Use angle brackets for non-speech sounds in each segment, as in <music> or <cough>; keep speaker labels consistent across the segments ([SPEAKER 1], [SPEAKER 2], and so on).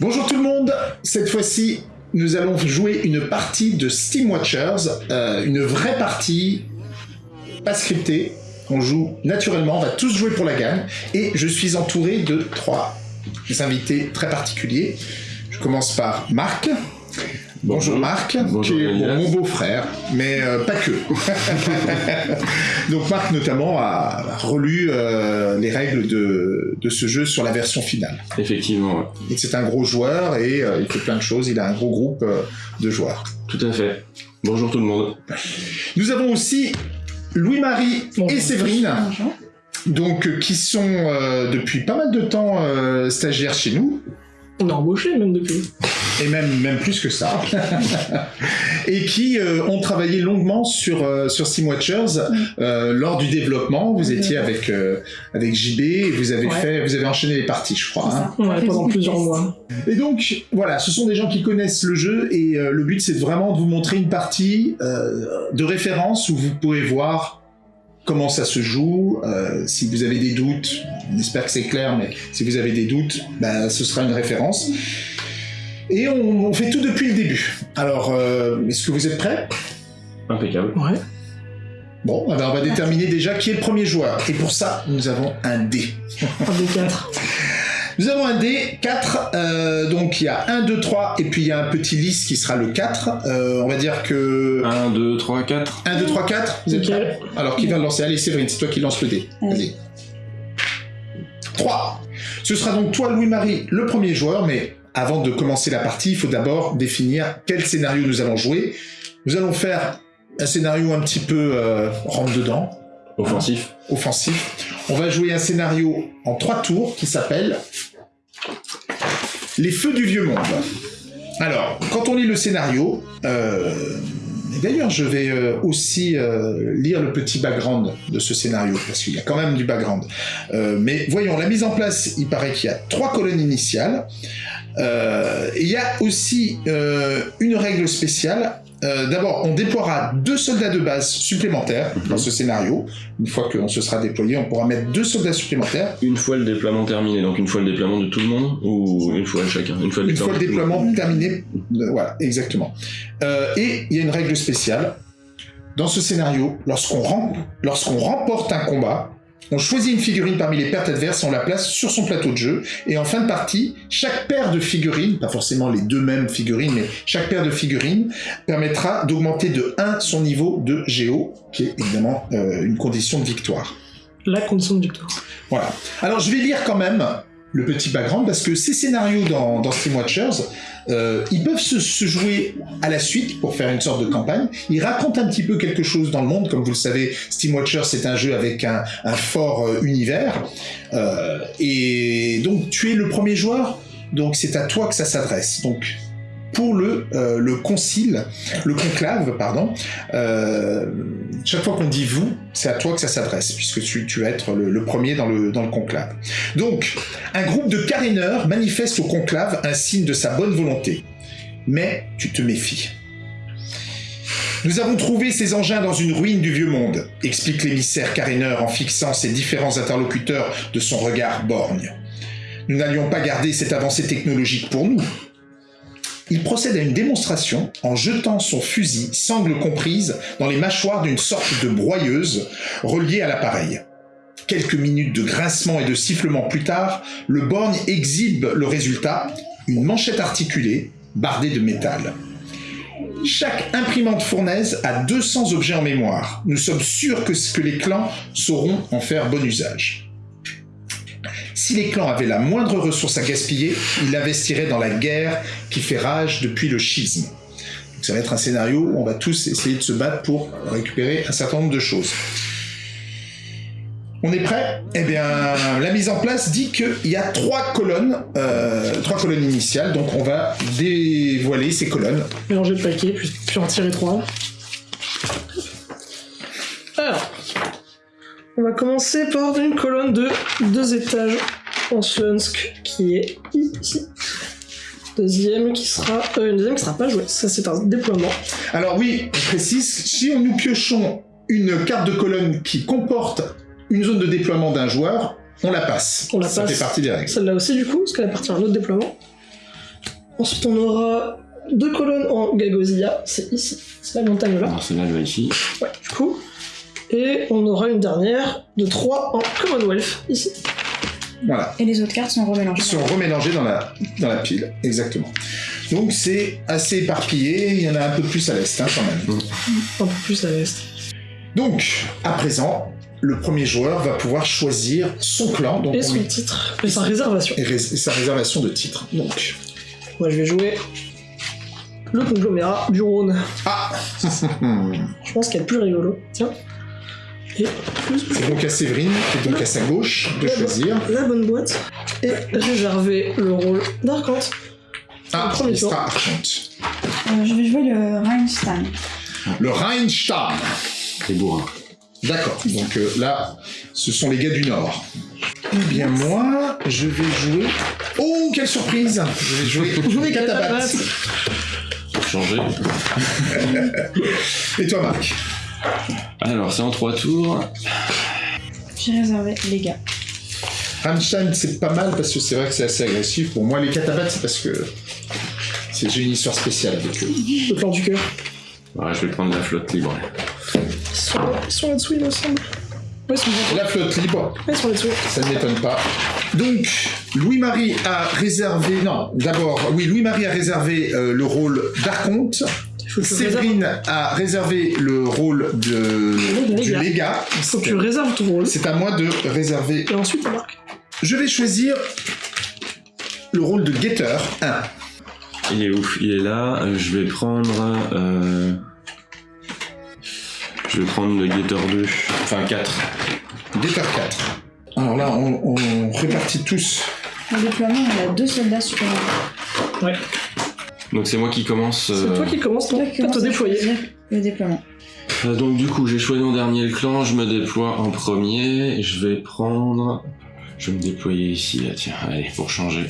[SPEAKER 1] Bonjour tout le monde, cette fois-ci nous allons jouer une partie de Steam Watchers, euh, une vraie partie, pas scriptée, on joue naturellement, on va tous jouer pour la gagne, et je suis entouré de trois invités très particuliers. Je commence par Marc. Bonjour, Marc,
[SPEAKER 2] Bonjour,
[SPEAKER 1] qui est mon beau-frère, mais euh, pas que. <laughs> Donc Marc notamment a relu euh, les règles de, de ce jeu sur la version finale.
[SPEAKER 2] Effectivement, ouais.
[SPEAKER 1] Et c'est un gros joueur et euh, il fait plein de choses, il a un gros groupe euh, de joueurs.
[SPEAKER 2] tout à fait. Bonjour tout le monde.
[SPEAKER 1] Nous avons aussi Louis-Marie et Séverine,
[SPEAKER 3] Bonjour.
[SPEAKER 1] donc euh, qui sont euh, depuis pas mal de temps euh, stagiaires chez nous.
[SPEAKER 3] On a embauché même depuis.
[SPEAKER 1] Et même, même plus que ça, <laughs> et qui euh, ont travaillé longuement sur, euh, sur Steam Watchers euh, lors du développement. Vous étiez avec, euh, avec JB et vous avez,
[SPEAKER 3] Ouais.
[SPEAKER 1] fait, vous avez enchaîné les parties, je crois. hein.
[SPEAKER 3] Ouais, pendant plusieurs mois.
[SPEAKER 1] Et donc, voilà, ce sont des gens qui connaissent le jeu et euh, le but c'est vraiment de vous montrer une partie euh, de référence où vous pouvez voir comment ça se joue. euh, si vous avez des doutes, on espère que c'est clair, mais si vous avez des doutes, ben, ce sera une référence. Et on, on fait tout depuis le début. Alors, euh, est-ce que vous êtes prêts?
[SPEAKER 2] Impeccable.
[SPEAKER 3] Ouais.
[SPEAKER 1] Bon, eh ben, on va déterminer déjà qui est le premier joueur. Et pour ça, nous avons un dé.
[SPEAKER 3] Un des quatre.
[SPEAKER 1] Nous avons un dé, 4, euh, donc il y a 1, 2, 3, et puis il y a un petit lys qui sera le 4. Euh, on va dire que
[SPEAKER 2] 1, 2, 3, 4.
[SPEAKER 1] 1, 2, 3, 4, vous êtes prêts? Alors qui va le lancer? Allez Séverine, c'est toi qui lance le dé. Vas-y. 3. Ce sera donc toi Louis-Marie, le premier joueur, mais avant de commencer la partie, il faut d'abord définir quel scénario nous allons jouer. Nous allons faire un scénario un petit peu euh, rentre-dedans,
[SPEAKER 2] Offensif.
[SPEAKER 1] offensif. On va jouer un scénario en trois tours qui s'appelle Les Feux du Vieux Monde. Alors, quand on lit le scénario, euh, d'ailleurs je vais euh, aussi euh, lire le petit background de ce scénario, parce qu'il y a quand même du background. Euh, mais voyons, la mise en place, il paraît qu'il y a trois colonnes initiales. Il y a aussi une règle spéciale. Euh, D'abord, on déploiera deux soldats de base supplémentaires dans ce scénario. Une fois qu'on se sera déployé, on pourra mettre deux soldats supplémentaires.
[SPEAKER 2] Une fois le déploiement terminé, donc une fois le déploiement de tout le monde ou une fois chacun Une fois le
[SPEAKER 1] Une fois déploiement terminé, euh, voilà, exactement. Euh, et il y a une règle spéciale. Dans ce scénario, lorsqu'on rem- lorsqu'on remporte un combat, on choisit une figurine parmi les pertes adverses et on la place sur son plateau de jeu. Et en fin de partie, chaque paire de figurines, pas forcément les deux mêmes figurines, mais chaque paire de figurines permettra d'augmenter de 1 son niveau de Géo, qui est évidemment euh, une condition de victoire.
[SPEAKER 3] La condition de victoire.
[SPEAKER 1] Voilà. Alors je vais lire quand même le petit background parce que ces scénarios dans, dans Steam Watchers, euh, ils peuvent se, jouer à la suite pour faire une sorte de campagne. Ils racontent un petit peu quelque chose dans le monde. Comme vous le savez, Steam Watchers c'est un jeu avec un, un fort euh, univers. Euh, et donc tu es le premier joueur, donc c'est à toi que ça s'adresse. Donc pour le, euh, le concile, le conclave, pardon, euh, chaque fois qu'on dit vous, c'est à toi que ça s'adresse, puisque tu, tu vas être le, premier dans le, dans le conclave. Donc, un groupe de caréneurs manifeste au conclave un signe de sa bonne volonté. Mais tu te méfies. Nous avons trouvé ces engins dans une ruine du vieux monde, explique l'émissaire caréneur en fixant ses différents interlocuteurs de son regard borgne. Nous n'allions pas garder cette avancée technologique pour nous. Il procède à une démonstration en jetant son fusil, sangle comprise, dans les mâchoires d'une sorte de broyeuse reliée à l'appareil. Quelques minutes de grincement et de sifflement plus tard, le borgne exhibe le résultat, une manchette articulée, bardée de métal. Chaque imprimante fournaise a 200 objets en mémoire. Nous sommes sûrs que, que les clans sauront en faire bon usage. Si les clans avaient la moindre ressource à gaspiller, ils l'investiraient dans la guerre qui fait rage depuis le schisme. Donc ça va être un scénario où on va tous essayer de se battre pour récupérer un certain nombre de choses. On est prêt? Eh bien, la mise en place dit qu'il y a trois colonnes, euh, trois colonnes initiales, donc on va dévoiler ces colonnes.
[SPEAKER 3] Mélanger le paquet, puis, puis en tirer trois. On va commencer par une colonne de deux étages en Slunsk qui est ici. Deuxième qui sera. Euh, une deuxième qui sera pas jouée. Ça, c'est un déploiement.
[SPEAKER 1] Alors oui, on précise, si nous piochons une carte de colonne qui comporte une zone de déploiement d'un joueur, on la passe.
[SPEAKER 3] On la
[SPEAKER 1] Ça
[SPEAKER 3] passe.
[SPEAKER 1] fait partie des règles.
[SPEAKER 3] Celle-là aussi, du coup, parce qu'elle appartient à un autre déploiement. Ensuite, on aura deux colonnes en Gagosilia, c'est ici, c'est la montagne là.
[SPEAKER 2] Alors celle-là, elle va ici.
[SPEAKER 3] Ouais, du coup. Et on aura une dernière de 3 en Commonwealth, ici.
[SPEAKER 1] Voilà.
[SPEAKER 4] Et les autres cartes sont remélangées.
[SPEAKER 1] Sont remélangés dans la, dans la pile, exactement. Donc c'est assez éparpillé, il y en a un peu plus à l'est hein, quand même.
[SPEAKER 3] Un peu plus à l'est.
[SPEAKER 1] Donc, à présent, le premier joueur va pouvoir choisir son clan donc
[SPEAKER 3] Et
[SPEAKER 1] on
[SPEAKER 3] son
[SPEAKER 1] lui-
[SPEAKER 3] titre, et sa réservation.
[SPEAKER 1] et rés- et sa réservation de titre. Donc,
[SPEAKER 3] Moi, je vais jouer le conglomérat du Rhône.
[SPEAKER 1] ah <laughs>
[SPEAKER 3] Je pense qu'il y a le plus rigolo. Tiens. Et
[SPEAKER 1] C'est donc à Séverine, qui est donc à sa gauche, de choisir.
[SPEAKER 3] la bonne boîte. Et réserver le rôle d'Arcante.
[SPEAKER 1] Ah,
[SPEAKER 3] premier
[SPEAKER 1] il sera Archante.
[SPEAKER 4] Euh, je vais jouer le Rheinstein.
[SPEAKER 1] Le Rheinstein.
[SPEAKER 2] C'est bourrin.
[SPEAKER 1] D'accord, donc euh, là, ce sont les gars du Nord. Eh bien, moi, je vais jouer. Oh, quelle surprise Je vais jouer les Catabates.
[SPEAKER 2] Pour changer. <laughs>
[SPEAKER 1] Et toi, Marc?
[SPEAKER 2] Alors, c'est en trois tours.
[SPEAKER 4] J'ai réservé les gars.
[SPEAKER 1] Rammstein, c'est pas mal parce que c'est vrai que c'est assez agressif. Pour moi, les Catabates, c'est parce que c'est- j'ai une histoire spéciale avec eux.
[SPEAKER 3] Le plan du cœur.
[SPEAKER 2] Ouais, je vais prendre la flotte libre.
[SPEAKER 3] Ils sont, ils sont là-dessous, il me semble. Ouais.
[SPEAKER 1] La flotte libre,
[SPEAKER 3] Ouais, ils sont là-dessous.
[SPEAKER 1] ça ne m'étonne pas. Donc, Louis-Marie a réservé. Non, d'abord, oui, Louis-Marie a réservé euh, le rôle d'Arconte.
[SPEAKER 3] Faut que
[SPEAKER 1] Séverine a réservé le rôle de, du légat.
[SPEAKER 3] faut que tu réserves ton rôle.
[SPEAKER 1] C'est à moi de réserver.
[SPEAKER 3] Et ensuite, on marque.
[SPEAKER 1] Je vais choisir le rôle de guetteur 1.
[SPEAKER 2] Il est ouf, il est là. Euh, Je vais prendre. Euh... Je vais prendre le Gator 2. Enfin 4.
[SPEAKER 1] Guetteur 4. Alors là, on, on répartit tous.
[SPEAKER 4] Au déploiement, on a deux soldats supplémentaires.
[SPEAKER 3] Ouais.
[SPEAKER 2] Donc c'est moi qui commence.
[SPEAKER 3] C'est
[SPEAKER 2] euh,
[SPEAKER 3] toi qui
[SPEAKER 4] toi, commences
[SPEAKER 3] te déployer.
[SPEAKER 4] Le déploiement.
[SPEAKER 2] Euh, Donc du coup, j'ai choisi en dernier le clan, je me déploie en premier, et je vais prendre... Je vais me déployer ici, là, tiens, allez, pour changer.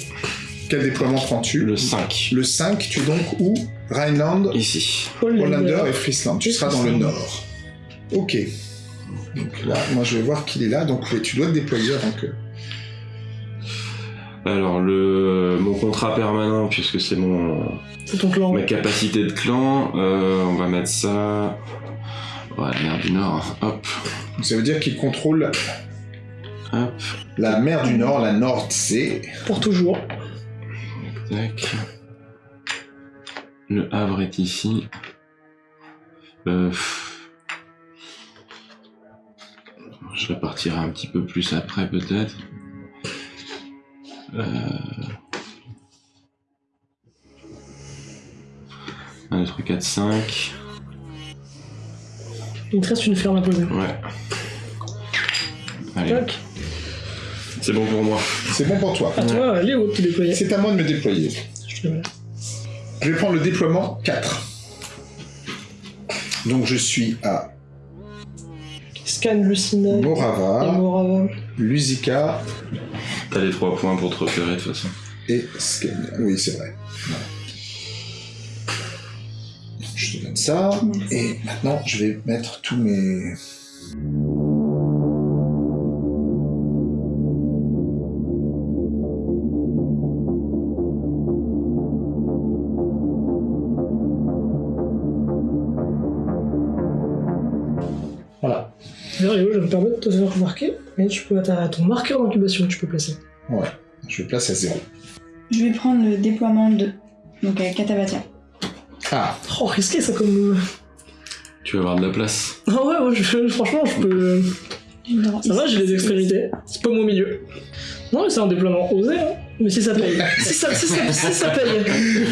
[SPEAKER 1] Quel déploiement prends-tu
[SPEAKER 2] Le 5,
[SPEAKER 1] Le 5, tu es donc où? Rhineland,
[SPEAKER 2] ici.
[SPEAKER 1] Hollander et Friesland. Tu
[SPEAKER 3] Et
[SPEAKER 1] seras dans le nord. Ok. Donc là, moi je vais voir qu'il est là, donc oui, tu dois te déployer avant que.
[SPEAKER 2] Alors, le mon contrat permanent, puisque c'est mon
[SPEAKER 3] C'est ton clan.
[SPEAKER 2] ma capacité de clan, euh, on va mettre ça... Ouais, la mer du Nord, hop,
[SPEAKER 1] Donc, ça veut dire qu'il contrôle
[SPEAKER 2] hop,
[SPEAKER 1] la mer du Nord, la Nord-Zee.
[SPEAKER 3] Pour toujours.
[SPEAKER 2] tac. Le Havre est ici. Euh, Je répartirai un petit peu plus après peut-être. Euh... 1, 2, 3, 4, 5.
[SPEAKER 3] Il te reste une ferme à poser.
[SPEAKER 2] Ouais. Allez,
[SPEAKER 3] Tac.
[SPEAKER 2] c'est bon pour moi.
[SPEAKER 1] C'est bon pour toi.
[SPEAKER 3] À toi, Léo, de te déployer.
[SPEAKER 1] C'est à moi de me déployer.
[SPEAKER 3] Je te mets.
[SPEAKER 1] Je vais prendre le déploiement 4. Donc je suis à
[SPEAKER 3] Scan Lucina
[SPEAKER 1] Morava,
[SPEAKER 3] Morava.
[SPEAKER 1] Lusika
[SPEAKER 2] T'as les trois points pour te repérer de toute façon.
[SPEAKER 1] et Scania. Oui, c'est vrai. Voilà. Je te donne ça.
[SPEAKER 4] Merci.
[SPEAKER 1] Et maintenant, je vais mettre tous mes...
[SPEAKER 3] de te faire remarquer, mais tu peux t'as ton marqueur d'incubation que tu peux placer.
[SPEAKER 1] Ouais. Je place à zéro.
[SPEAKER 4] Je vais prendre le déploiement 2. Donc avec Katabatia.
[SPEAKER 1] Ah,
[SPEAKER 3] Oh, risqué ça comme.
[SPEAKER 2] Tu vas avoir de la place.
[SPEAKER 3] Ah ouais, ouais, je- franchement, je peux.
[SPEAKER 4] Non,
[SPEAKER 3] Ça va, j'ai les extrémités. C'est pas mon milieu. Non, mais c'est un déploiement osé, hein. Mais si ça paye. si, ça, si, ça, si ça paye.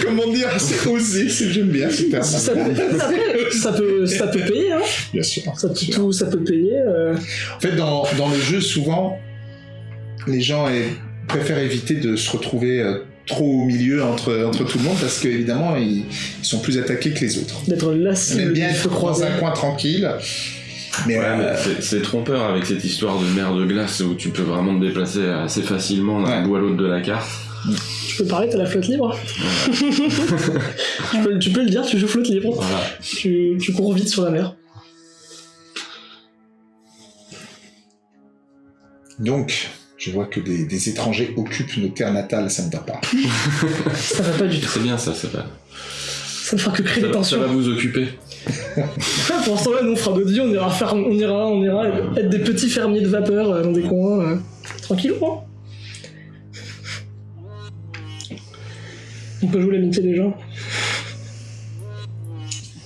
[SPEAKER 1] comment dire C'est osé, c'est j'aime bien.
[SPEAKER 3] Si ça, ça, peut, ça, peut, ça peut payer, hein.
[SPEAKER 1] Bien sûr.
[SPEAKER 3] Ça peut, tout, ça peut payer. euh.
[SPEAKER 1] En fait, dans, dans le jeu, souvent, les gens eh, préfèrent éviter de se retrouver euh, trop au milieu entre, entre tout le monde parce qu'évidemment, ils, ils sont plus attaqués que les autres.
[SPEAKER 3] D'être du
[SPEAKER 1] bien être dans un coin tranquille. Mais,
[SPEAKER 2] Ouais, mais
[SPEAKER 1] euh,
[SPEAKER 2] c'est- c'est trompeur avec cette histoire de mer de glace où tu peux vraiment te déplacer assez facilement d'un
[SPEAKER 1] Ouais.
[SPEAKER 2] bout à l'autre de la carte.
[SPEAKER 3] Tu peux parler, t'as la flotte libre. <laughs> tu, peux, tu peux le dire, tu joues flotte libre.
[SPEAKER 2] Voilà.
[SPEAKER 3] Tu, tu cours vite sur la mer.
[SPEAKER 1] donc, Je vois que des, des étrangers occupent nos terres natales, ça ne va pas. <laughs>
[SPEAKER 3] Ça va pas du tout.
[SPEAKER 2] C'est bien ça, ça va.
[SPEAKER 3] Ça ne fera que créer
[SPEAKER 2] Ça,
[SPEAKER 3] des
[SPEAKER 2] ça
[SPEAKER 3] tensions.
[SPEAKER 2] va vous occuper.
[SPEAKER 3] Pour l'instant, là, nous, on fera vies, on ira, faire, on ira, on ira être des petits fermiers de vapeur euh, dans des coins. Euh, tranquille, quoi. On peut jouer l'amitié des gens.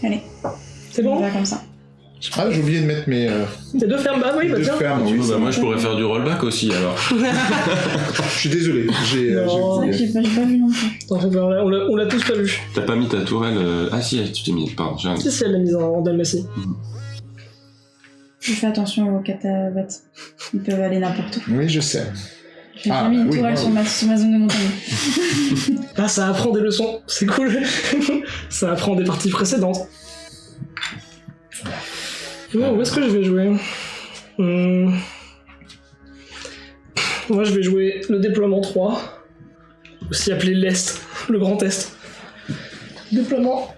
[SPEAKER 4] Allez,
[SPEAKER 3] C'est
[SPEAKER 4] on
[SPEAKER 3] bon
[SPEAKER 4] va comme ça.
[SPEAKER 1] Ah, j'ai oublié de mettre mes, euh,
[SPEAKER 3] T'es deux fermes Bah oui, bah tiens.
[SPEAKER 1] fermes. Oui,
[SPEAKER 2] bah, moi, je pourrais faire du rollback aussi alors. <laughs>
[SPEAKER 1] Je suis désolé, j'ai euh,
[SPEAKER 3] Non.
[SPEAKER 1] j'ai
[SPEAKER 4] C'est vrai que
[SPEAKER 1] oublié.
[SPEAKER 4] j'ai pas, vu non plus.
[SPEAKER 3] On l'a- tous pas vu.
[SPEAKER 2] T'as pas mis ta tourelle. euh, Ah si, tu t'es mis. Pardon, j'ai un-
[SPEAKER 3] Si, elle l'a mise en, en Dalmatie.
[SPEAKER 4] Je fais attention aux catavates. Ils peuvent aller n'importe où.
[SPEAKER 1] Oui, je sais.
[SPEAKER 4] J'ai
[SPEAKER 1] Ah,
[SPEAKER 4] mis une
[SPEAKER 1] oui,
[SPEAKER 4] tourelle
[SPEAKER 1] moi,
[SPEAKER 4] sur,
[SPEAKER 1] oui.
[SPEAKER 4] ma, sur ma zone de montagne. <laughs> <laughs>
[SPEAKER 3] Ah, ça apprend des leçons, c'est cool. ça apprend des parties précédentes. Bon, où est-ce que je vais jouer Hmm. Moi, je vais jouer le déploiement 3, aussi appelé l'Est, le Grand Est. Déploiement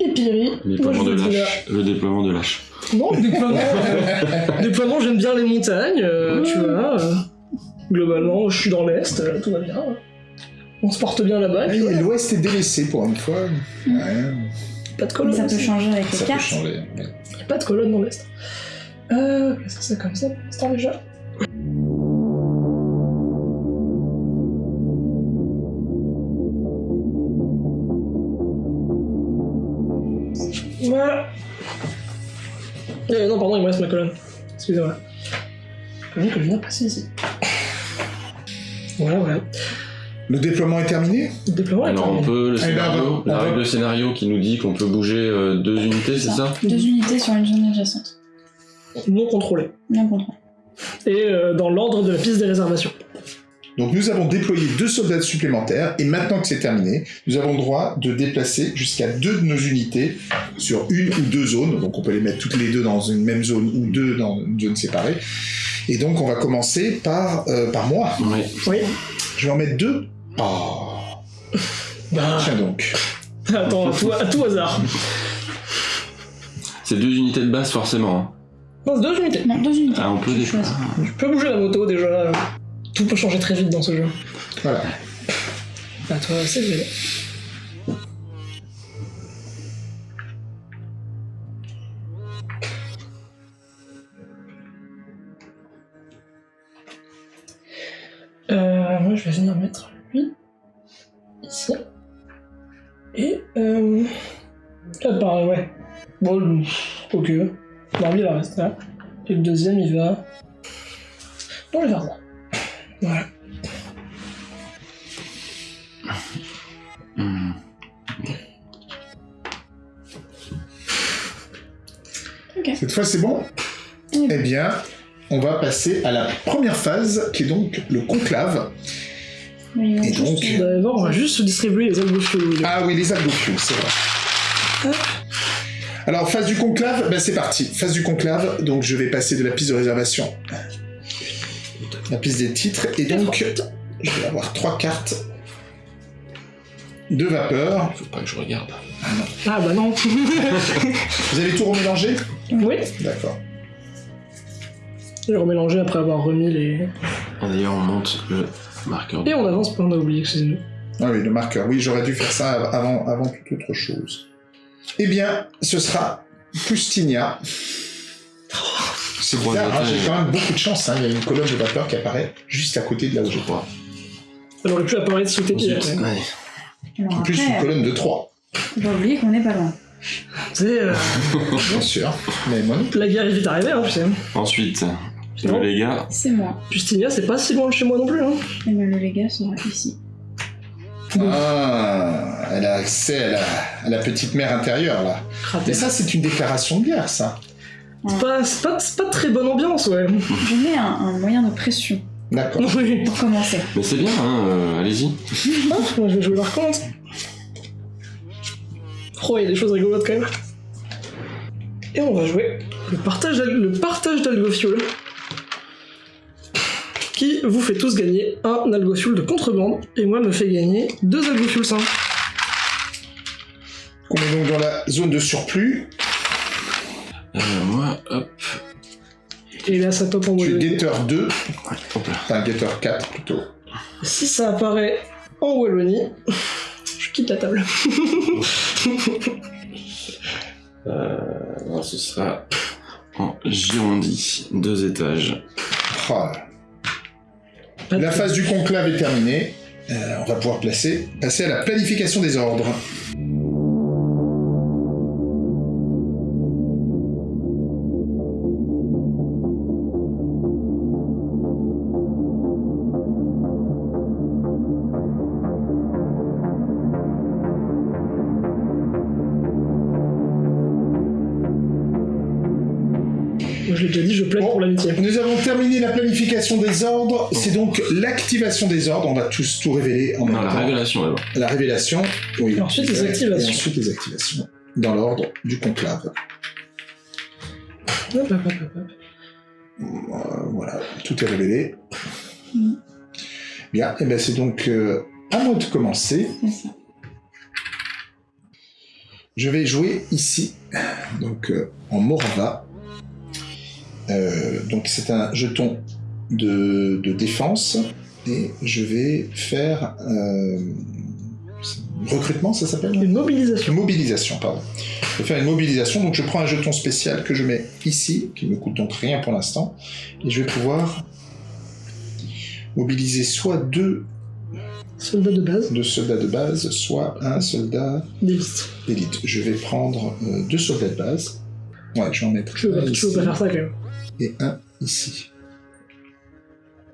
[SPEAKER 3] Épiri.
[SPEAKER 2] Le déploiement
[SPEAKER 3] Moi,
[SPEAKER 2] de lâche. Le déploiement de lâche.
[SPEAKER 3] Non, déploiement. <laughs> euh, déploiement, j'aime bien les montagnes, euh, tu vois. euh, globalement, je suis dans l'Est, euh, tout va bien. On se porte bien là-bas.
[SPEAKER 1] L'Ouest est délaissé pour une fois. Ouais,
[SPEAKER 3] pas de
[SPEAKER 4] Mais
[SPEAKER 3] colonne.
[SPEAKER 4] ça peut changer avec les
[SPEAKER 1] ça peut
[SPEAKER 4] cartes.
[SPEAKER 1] changer. ouais.
[SPEAKER 3] Y a pas de colonne dans l'Est. Euh, est-ce que c'est comme ça pour l'instant déjà? Voilà. Euh, non, pardon, il me reste ma colonne. Excusez-moi. Colonne que je viens de passer ici. <laughs> Voilà, voilà.
[SPEAKER 1] Le déploiement est terminé
[SPEAKER 3] Le déploiement est
[SPEAKER 2] Alors on
[SPEAKER 3] terminé.
[SPEAKER 2] peut le
[SPEAKER 1] ben,
[SPEAKER 2] scénario, la règle de scénario qui nous dit qu'on peut bouger euh, deux unités, c'est ça
[SPEAKER 4] Deux unités sur une zone adjacente.
[SPEAKER 3] Non contrôlé.
[SPEAKER 4] Bien contrôlé.
[SPEAKER 3] Et euh, dans l'ordre de la piste des réservations.
[SPEAKER 1] Donc nous avons déployé deux soldats supplémentaires et maintenant que c'est terminé, nous avons le droit de déplacer jusqu'à deux de nos unités sur une ou deux zones. Donc on peut les mettre toutes les deux dans une même zone ou deux dans une zone séparée. Et donc on va commencer par, euh, par moi.
[SPEAKER 2] Oui.
[SPEAKER 3] Oui.
[SPEAKER 1] Je vais en mettre deux. Oh,
[SPEAKER 3] Bah,
[SPEAKER 1] tiens donc.
[SPEAKER 3] attends, à tout, à tout hasard.
[SPEAKER 2] C'est deux unités de base forcément. hein.
[SPEAKER 3] Non, c'est deux unités.
[SPEAKER 4] Non, deux unités.
[SPEAKER 2] Ah, on peut
[SPEAKER 4] Je
[SPEAKER 2] des
[SPEAKER 4] choisis.
[SPEAKER 3] Tu peux bouger la moto déjà. Tout peut changer très vite dans ce jeu.
[SPEAKER 1] Voilà.
[SPEAKER 3] À toi, c'est vrai. Euh, moi, je vais venir mettre lui ici. Et euh... Ah, pareil, ouais. Bon, ok. Non, lui, il va rester là. Et le deuxième, il va dans le jardin. Voilà.
[SPEAKER 2] Hmm.
[SPEAKER 1] Cette fois c'est bon? Eh bien, on va passer à la première phase qui est donc le conclave. Et donc-
[SPEAKER 3] Vous allez voir, on va juste se distribuer les albums
[SPEAKER 1] Ah oui, les algofuels, c'est vrai. Alors, phase du conclave, ben c'est parti. Phase du conclave, donc je vais passer de la piste de réservation. La piste des titres, et donc je vais avoir trois cartes de vapeur.
[SPEAKER 2] Faut pas que je regarde.
[SPEAKER 3] Ah bah non. <laughs>
[SPEAKER 1] Vous avez tout remélangé?
[SPEAKER 3] Oui.
[SPEAKER 1] D'accord.
[SPEAKER 3] J'ai remélangé après avoir remis les.
[SPEAKER 2] D'ailleurs, on monte le marqueur.
[SPEAKER 3] Et on avance, on a oublié, excusez-nous.
[SPEAKER 1] Ah oui, le marqueur. Oui, j'aurais dû faire ça avant, avant toute autre chose. Eh bien, ce sera Pustinia. C'est
[SPEAKER 2] Trois
[SPEAKER 1] bizarre, hein, j'ai quand même beaucoup de chance. hein. Il y a une colonne de vapeur qui apparaît juste à côté de là où je
[SPEAKER 2] crois.
[SPEAKER 3] Elle aurait pu apparaître sous tes pieds.
[SPEAKER 2] Ensuite,
[SPEAKER 3] après.
[SPEAKER 2] ouais.
[SPEAKER 4] Alors
[SPEAKER 1] En plus, une
[SPEAKER 4] après,
[SPEAKER 1] colonne de 3,
[SPEAKER 4] faut pas oublier qu'on n'est pas loin.
[SPEAKER 3] Euh, <laughs>
[SPEAKER 1] bien sûr. Mais moi non
[SPEAKER 3] la guerre est vite arrivée, hein, tu sais.
[SPEAKER 2] Ensuite. Le légat.
[SPEAKER 4] C'est moi.
[SPEAKER 3] Justinia, c'est pas si loin de chez moi non plus. Hein.
[SPEAKER 4] Et ben, le légat sera ici.
[SPEAKER 1] Ah, elle a accès à la, à la petite mer intérieure, là. Et ça, c'est une déclaration de guerre, ça.
[SPEAKER 3] C'est pas, c'est pas, c'est pas très bonne ambiance, ouais.
[SPEAKER 4] Je mets un, un moyen de pression
[SPEAKER 1] D'accord.
[SPEAKER 3] Oui.
[SPEAKER 4] pour commencer.
[SPEAKER 2] Mais c'est bien, hein, euh, allez-y.
[SPEAKER 3] Ah, moi je vais jouer par contre. Oh, il y a des choses rigolotes quand même. Et on va jouer le partage, le partage. Qui vous fait tous gagner un algofuel de contrebande, et moi me fait gagner deux algofuels sains.
[SPEAKER 1] On est donc dans la zone de surplus.
[SPEAKER 2] Euh, moi, hop.
[SPEAKER 3] Et là, ça top en
[SPEAKER 1] Tu es
[SPEAKER 3] Wallonie.
[SPEAKER 1] Gator 2,
[SPEAKER 2] Ouais, hop là.
[SPEAKER 1] enfin Gator 4 plutôt.
[SPEAKER 3] Si ça apparaît en Wallonie, je quitte la table. <laughs>
[SPEAKER 2] Euh, non, ce sera en Girondy, deux étages.
[SPEAKER 1] Ah. La phase du conclave est terminée. Euh, on va pouvoir passer à la planification des ordres.
[SPEAKER 3] Moi, je l'ai déjà dit, je plaide
[SPEAKER 1] Bon.
[SPEAKER 3] pour l'amitié.
[SPEAKER 1] Nous avons terminé la planification des ordres. C'est donc l'activation des ordres. On va tous tout révéler en
[SPEAKER 2] Non,
[SPEAKER 1] même
[SPEAKER 2] la
[SPEAKER 1] temps.
[SPEAKER 2] révélation d'abord.
[SPEAKER 1] La révélation. Oui.
[SPEAKER 3] Et ensuite, les activations.
[SPEAKER 1] Et ensuite les activations. Dans l'ordre du conclave.
[SPEAKER 3] Hop, hop, hop, hop, hop.
[SPEAKER 1] Euh, voilà, tout est révélé.
[SPEAKER 4] Mm.
[SPEAKER 1] Bien, et ben c'est donc euh, à moi de commencer.
[SPEAKER 4] C'est ça.
[SPEAKER 1] Je vais jouer ici, donc euh, en Morava. Euh, donc c'est un jeton de, de défense et je vais faire euh, recrutement, ça s'appelle
[SPEAKER 3] Une mobilisation.
[SPEAKER 1] Mobilisation, pardon. Je vais faire une mobilisation, donc je prends un jeton spécial que je mets ici, qui me coûte donc rien pour l'instant, et je vais pouvoir mobiliser soit deux,
[SPEAKER 3] Soldat de base.
[SPEAKER 1] deux soldats de base, soit un soldat
[SPEAKER 3] D'élite.
[SPEAKER 1] Je vais prendre euh, deux soldats de base. Ouais, je vais en mettre
[SPEAKER 3] Je veux,
[SPEAKER 1] ici
[SPEAKER 3] veux pas faire ça quand même.
[SPEAKER 1] Et un ici.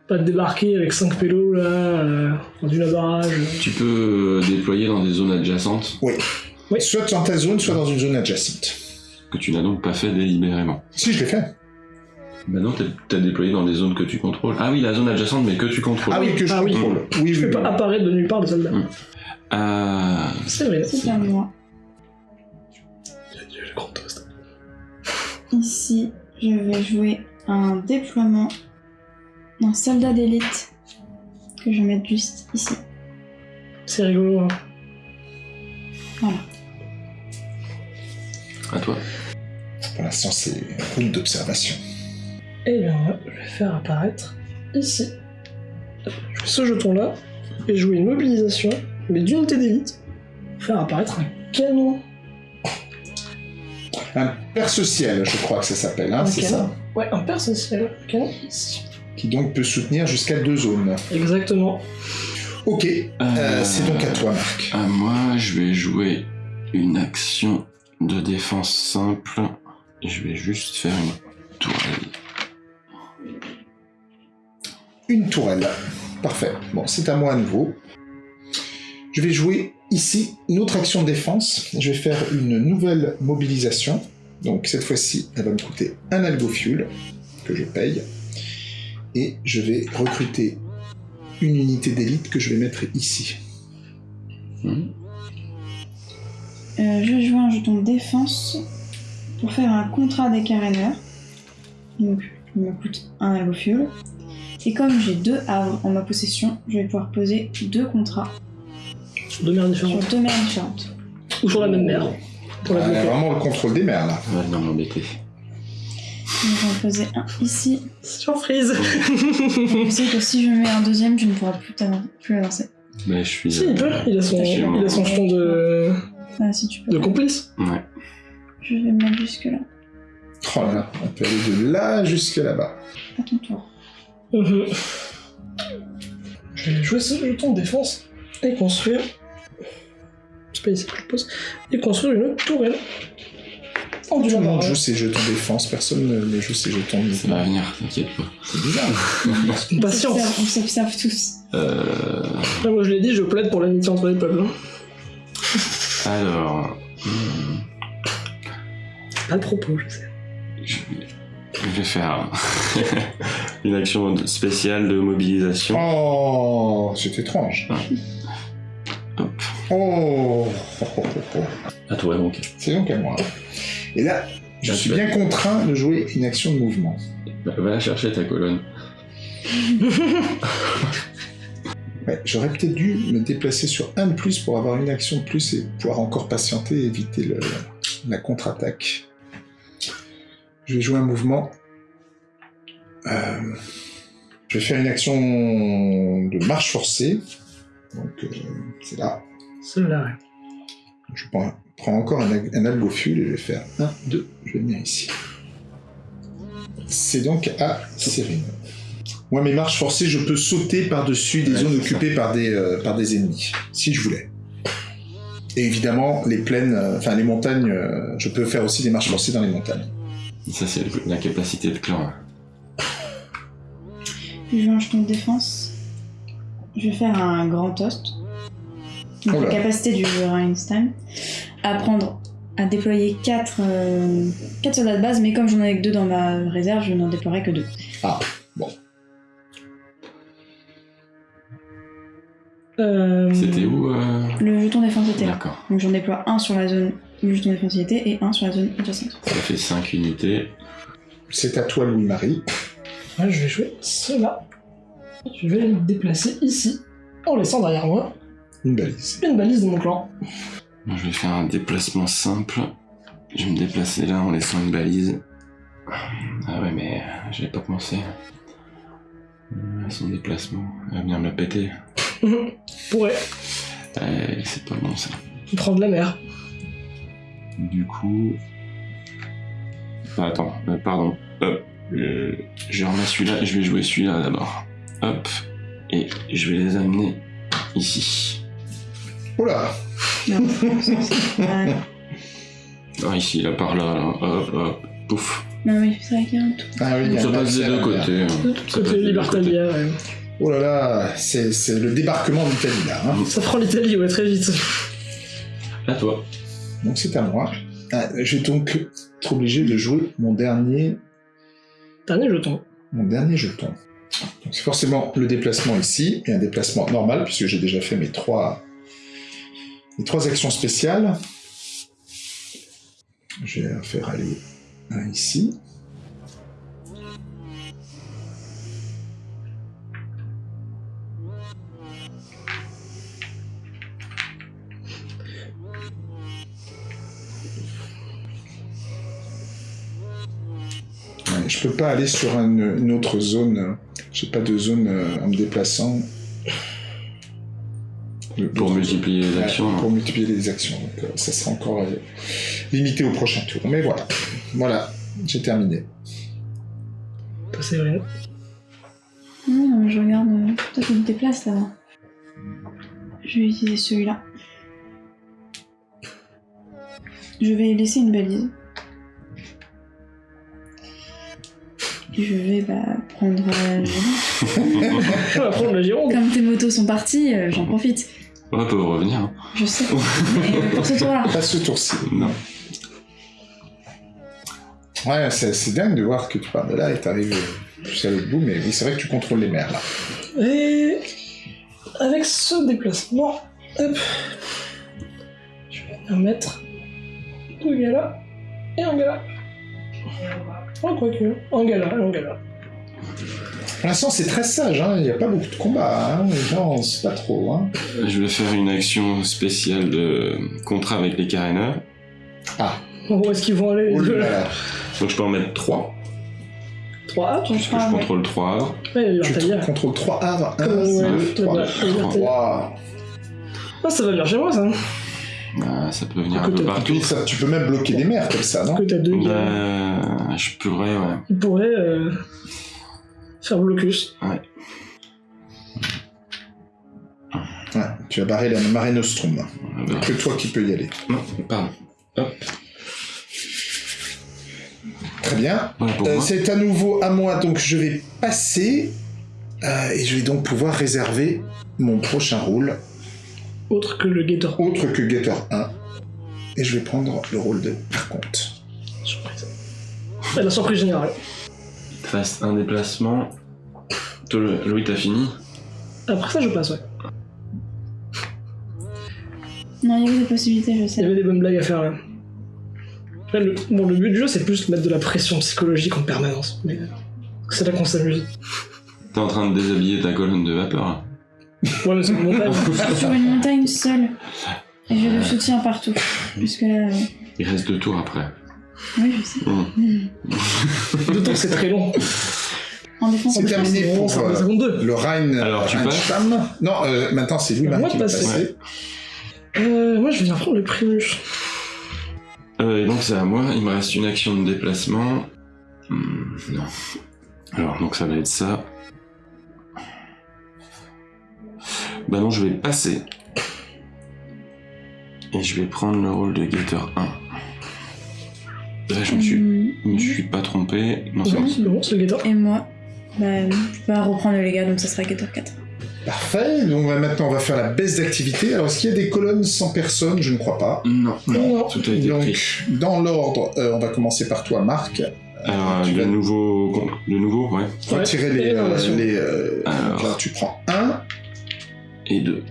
[SPEAKER 3] Pas de débarquer avec 5 pélos là, euh, dans une barrage.
[SPEAKER 2] Tu peux euh, déployer dans des zones adjacentes
[SPEAKER 3] Oui.
[SPEAKER 1] Soit dans ta zone, soit dans une zone adjacente.
[SPEAKER 2] que tu n'as donc pas fait délibérément.
[SPEAKER 1] Si, je l'ai fait.
[SPEAKER 2] Bah non, t'as- déployé dans des zones que tu contrôles. Ah oui, la zone adjacente, mais que tu contrôles.
[SPEAKER 1] Ah oui, que je
[SPEAKER 3] Ah oui.
[SPEAKER 1] contrôle. Oui,
[SPEAKER 3] Je
[SPEAKER 1] oui,
[SPEAKER 3] fais
[SPEAKER 1] oui.
[SPEAKER 3] pas apparaître de nulle part de soldats.
[SPEAKER 2] Mm. Euh,
[SPEAKER 3] C'est vrai.
[SPEAKER 4] C'est à moi.
[SPEAKER 3] Le grand toast.
[SPEAKER 4] Ici, je vais jouer un déploiement d'un soldat d'élite que je vais mettre juste ici.
[SPEAKER 3] C'est rigolo. Hein.
[SPEAKER 2] à toi.
[SPEAKER 1] Pour l'instant, c'est une route d'observation.
[SPEAKER 3] Et bien, moi, je vais faire apparaître ici. Je fais ce jeton-là et jouer une mobilisation, mais d'unité d'élite, faire apparaître un canon.
[SPEAKER 1] Un perce-ciel, je crois que ça s'appelle, hein, c'est ça
[SPEAKER 3] Ouais, un perce ciel. Canon ici.
[SPEAKER 1] Qui donc peut soutenir jusqu'à deux zones.
[SPEAKER 3] Exactement.
[SPEAKER 1] Ok, euh, c'est donc à toi, Marc.
[SPEAKER 2] À moi, je vais jouer une action de défense simple. Je vais juste faire une tourelle.
[SPEAKER 1] Une tourelle. Parfait. Bon, c'est à moi à nouveau. Je vais jouer ici une autre action de défense. Je vais faire une nouvelle mobilisation. Donc cette fois-ci, elle va me coûter un algo fuel que je paye. Et je vais recruter une unité d'élite que je vais mettre ici.
[SPEAKER 4] Euh, je jouer un jeton défense pour faire un contrat des caréneurs. Donc, il me coûte un algo fuel. Et comme j'ai deux havres en ma possession, je vais pouvoir poser deux contrats
[SPEAKER 3] Sur deux mers
[SPEAKER 4] sur
[SPEAKER 3] différentes.
[SPEAKER 4] deux mers différentes.
[SPEAKER 3] Ou sur la même mer. Pour la
[SPEAKER 1] Ah,
[SPEAKER 3] bloquer.
[SPEAKER 1] vraiment le contrôle des mers là.
[SPEAKER 2] Va venir m'embêter.
[SPEAKER 4] Donc, je vais en poser un ici.
[SPEAKER 3] Surprise
[SPEAKER 4] Je sais que si je mets un deuxième, je ne pourrai plus, t'avan- plus avancer.
[SPEAKER 2] Mais je suis.
[SPEAKER 3] Si, il peut. Il a son,
[SPEAKER 2] je suis
[SPEAKER 3] il a son jeton de,
[SPEAKER 4] Ah, si tu peux.
[SPEAKER 3] de complice.
[SPEAKER 2] Ouais.
[SPEAKER 4] Je vais me mettre jusque là.
[SPEAKER 1] Oh là là, on peut aller de là jusque là-bas.
[SPEAKER 4] À ton tour.
[SPEAKER 3] Mhm. Je vais jouer ce jeton de défense et construire. C'est pas ici que je pose. Et construire une tourelle. En
[SPEAKER 1] Tout le monde joue ses jetons de défense, personne ne joue ses jetons de
[SPEAKER 2] Ça va venir, t'inquiète pas.
[SPEAKER 1] C'est bizarre. <laughs>
[SPEAKER 3] Une patience.
[SPEAKER 4] On s'observe- tous.
[SPEAKER 2] Euh,
[SPEAKER 3] Après, moi je l'ai dit, je plaide pour l'amitié entre les peuples. hein.
[SPEAKER 2] alors. hmm,
[SPEAKER 3] pas le propos, je sais.
[SPEAKER 2] Je vais, je vais faire <laughs> une action spéciale de mobilisation.
[SPEAKER 1] Oh, c'est étrange.
[SPEAKER 2] Hop.
[SPEAKER 1] Oh, oh, oh, oh.
[SPEAKER 2] À toi donc.
[SPEAKER 1] c'est donc à moi. Et là, je suis bien contraint de jouer une action de mouvement.
[SPEAKER 2] Va va chercher ta colonne. <laughs>
[SPEAKER 1] Ouais, J'aurais peut-être dû me déplacer sur un de plus pour avoir une action de plus et pouvoir encore patienter et éviter le- la contre-attaque. Je vais jouer un mouvement Euh, je vais faire une action de marche forcée. Donc, euh, c'est là. Je prends, prends encore un, un et je vais faire 1, 2. Je vais venir ici. C'est donc à Cyrine. Moi, mes marches forcées, je peux sauter par-dessus des
[SPEAKER 2] Ouais,
[SPEAKER 1] zones
[SPEAKER 2] ça.
[SPEAKER 1] occupées par des, euh, par des ennemis, si je voulais. Et évidemment, les plaines, euh, enfin les montagnes, euh, je peux faire aussi des marches forcées dans les montagnes.
[SPEAKER 2] Ça, c'est la capacité de clan.
[SPEAKER 4] Je lance ton défense. Je vais faire un grand toast. Donc, la capacité du joueur Einstein. À prendre, à déployer 4, soldats de base, mais comme j'en ai que 2 dans ma réserve, je n'en déploierai que 2.
[SPEAKER 3] Euh,
[SPEAKER 2] C'était où euh...
[SPEAKER 4] Le jeton défense était là.
[SPEAKER 2] D'accord.
[SPEAKER 4] Donc j'en déploie un sur la zone où le jeton défense était et un sur la zone adjacente.
[SPEAKER 2] Ça fait 5 unités.
[SPEAKER 1] C'est à toi, Louis-Marie.
[SPEAKER 3] ouais, je vais jouer cela. Je vais me déplacer ici, en laissant derrière moi
[SPEAKER 1] Une balise.
[SPEAKER 3] une balise de mon clan.
[SPEAKER 2] Je vais faire un déplacement simple. Je vais me déplacer là en laissant une balise. Ah ouais, mais euh, j'avais pas pensé. Euh, Son déplacement, elle va venir me la péter. <laughs>
[SPEAKER 3] Pourrait
[SPEAKER 2] Euh, c'est pas bon ça.
[SPEAKER 3] prendre la mer.
[SPEAKER 2] Du coup. Ah, attends, euh, pardon. Hop. Euh, je remets celui-là et je vais jouer celui-là d'abord. Hop. Et je vais les amener ici.
[SPEAKER 1] Oh là
[SPEAKER 4] Non, Ah,
[SPEAKER 2] ici, là, par là, là. Hop, hop. Pouf.
[SPEAKER 4] non mais c'est vrai qu'il y a un tout.
[SPEAKER 1] Ah oui, il y a
[SPEAKER 2] Ça
[SPEAKER 1] un
[SPEAKER 2] passe des deux côtés. Ça passe
[SPEAKER 3] Libertalia, ouais.
[SPEAKER 1] Oh là là, c'est c'est le débarquement d'Italie là. hein.
[SPEAKER 3] Ça prend l'Italie, ouais, très vite.
[SPEAKER 2] À toi.
[SPEAKER 1] Donc c'est à moi. Ah, je vais donc être obligé de jouer mon dernier,
[SPEAKER 3] Dernier jeton.
[SPEAKER 1] mon dernier jeton. C'est forcément le déplacement ici, et un déplacement normal, puisque j'ai déjà fait mes trois, mes trois actions spéciales. Je vais faire aller un ici. Je peux pas aller sur une, une autre zone. J'ai pas de zone euh, en me déplaçant.
[SPEAKER 2] Pour multiplier les actions. hein.
[SPEAKER 1] pour multiplier les actions. Donc, euh, ça sera encore euh, limité au prochain tour. Mais voilà. Voilà, j'ai terminé.
[SPEAKER 3] Toi, c'est vrai.
[SPEAKER 4] Non, je regarde. Toi, tu te déplaces là-bas. Je vais utiliser celui-là. Je vais laisser une balise. Je vais bah, prendre. euh, <laughs>
[SPEAKER 3] On va prendre la Gironde.
[SPEAKER 4] Comme tes motos sont parties, euh, j'en profite.
[SPEAKER 2] On peut revenir. hein.
[SPEAKER 4] Je sais. Mais pour ce tour-là.
[SPEAKER 1] Pas ce tour-ci.
[SPEAKER 2] Non.
[SPEAKER 1] Ouais, c'est c'est dingue de voir que tu pars de là et t'arrives jusqu'à l'autre bout, mais oui, c'est vrai que tu contrôles les mers là.
[SPEAKER 3] Et avec ce déplacement, hop, je vais venir mettre deux gars là et un gars là. Oh, quoique, un gars là et un gars là.
[SPEAKER 1] Pour l'instant, c'est très sage, hein. il n'y a pas beaucoup de combats, hein. les gens, c'est pas trop. Hein.
[SPEAKER 2] Je vais faire une action spéciale de contrat avec les caréneurs.
[SPEAKER 1] Ah,
[SPEAKER 3] Où est-ce qu'ils vont aller? Les
[SPEAKER 1] oh
[SPEAKER 3] deux
[SPEAKER 1] là là.
[SPEAKER 2] Donc je peux en mettre 3.
[SPEAKER 3] 3 A,
[SPEAKER 4] Tu
[SPEAKER 2] Parce que je contrôle 3 arbres.
[SPEAKER 3] Ouais,
[SPEAKER 1] Tu contrôles 3 arbres, 1,
[SPEAKER 3] Euh, ouais,
[SPEAKER 1] 2, 3.
[SPEAKER 3] ouais, Libertalia.
[SPEAKER 1] Waouh.
[SPEAKER 3] Ah, ça va bien chez moi ça.
[SPEAKER 2] Ah, ça peut venir un peu partout.
[SPEAKER 1] Ça, tu peux même bloquer des mers comme ça, non
[SPEAKER 3] Que t'as deux.
[SPEAKER 2] Bah, je pourrais, ouais.
[SPEAKER 3] Ils pourraient euh, faire blocus.
[SPEAKER 1] Ouais, tu as barré la Mare Nostrum.
[SPEAKER 2] Ah, bah,
[SPEAKER 1] Que toi qui peux y aller.
[SPEAKER 2] Non, pardon. Hop.
[SPEAKER 1] Très bien.
[SPEAKER 2] Voilà
[SPEAKER 1] Euh, c'est à nouveau à moi, donc je vais passer euh, et je vais donc pouvoir réserver mon prochain rôle,
[SPEAKER 3] Autre que le Gator.
[SPEAKER 1] autre que Getter 1. Et je vais prendre le rôle de Arconte.
[SPEAKER 3] Surprise. La surprise générale.
[SPEAKER 2] Reste un déplacement. Toi, le- Louis, t'as fini
[SPEAKER 3] Après ça, je passe, ouais.
[SPEAKER 4] Non, il y avait des possibilités, je
[SPEAKER 3] Il y
[SPEAKER 4] sais.
[SPEAKER 3] avait des bonnes blagues à faire là. Là, le, bon, le but du jeu, c'est plus de mettre de la pression psychologique en permanence. Mais c'est là qu'on s'amuse.
[SPEAKER 2] T'es en train de déshabiller ta colonne de vapeur.
[SPEAKER 3] Ouais, mais c'est une montagne. <laughs>
[SPEAKER 4] Sur une montagne seule. Et j'ai le soutien partout. Puisque là. euh,
[SPEAKER 2] Il reste deux tours après.
[SPEAKER 4] Oui, je sais.
[SPEAKER 2] Mmh. <laughs>
[SPEAKER 3] Deux tours, c'est très long.
[SPEAKER 4] En défense.
[SPEAKER 1] C'est terminé
[SPEAKER 3] Bon,
[SPEAKER 1] pour
[SPEAKER 3] ça
[SPEAKER 1] euh,
[SPEAKER 3] ça compte deux.
[SPEAKER 1] le Rhein.
[SPEAKER 2] Alors, tu passes.
[SPEAKER 1] Non, euh, maintenant c'est lui
[SPEAKER 3] À
[SPEAKER 1] même
[SPEAKER 3] moi
[SPEAKER 1] qui
[SPEAKER 3] de
[SPEAKER 1] va
[SPEAKER 3] passer.
[SPEAKER 1] passer.
[SPEAKER 3] Euh, moi, je vais bien prendre le primus.
[SPEAKER 2] Euh, et donc c'est à moi, il me reste une action de déplacement. Hmm, non. Alors donc ça va être ça. Bah non, je vais passer. Et je vais prendre le rôle de Gator 1. Là, je me suis, je me suis pas trompé. Non, c'est bon.
[SPEAKER 3] c'est le guetteur.
[SPEAKER 4] Et moi, bah, je vais reprendre le légat, donc ça sera Gator 4.
[SPEAKER 1] Parfait. Donc bah, maintenant on va faire la baisse d'activité. Alors est-ce qu'il y a des colonnes sans personne? Je ne crois pas.
[SPEAKER 2] Non,
[SPEAKER 3] Non.
[SPEAKER 2] tout a été
[SPEAKER 1] Donc
[SPEAKER 2] pris.
[SPEAKER 1] dans l'ordre, euh, on va commencer par toi, Marc.
[SPEAKER 2] Alors,
[SPEAKER 1] tu
[SPEAKER 2] de
[SPEAKER 1] vas-
[SPEAKER 2] nouveau, de nouveau, ouais.
[SPEAKER 1] Retirer les,
[SPEAKER 3] et
[SPEAKER 1] euh, les, euh,
[SPEAKER 2] Alors.
[SPEAKER 1] là, tu prends 1,
[SPEAKER 2] Et deux.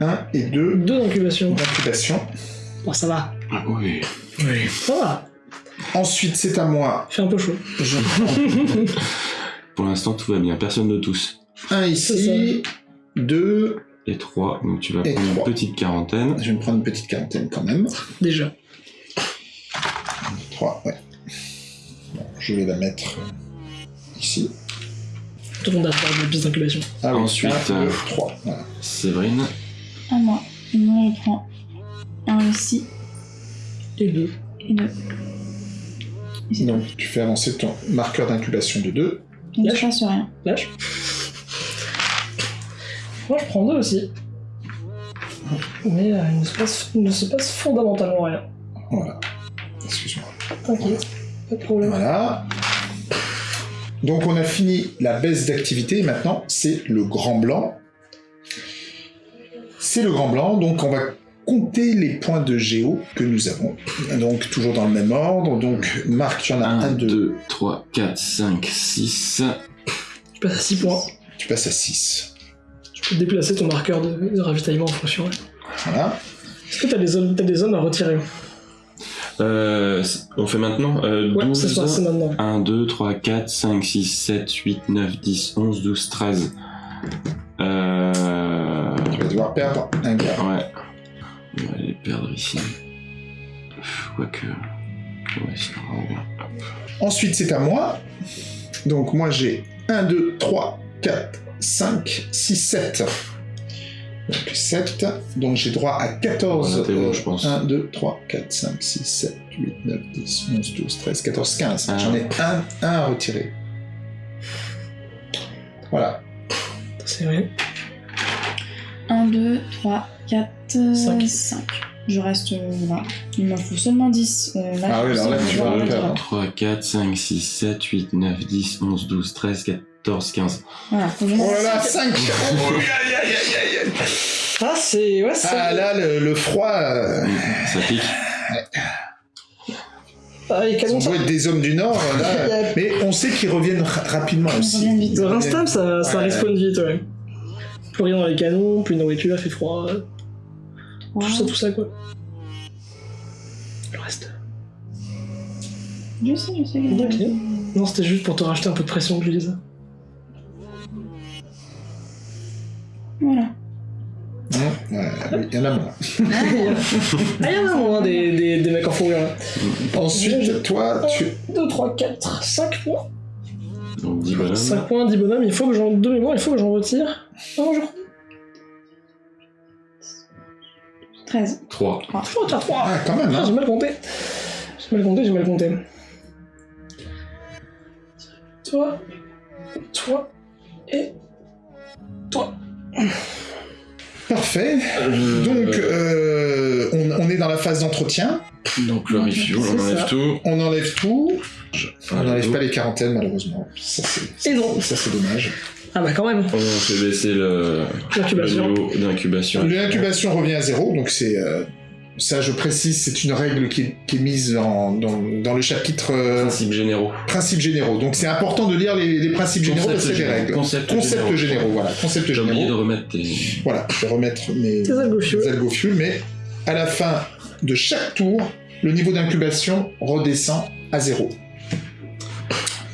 [SPEAKER 1] 1 et 2
[SPEAKER 3] Deux d'incubation.
[SPEAKER 1] d'incubation.
[SPEAKER 3] Bon, ça va.
[SPEAKER 2] Ah oui.
[SPEAKER 3] Oui. Ça va.
[SPEAKER 1] Ensuite, c'est à moi.
[SPEAKER 3] Fait un peu chaud.
[SPEAKER 1] Je <laughs>
[SPEAKER 2] Pour l'instant, tout va bien. Personne ne tousse.
[SPEAKER 1] 1 ici, 2.
[SPEAKER 2] Et trois. Donc tu vas
[SPEAKER 1] Et
[SPEAKER 2] prendre
[SPEAKER 1] trois.
[SPEAKER 2] une petite quarantaine.
[SPEAKER 1] Je vais me prendre une petite quarantaine quand même.
[SPEAKER 3] Déjà.
[SPEAKER 1] 3, ouais. Bon, je vais la mettre ici.
[SPEAKER 3] Tout le monde a faire des pistes d'incubation.
[SPEAKER 1] Ah oui,
[SPEAKER 2] Ensuite,
[SPEAKER 1] 1,
[SPEAKER 2] euh,
[SPEAKER 1] 2, 3. Voilà.
[SPEAKER 2] Séverine.
[SPEAKER 4] À moi. Et moi, je prends un ici
[SPEAKER 3] Et deux.
[SPEAKER 4] et deux. Et c'est
[SPEAKER 1] Donc, tu fais avancer ton marqueur d'incubation de 2.
[SPEAKER 4] tout. Il ne se passe rien.
[SPEAKER 3] Lâche. Moi, je prends deux aussi. Mais euh, il ne se passe, il ne se passe fondamentalement rien.
[SPEAKER 1] Voilà. Excuse-moi.
[SPEAKER 3] T'inquiète. Pas de problème.
[SPEAKER 1] Voilà. Donc on a fini la baisse d'activité, maintenant c'est le grand blanc. C'est le grand blanc, donc on va compter les points de géo que nous avons. Donc toujours dans le même ordre, donc Marc, tu en as 1,
[SPEAKER 2] 1,
[SPEAKER 1] 2,
[SPEAKER 2] 2, 3, 4, 5, 6.
[SPEAKER 3] Je passe à 6 points.
[SPEAKER 1] tu passes à 6.
[SPEAKER 3] Je peux déplacer ton marqueur de, de ravitaillement en fonction.
[SPEAKER 1] Voilà.
[SPEAKER 3] Est-ce que t'as des zones, t'as des zones à retirer?
[SPEAKER 2] Euh, on fait maintenant euh,
[SPEAKER 3] Ouais, c'est ça, c'est
[SPEAKER 2] 12.
[SPEAKER 3] maintenant.
[SPEAKER 2] 1, 2, 3, 4, 5, 6, 7, 8, 9, 10, 11, 12, 13. Euh...
[SPEAKER 1] Tu vas devoir perdre un gars.
[SPEAKER 2] Ouais. On va les perdre ici. Quoique. Ouais.
[SPEAKER 1] Ensuite c'est à moi. Donc moi j'ai 1, 2, 3, 4, 5, 6, 7. Donc 7. Donc j'ai droit à 14.
[SPEAKER 2] On a été bon, je pense.
[SPEAKER 1] 1, 2, 3, 4, 5, 6, 7, 8, 9, 10, 11, 12, 13, 14, 15.
[SPEAKER 2] Ah.
[SPEAKER 1] J'en ai un, un à retirer. Voilà.
[SPEAKER 3] C'est vrai.
[SPEAKER 4] 1, 2, 3, 4,
[SPEAKER 3] Cinq.
[SPEAKER 4] 5. Je reste là. Il m'en faut seulement 10. Euh, là,
[SPEAKER 1] Ah oui, alors là, tu vas
[SPEAKER 4] en
[SPEAKER 1] le perdre.
[SPEAKER 4] mettre.
[SPEAKER 2] 3, 4, 5, 6, 7, 8, 9, 10, 11, 12, 13, 14, 15.
[SPEAKER 4] Voilà,
[SPEAKER 1] Oh là là,
[SPEAKER 4] cinq.
[SPEAKER 1] 5
[SPEAKER 3] Ah, c'est. Ouais, c'est.
[SPEAKER 1] Ah là, le, le froid, euh,
[SPEAKER 2] Ça pique.
[SPEAKER 3] Ah, les
[SPEAKER 1] on
[SPEAKER 3] canons, ça.
[SPEAKER 1] doit être des hommes du Nord, là. Mais on sait qu'ils reviennent ra- rapidement aussi.
[SPEAKER 4] reviennent vite.
[SPEAKER 3] Le Rinstam, ça, ça
[SPEAKER 1] Ouais.
[SPEAKER 3] respawn vite, ouais. Plus rien dans les canons, plus de nourriture, il fait froid. Tout ça, tout ça, quoi. Le reste.
[SPEAKER 4] Je sais, je sais.
[SPEAKER 3] Ok. Non, c'était juste pour te racheter un peu de pression que
[SPEAKER 4] Voilà.
[SPEAKER 1] Ouais, oui, il y en a moins. <laughs>
[SPEAKER 3] Ah, il y en a moins des, des, des mecs en fourrure là.
[SPEAKER 1] Ensuite, toi, tu...
[SPEAKER 3] 2, 3, 4, 5 points.
[SPEAKER 2] Donc 10 bonhommes.
[SPEAKER 3] 5 points, 10 bonhommes, il faut que j'en. De mémoire, il faut que j'en retire. Je crois.
[SPEAKER 4] 13.
[SPEAKER 2] 3.
[SPEAKER 3] Il faut retirer 3.
[SPEAKER 1] Ah, quand même,
[SPEAKER 3] Ah,
[SPEAKER 1] hein.
[SPEAKER 3] j'ai mal compté. J'ai mal compté, j'ai mal compté. Toi, toi et toi.
[SPEAKER 1] Parfait. Donc, euh, on, on est dans la phase d'entretien.
[SPEAKER 2] donc le refuel, on enlève
[SPEAKER 3] ça.
[SPEAKER 2] tout.
[SPEAKER 1] On enlève tout. On n'enlève pas les quarantaines, malheureusement. Ça, c'est
[SPEAKER 3] Et non.
[SPEAKER 1] ça, c'est dommage.
[SPEAKER 3] Ah bah quand même,
[SPEAKER 2] On fait baisser le, le
[SPEAKER 3] l'incubation.
[SPEAKER 2] niveau d'incubation.
[SPEAKER 1] L'incubation revient à zéro, donc c'est... euh, ça, je précise, c'est une règle qui est, qui est mise en- dans, dans le chapitre euh,
[SPEAKER 2] Principes généraux.
[SPEAKER 1] principes généraux. Donc c'est important de lire les, les principes généraux parce que c'est des règles.
[SPEAKER 2] Concepts
[SPEAKER 1] Concepts généraux, voilà. Concepts
[SPEAKER 2] J'ai oublié de
[SPEAKER 1] généraux.
[SPEAKER 2] remettre tes.
[SPEAKER 1] Voilà, je vais remettre mes
[SPEAKER 3] Tes algofioles.
[SPEAKER 1] mais à la fin de chaque tour, le niveau d'incubation redescend à zéro.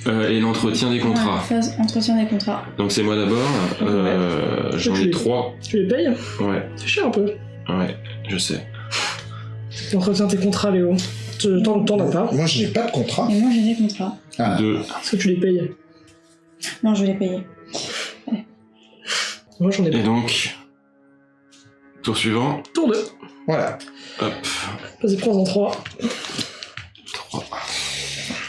[SPEAKER 2] Euh, et l'entretien des contrats.
[SPEAKER 4] phase entretien des contrats.
[SPEAKER 2] Donc c'est moi d'abord. Euh, J'en ai
[SPEAKER 3] Tu-
[SPEAKER 2] 3.
[SPEAKER 3] Tu les payes
[SPEAKER 2] Ouais,
[SPEAKER 3] C'est cher un peu.
[SPEAKER 2] ouais, je sais.
[SPEAKER 3] Tu entretiens tes contrats, Léo. T'en as pas.
[SPEAKER 1] Moi, je n'ai pas de contrat.
[SPEAKER 4] Et moi, j'ai des contrats.
[SPEAKER 1] Ah.
[SPEAKER 2] Deux.
[SPEAKER 3] Est-ce que tu les payes?
[SPEAKER 4] Non, je les payer.
[SPEAKER 3] Moi j'en ai
[SPEAKER 2] Et
[SPEAKER 3] pas.
[SPEAKER 2] donc, tour suivant.
[SPEAKER 3] Tour 2.
[SPEAKER 1] Voilà.
[SPEAKER 2] Hop.
[SPEAKER 3] Vas-y, prends-en 3.
[SPEAKER 2] Trois.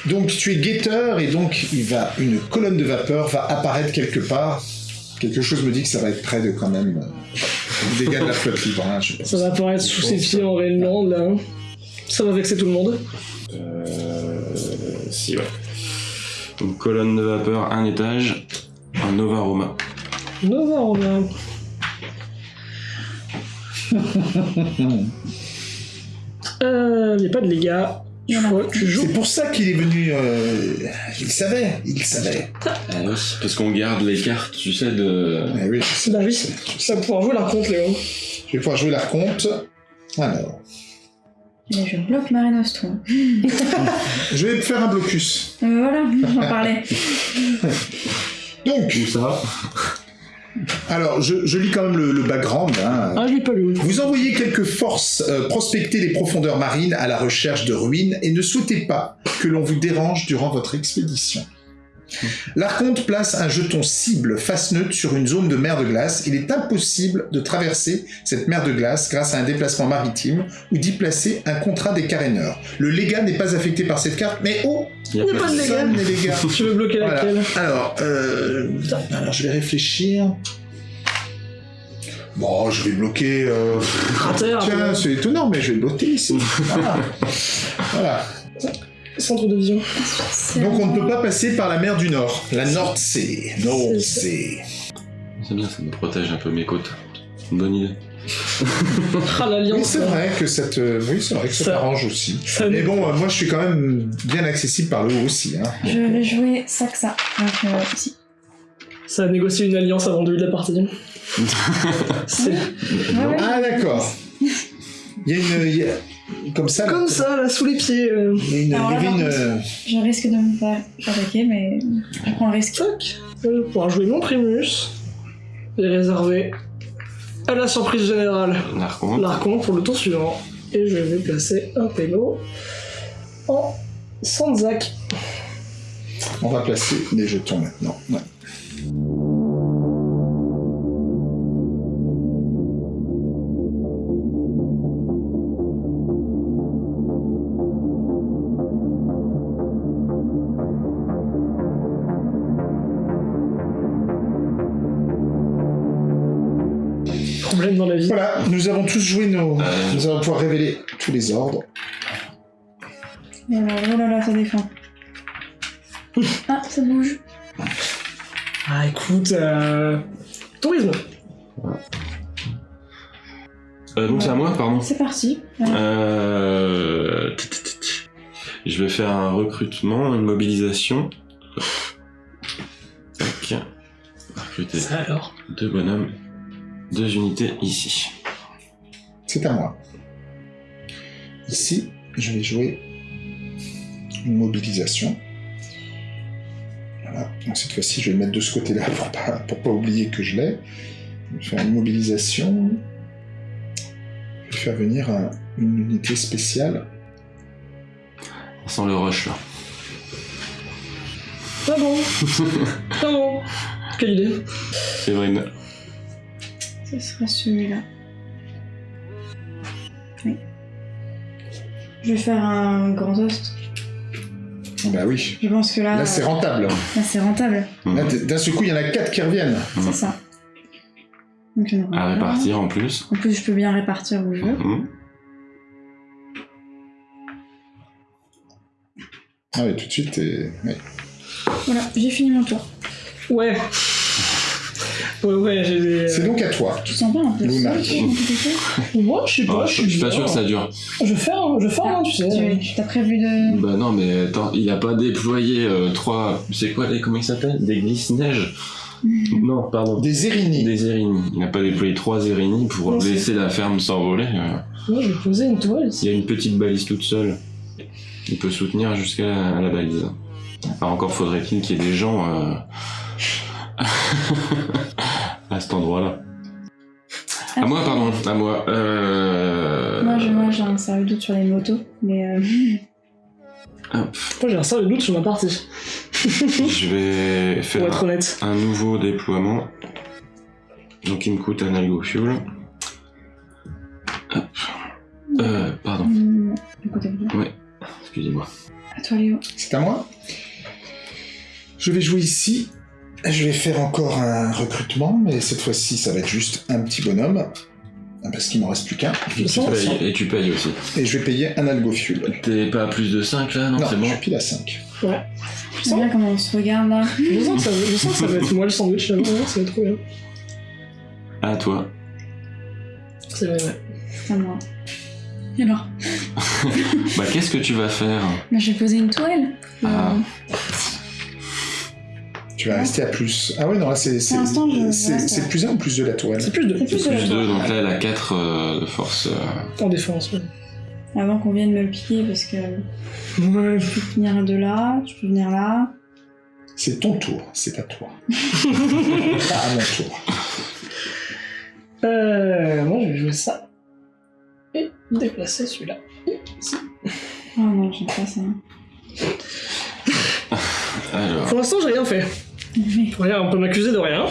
[SPEAKER 1] Donc, tu es guetteur et donc il va une colonne de vapeur va apparaître quelque part. Quelque chose me dit que ça va être près de quand même euh, des dégâts de la flotte libre. hein, je sais pas.
[SPEAKER 3] Ça va apparaître sous ses pieds en Rainland là. hein. Ça va vexer tout le monde.
[SPEAKER 2] Euh, si, ouais. Une colonne de vapeur, un étage, un Nova Roma.
[SPEAKER 3] Nova, a. <laughs> Euh, y a pas de dégâts.
[SPEAKER 1] C'est pour ça qu'il est venu. euh, Il savait, il savait.
[SPEAKER 2] Ah oui, parce qu'on garde les cartes, tu sais, de.
[SPEAKER 1] Eh oui,
[SPEAKER 3] Bah oui, ça va pouvoir jouer la compte, Léo.
[SPEAKER 1] Je vais pouvoir jouer la compte. Alors,
[SPEAKER 4] Et je bloque Mare Nostrum. <laughs>
[SPEAKER 1] je vais faire un blocus.
[SPEAKER 4] Euh, voilà, j'en parlais. <laughs>
[SPEAKER 1] Donc,
[SPEAKER 2] Où ça?
[SPEAKER 1] Alors, je, je lis quand même le, le background. hein.
[SPEAKER 3] Ah, je l'ai pas lu.
[SPEAKER 1] Vous envoyez quelques forces euh, prospecter les profondeurs marines à la recherche de ruines et ne souhaitez pas que l'on vous dérange durant votre expédition. L'Archonte place un jeton cible face neutre sur une zone de mer de glace. Il est impossible de traverser cette mer de glace grâce à un déplacement maritime ou d'y placer un contrat des caréneurs. Le légat n'est pas affecté par cette carte, mais oh,
[SPEAKER 2] Il y a
[SPEAKER 3] pas de
[SPEAKER 1] légat.
[SPEAKER 3] Tu <laughs> veux bloquer
[SPEAKER 1] Voilà.
[SPEAKER 3] laquelle
[SPEAKER 1] Alors, euh, alors, je vais réfléchir. Bon, je vais bloquer. euh, Tiens, c'est étonnant, mais je vais bloquer ici. <laughs> Voilà. Voilà.
[SPEAKER 3] Centre de vision.
[SPEAKER 1] Donc on ne peut pas passer par la mer du Nord, la Nordsee. Nordsee.
[SPEAKER 2] C'est bien, ça me protège un peu mes côtes. Bonne idée. <laughs>
[SPEAKER 3] Ah,
[SPEAKER 1] Oui,
[SPEAKER 3] l'alliance.
[SPEAKER 1] c'est vrai que cette, euh, oui, c'est vrai que ça
[SPEAKER 3] Ça-
[SPEAKER 1] t'arrange aussi.
[SPEAKER 3] Ça
[SPEAKER 1] Mais bon, euh, moi je suis quand même bien accessible par le haut aussi. Hein.
[SPEAKER 4] Je vais jouer ça que ça. Donc, euh, ici.
[SPEAKER 3] Ça a négocié une alliance avant le début de la partie. <laughs> C'est
[SPEAKER 4] Ouais, ouais.
[SPEAKER 1] Ah d'accord. <laughs> Il y a une, il y a- comme ça. là,
[SPEAKER 3] comme ça, là, sous les pieds. euh.
[SPEAKER 1] Une,
[SPEAKER 4] Alors là,
[SPEAKER 1] euh,
[SPEAKER 4] Je risque de me faire attaquer, mais je prends le risque.
[SPEAKER 3] Tac. Je vais pouvoir jouer mon Primus. Et réserver à la surprise générale
[SPEAKER 2] L'archon.
[SPEAKER 3] l'archon pour le tour suivant. Et je vais placer un péno en Sanzak.
[SPEAKER 1] On va placer les jetons maintenant. Ouais.
[SPEAKER 3] Dans la vie.
[SPEAKER 1] Voilà, nous avons tous joué nos.
[SPEAKER 2] Euh.
[SPEAKER 1] Nous allons pouvoir révéler tous les ordres.
[SPEAKER 4] Et alors, oh là là, ça défend. Ah, ça bouge.
[SPEAKER 3] Ah, écoute, euh... tourisme.
[SPEAKER 2] Euh, donc c'est à moi, pardon.
[SPEAKER 4] C'est parti. Voilà.
[SPEAKER 2] Euh... t- t- t- t- Je vais faire un recrutement, une mobilisation. Tac. Recruter
[SPEAKER 3] Ça alors.
[SPEAKER 2] deux bonhommes, deux unités ici.
[SPEAKER 1] C'est à moi. Ici, je vais jouer une mobilisation. Voilà. Donc cette fois-ci, je vais le mettre de ce côté-là <laughs> pour pas, pour pas oublier que je l'ai. Je vais faire une mobilisation. Je vais faire venir un- une unité spéciale.
[SPEAKER 2] Sans le rush là.
[SPEAKER 3] Ah bon <laughs> Ah bon Quelle idée
[SPEAKER 2] Séverine.
[SPEAKER 4] Ce sera celui-là. Oui. Je vais faire un grand host.
[SPEAKER 1] Bah oui.
[SPEAKER 4] Je pense que là,
[SPEAKER 1] Là, c'est rentable.
[SPEAKER 4] là, c'est rentable.
[SPEAKER 1] Là, d'un seul coup, il y en a quatre qui reviennent.
[SPEAKER 4] C'est ça. Donc, il y en aura
[SPEAKER 2] À répartir en plus.
[SPEAKER 4] En plus, je peux bien répartir où je veux.
[SPEAKER 2] Mhm.
[SPEAKER 1] Ah oui, tout de suite, t'es- ouais.
[SPEAKER 4] Voilà, j'ai fini mon tour.
[SPEAKER 3] Ouais. Ouais, ouais, j'ai des...
[SPEAKER 1] C'est donc à toi.
[SPEAKER 4] Tu te sens pas un peu
[SPEAKER 1] Luna. <laughs>
[SPEAKER 3] Moi, je sais pas,
[SPEAKER 2] Ah,
[SPEAKER 3] je
[SPEAKER 2] je
[SPEAKER 3] suis
[SPEAKER 2] pas sûr que ça dure.
[SPEAKER 3] Je fais, hein, je fais, hein, tu sais.
[SPEAKER 4] Tu t'as prévu de.
[SPEAKER 2] Bah non, mais attends, il a pas déployé euh, trois. C'est quoi les. Comment ils s'appellent? Des glisse-neige Non, pardon.
[SPEAKER 1] Des Érini.
[SPEAKER 2] Des Érini. Il n'a pas déployé trois Érini pour
[SPEAKER 3] Non,
[SPEAKER 2] laisser la ferme s'envoler. euh.
[SPEAKER 3] Moi, je vais poser une toile.
[SPEAKER 2] Il y a une petite balise toute seule. Il peut soutenir jusqu'à la, la balise. Enfin, encore faudrait-il qu'il y ait des gens euh, <laughs> à cet endroit-là. À moi, pardon, à moi. Euh...
[SPEAKER 4] Moi, j'ai, moi, j'ai un sérieux doute sur les motos, mais euh,
[SPEAKER 2] hop,
[SPEAKER 3] Moi j'ai un sérieux doute sur ma partie, <laughs>
[SPEAKER 2] je vais faire
[SPEAKER 3] être honnête.
[SPEAKER 2] un nouveau déploiement. Donc il me coûte un algo fuel. Hop. Euh, pardon.
[SPEAKER 4] de vous.
[SPEAKER 2] Excusez-moi.
[SPEAKER 4] À toi, Léo.
[SPEAKER 1] C'est à moi. Je vais jouer ici. Je vais faire encore un recrutement, mais cette fois-ci, ça va être juste un petit bonhomme. Parce qu'il m'en reste plus qu'un.
[SPEAKER 3] Je
[SPEAKER 2] et tu payes aussi.
[SPEAKER 1] Et je vais payer un algo fuel.
[SPEAKER 2] T'es pas à plus de 5 là, non,
[SPEAKER 1] Non,
[SPEAKER 2] c'est bon
[SPEAKER 1] je suis pile à 5.
[SPEAKER 4] Je sais bien comment on se regarde là.
[SPEAKER 3] Je sens, que ça, je sens que ça va être moi le sandwich là, ouais, ça va être trop bien.
[SPEAKER 2] À toi.
[SPEAKER 3] C'est vrai, ouais.
[SPEAKER 4] C'est à moi. Et alors <laughs>
[SPEAKER 2] Bah qu'est-ce que tu vas faire?
[SPEAKER 4] Bah, J'ai posé une tourelle.
[SPEAKER 2] Ah.
[SPEAKER 4] Euh,
[SPEAKER 1] Tu vas rester à plus. Ah ouais, non, là, c'est. plus 1 ou plus 2 la tourelle
[SPEAKER 3] C'est plus de
[SPEAKER 4] C'est plus de la
[SPEAKER 2] Plus 2,
[SPEAKER 4] tourelle.
[SPEAKER 2] donc là elle a 4 de force. euh,
[SPEAKER 3] en défense. Ouais.
[SPEAKER 4] Avant qu'on vienne me le piquer, parce que
[SPEAKER 3] Ouais.
[SPEAKER 4] je peux venir de là, je peux venir là.
[SPEAKER 1] C'est ton tour, c'est à toi. <laughs> Pas à mon tour.
[SPEAKER 3] Euh, moi je vais jouer ça. Et déplacer celui-là.
[SPEAKER 4] Oh non, j'aime pas ça. <laughs>
[SPEAKER 2] Alors,
[SPEAKER 3] Pour l'instant j'ai rien fait.
[SPEAKER 4] Mais-
[SPEAKER 3] Regarde, on peut m'accuser de rien.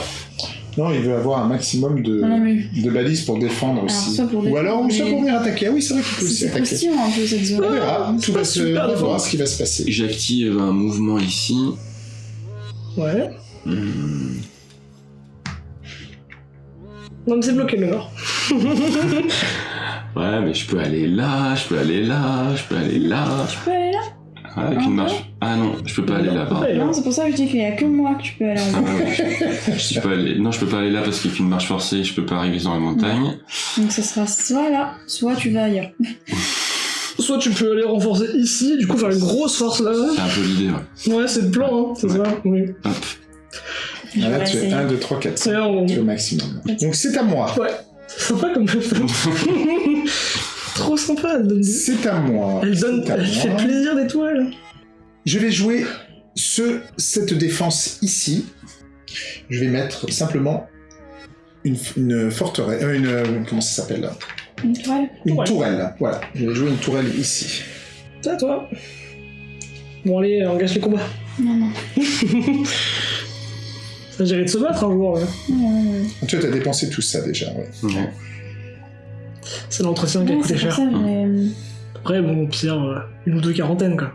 [SPEAKER 1] Non, il veut avoir un maximum de,
[SPEAKER 4] Ah non, mais
[SPEAKER 1] de balises pour défendre aussi. Ou alors, ou soit
[SPEAKER 4] mais-
[SPEAKER 1] pour venir attaquer. Ah oui, c'est vrai qu'il peut aussi
[SPEAKER 4] c'est
[SPEAKER 1] attaquer.
[SPEAKER 4] croustillant un peu cette zone.
[SPEAKER 1] On verra,
[SPEAKER 3] c'est
[SPEAKER 1] tout va se on ce qui va se passer.
[SPEAKER 2] j'active un mouvement ici.
[SPEAKER 3] Ouais.
[SPEAKER 2] Hmm,
[SPEAKER 3] Non mais c'est bloqué le nord. <laughs>
[SPEAKER 2] Ouais, mais je peux aller là, je peux aller là, je peux aller là.
[SPEAKER 4] Tu peux aller là
[SPEAKER 2] Ah, avec une marche. Ah non, je peux pas aller là. pardon.
[SPEAKER 3] Ouais.
[SPEAKER 4] Non, c'est pour ça que je dis qu'il y a que moi que tu peux aller en
[SPEAKER 2] Ah,
[SPEAKER 4] bas.
[SPEAKER 2] ouais. Je peux aller... Non, je peux pas aller là parce qu'il y a qu'une marche forcée, je peux pas arriver dans la montagne.
[SPEAKER 4] Donc ce sera soit là, soit tu vas ailleurs. <laughs>
[SPEAKER 3] Soit tu peux aller renforcer ici, du coup faire une grosse force là.
[SPEAKER 2] C'est un peu l'idée, ouais.
[SPEAKER 3] Ouais, c'est le plan, hein, c'est ça. Oui.
[SPEAKER 2] Hop.
[SPEAKER 4] Je
[SPEAKER 1] Ah,
[SPEAKER 4] vais
[SPEAKER 1] là, tu es
[SPEAKER 4] essayer.
[SPEAKER 1] 1, 2, 3, 4, 5.
[SPEAKER 3] C'est on...
[SPEAKER 1] Tu es au maximum. Donc c'est à moi.
[SPEAKER 3] Ouais. C'est sympa comme Trop sympa, elle donne, du-
[SPEAKER 1] C'est à moi.
[SPEAKER 3] elle donne,
[SPEAKER 1] C'est à
[SPEAKER 3] elle fait
[SPEAKER 1] moi.
[SPEAKER 3] plaisir d'étoiles.
[SPEAKER 1] Je vais jouer ce, cette défense ici. Je vais mettre simplement une, une forteresse. euh, une, euh, comment ça s'appelle? Là
[SPEAKER 4] Une toile
[SPEAKER 1] Une tourelle. Voilà. Je vais jouer une tourelle ici.
[SPEAKER 3] C'est à toi. Bon allez, engage les combats.
[SPEAKER 4] Non, non. <laughs>
[SPEAKER 3] Ça gérer de se battre un jour. ouais.
[SPEAKER 4] Ouais, ouais, ouais.
[SPEAKER 1] Tu as dépensé tout ça déjà. Ouais.
[SPEAKER 3] C'est l'entretien qui a coûté cher.
[SPEAKER 4] ça, j'ai-
[SPEAKER 3] Après, bon, au pire, euh, une ou deux quarantaines quoi.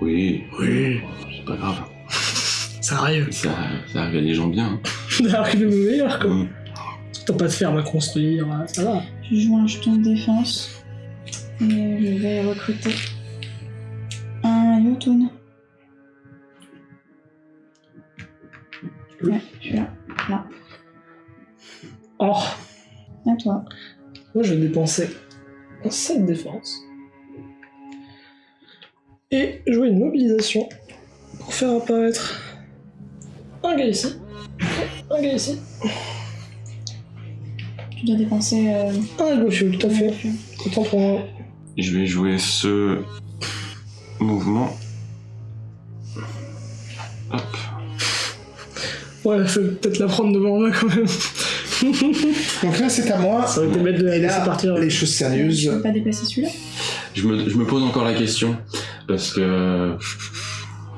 [SPEAKER 2] Oui.
[SPEAKER 3] Oui.
[SPEAKER 2] C'est pas grave.
[SPEAKER 3] Ça arrive.
[SPEAKER 2] Ça, ça arrive à des gens bien. <laughs>
[SPEAKER 3] D'arriver le meilleur quoi.
[SPEAKER 2] Hmm.
[SPEAKER 3] T'as pas de ferme à construire, euh, ça va.
[SPEAKER 4] Je joue un jeton de défense. Et je vais recruter un Yotun. Ouais, je suis là. Là.
[SPEAKER 3] Oh,
[SPEAKER 4] À toi.
[SPEAKER 3] moi je vais dépenser un 7 défense. Et jouer une mobilisation pour faire apparaître un gars ici. Un gars ici.
[SPEAKER 4] Tu dois dépenser. Euh,
[SPEAKER 3] Un fuel, tout à fait. Autant pour moi.
[SPEAKER 2] Je vais jouer ce mouvement. Hop.
[SPEAKER 3] Ouais, faut peut-être la prendre devant moi quand même. <laughs>
[SPEAKER 1] Donc là, c'est à moi.
[SPEAKER 3] Ça aurait été bête de la
[SPEAKER 1] Et
[SPEAKER 3] laisser
[SPEAKER 1] là,
[SPEAKER 3] partir.
[SPEAKER 1] les choses
[SPEAKER 4] Je
[SPEAKER 1] sérieuses.
[SPEAKER 4] peux pas déplacer celui-là?
[SPEAKER 2] Je me, je me pose encore la question parce que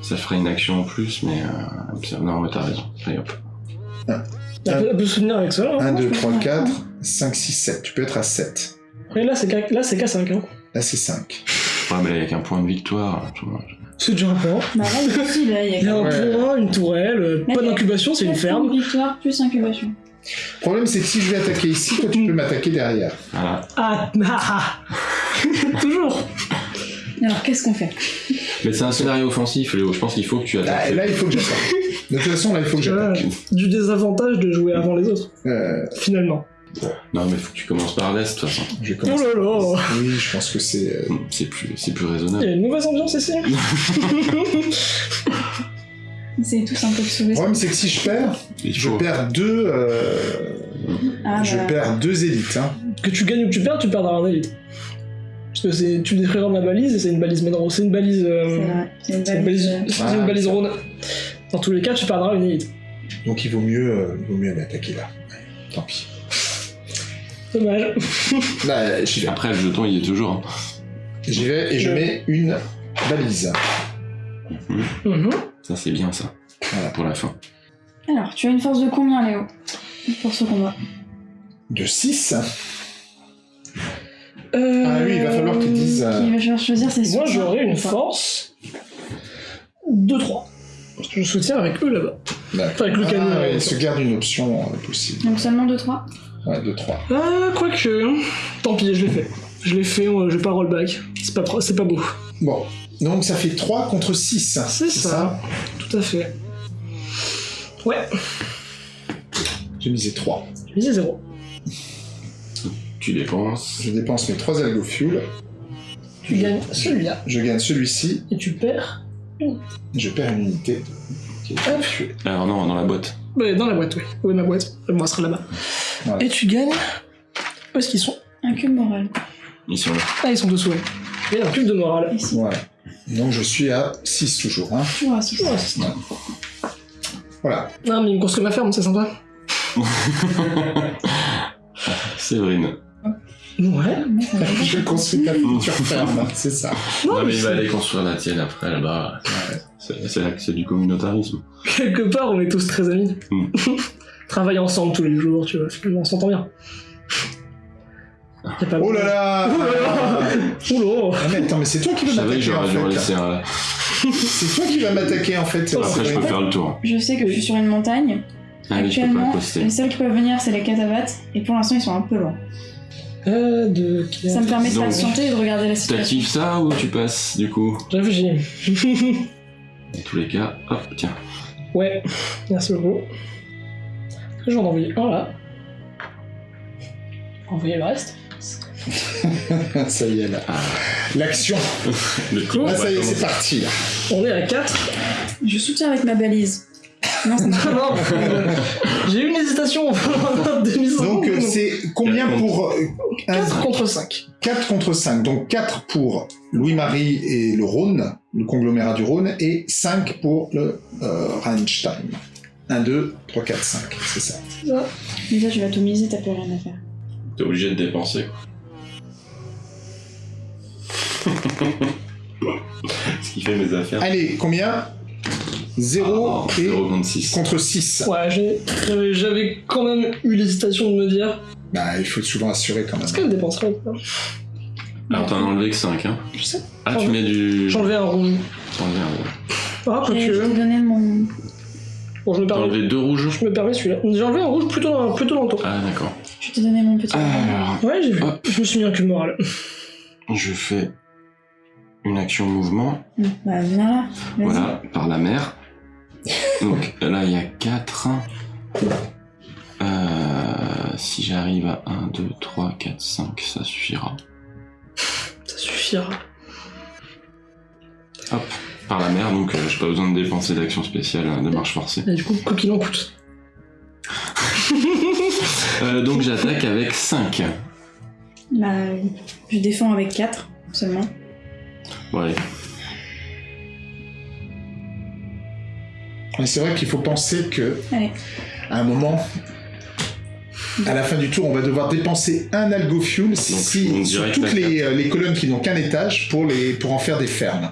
[SPEAKER 2] ça ferait une action en plus, mais euh, non, mais t'as raison. Allez, hop.
[SPEAKER 3] Peut, elle peut soutenir avec ça. Hein.
[SPEAKER 1] 1,
[SPEAKER 4] Moi,
[SPEAKER 1] 2,
[SPEAKER 4] je peux
[SPEAKER 1] 3,
[SPEAKER 4] faire
[SPEAKER 1] 4,
[SPEAKER 4] un.
[SPEAKER 1] 5, 6, 7. Tu peux être à 7.
[SPEAKER 3] Et là, c'est c'est K5. Hein.
[SPEAKER 1] Là, c'est 5.
[SPEAKER 2] Ouais, mais avec un point de victoire, tu vois.
[SPEAKER 3] C'est déjà un point.
[SPEAKER 4] Bah là, aussi, là, il y a
[SPEAKER 3] Il y a un
[SPEAKER 1] Ouais.
[SPEAKER 3] point, une tourelle, euh,
[SPEAKER 4] Là,
[SPEAKER 3] pas d'incubation, c'est une ferme.
[SPEAKER 4] de victoire plus incubation.
[SPEAKER 1] Le problème, c'est que si je vais attaquer ici, toi, tu peux m'attaquer derrière.
[SPEAKER 2] Voilà.
[SPEAKER 3] Ah, <laughs> ah, ah. <laughs> Toujours.
[SPEAKER 4] Alors, qu'est-ce qu'on fait?
[SPEAKER 2] Mais c'est un scénario offensif, Léo. Je pense qu'il faut que tu
[SPEAKER 1] Là,
[SPEAKER 2] attaques.
[SPEAKER 1] là, il faut que j'attaque. De toute façon, là, il faut que j'attaque.
[SPEAKER 3] Du désavantage de jouer avant les autres,
[SPEAKER 1] Euh,
[SPEAKER 3] finalement.
[SPEAKER 2] Non, mais faut que tu commences par l'est, de toute façon.
[SPEAKER 1] je
[SPEAKER 3] Oh là là
[SPEAKER 1] Oui, je pense que c'est. euh,
[SPEAKER 2] C'est plus, c'est plus
[SPEAKER 3] Il y
[SPEAKER 2] raisonnable.
[SPEAKER 3] a une mauvaise ambiance ici. <laughs>
[SPEAKER 4] Essayez tous un peu de sauver
[SPEAKER 1] Le problème, c'est que si je perds, je perds deux. euh,
[SPEAKER 4] Ah,
[SPEAKER 1] je
[SPEAKER 4] bah,
[SPEAKER 1] perds deux élites. Hein.
[SPEAKER 3] Que tu gagnes ou que tu perds, tu perdras un élite. Parce que c'est, tu détruiras ma balise et c'est une balise Menro. C'est une balise. euh,
[SPEAKER 4] C'est vrai. C'est une balise.
[SPEAKER 3] c'est une balise. Rhône. Dans tous les cas, tu perdras une élite.
[SPEAKER 1] Donc il vaut mieux, euh, il vaut mieux m'attaquer là. Ouais, tant pis.
[SPEAKER 3] Dommage.
[SPEAKER 1] Là, <laughs> j'y vais.
[SPEAKER 2] Après, le jeton, il est toujours. hein.
[SPEAKER 1] J'y vais et je mets une balise.
[SPEAKER 3] Mhm.
[SPEAKER 2] Ça, c'est bien, ça.
[SPEAKER 1] Voilà.
[SPEAKER 2] Pour la fin.
[SPEAKER 4] Alors, tu as une force de combien, Léo? Pour ce combat
[SPEAKER 1] De 6.
[SPEAKER 3] Euh,
[SPEAKER 1] Ah oui, il va falloir que tu dises. euh,
[SPEAKER 4] Qui va falloir choisir ses
[SPEAKER 3] Moi, j'aurais une force de 3. Parce que je soutiens avec eux là-bas.
[SPEAKER 1] d'accord.
[SPEAKER 3] Avec le canon.
[SPEAKER 1] Ah, ouais,
[SPEAKER 3] euh,
[SPEAKER 1] il se garde une option euh, possible.
[SPEAKER 4] Donc seulement 2-3
[SPEAKER 1] Ouais, de 3.
[SPEAKER 3] Ah, quoique. Tant pis, je l'ai fait. Je l'ai fait, euh, je vais pas rollback. C'est pas, pro- c'est pas beau.
[SPEAKER 1] Bon, donc ça fait 3 contre 6.
[SPEAKER 3] C'est ça. Tout à fait. Ouais,
[SPEAKER 1] J'ai misé 3.
[SPEAKER 3] j'ai misé 0.
[SPEAKER 2] Tu dépenses.
[SPEAKER 1] Je dépense mes 3 algo fuel.
[SPEAKER 3] Tu gagnes celui-là
[SPEAKER 1] Je gagne celui-ci.
[SPEAKER 3] et tu perds.
[SPEAKER 1] Je perds une unité.
[SPEAKER 3] Hop.
[SPEAKER 2] Alors, non, dans la boîte.
[SPEAKER 3] Ouais, dans la boîte, oui. Oui, ma boîte. Moi, elle sera là-bas.
[SPEAKER 1] Voilà.
[SPEAKER 3] Et tu gagnes. Où est-ce qu'ils sont
[SPEAKER 4] Un cube moral.
[SPEAKER 2] Ils sont là.
[SPEAKER 3] Ah, ils sont dessous, ouais. Il y a un cube de morale.
[SPEAKER 4] Ici.
[SPEAKER 1] Voilà. Donc je suis à 6 toujours. Hein.
[SPEAKER 4] Toujours à 6.
[SPEAKER 3] Ouais, c'est ça.
[SPEAKER 1] Voilà.
[SPEAKER 3] Non, mais il me construit ma ferme, c'est sympa. <laughs>
[SPEAKER 2] Séverine.
[SPEAKER 3] Ouais. <laughs>
[SPEAKER 1] Je construis ta future <laughs> ferme, c'est ça.
[SPEAKER 2] Non, mais il va aller construire la tienne après, là-bas. C'est c'est là que c'est du communautarisme.
[SPEAKER 3] Quelque part, on est tous très amis. <laughs>
[SPEAKER 2] Mm.
[SPEAKER 3] Travaille ensemble tous les jours, tu vois. On s'entend bien. Y a pas
[SPEAKER 1] Oh là là
[SPEAKER 3] Oh là
[SPEAKER 1] Ah, mais attends, mais c'est toi qui
[SPEAKER 2] Je
[SPEAKER 1] vas
[SPEAKER 2] savais que
[SPEAKER 1] m'attaquer en
[SPEAKER 2] j'aurais dû en
[SPEAKER 1] fait.
[SPEAKER 2] laisser un.
[SPEAKER 1] C'est toi qui vas m'attaquer en fait.
[SPEAKER 3] Oh,
[SPEAKER 2] Après, je peux faire le tour.
[SPEAKER 4] Je sais que je suis sur une montagne.
[SPEAKER 2] Ah oui, je peux pas
[SPEAKER 4] Actuellement, les seuls qui peuvent venir, c'est les catavates. Et pour l'instant, ils sont un peu loin.
[SPEAKER 3] Euh, de...
[SPEAKER 4] Ça me permet de
[SPEAKER 2] Donc,
[SPEAKER 4] patienter et de regarder la situation.
[SPEAKER 2] T'actives ça ou tu passes du coup
[SPEAKER 3] Réfléchis. <laughs>
[SPEAKER 2] Dans tous les cas, hop, tiens.
[SPEAKER 3] ouais, merci beaucoup. Est-ce que je vais en envoyer un là Envoyer le reste <laughs>
[SPEAKER 1] ça y est là. L'action.
[SPEAKER 2] Le coup,
[SPEAKER 1] Là, ça y est, c'est parti. là.
[SPEAKER 3] On est à 4.
[SPEAKER 4] Je soutiens avec ma balise. Non, ça <laughs>
[SPEAKER 3] non, j'ai eu une hésitation. <laughs>
[SPEAKER 1] Donc euh, c'est combien pour
[SPEAKER 3] 4 contre 5.
[SPEAKER 1] 4 contre 5. Donc 4 pour Louis-Marie et le Rhône, le conglomérat du Rhône, et 5 pour le euh, Rheinstein. 1, 2, 3, 4, 5. C'est ça.
[SPEAKER 4] Déjà, tu vas tout miser, t'as plus rien à faire.
[SPEAKER 2] T'es obligé de dépenser. <laughs> Ce qui fait mes affaires.
[SPEAKER 1] Allez, combien? 0
[SPEAKER 2] Ah,
[SPEAKER 1] et
[SPEAKER 2] 0 contre 6.
[SPEAKER 1] contre 6.
[SPEAKER 3] Ouais, j'ai- j'avais- quand même eu l'hésitation de me dire
[SPEAKER 1] Bah, il faut souvent assurer quand même.
[SPEAKER 3] est-ce qu'elle dépenserait ou pas?
[SPEAKER 2] Alors t'en as enlevé que 5, hein
[SPEAKER 3] Je sais.
[SPEAKER 2] Ah, tu mets du.
[SPEAKER 3] J'enlevais un rouge.
[SPEAKER 2] Enlevé un rouge.
[SPEAKER 3] Ah,
[SPEAKER 4] Et je t'ai
[SPEAKER 3] quoique.
[SPEAKER 4] donné mon.
[SPEAKER 3] Bon, je me permets.
[SPEAKER 2] enlevé deux rouges?
[SPEAKER 3] Je me permets celui-là. J'ai enlevé un rouge plutôt dans, plutôt dans le tour.
[SPEAKER 2] Ah, d'accord.
[SPEAKER 4] Je t'ai donné mon petit.
[SPEAKER 2] Alors,
[SPEAKER 3] Ouais, j'ai vu.
[SPEAKER 2] Hop.
[SPEAKER 3] Je me suis mis un cube moral.
[SPEAKER 2] je fais une action mouvement.
[SPEAKER 4] Bah, viens là.
[SPEAKER 2] Voilà, par la mer. Donc là, il y a 4. si j'arrive à 1, 2, 3, 4, 5, ça suffira.
[SPEAKER 3] Ça suffira.
[SPEAKER 2] Hop, par la mer, donc euh, j'ai pas besoin de dépenser d'action spéciale euh, de marche forcée.
[SPEAKER 3] Et du coup, quoi qu'il en coûte. <laughs>
[SPEAKER 2] Euh, donc j'attaque avec 5.
[SPEAKER 4] Bah, je défends avec 4 seulement.
[SPEAKER 2] Bon,
[SPEAKER 1] Mais c'est vrai qu'il faut penser que,
[SPEAKER 4] Allez.
[SPEAKER 1] à un moment, à la fin du tour, on va devoir dépenser un algo fuel si, sur toutes les, les colonnes qui n'ont qu'un étage pour, les, pour en faire des fermes.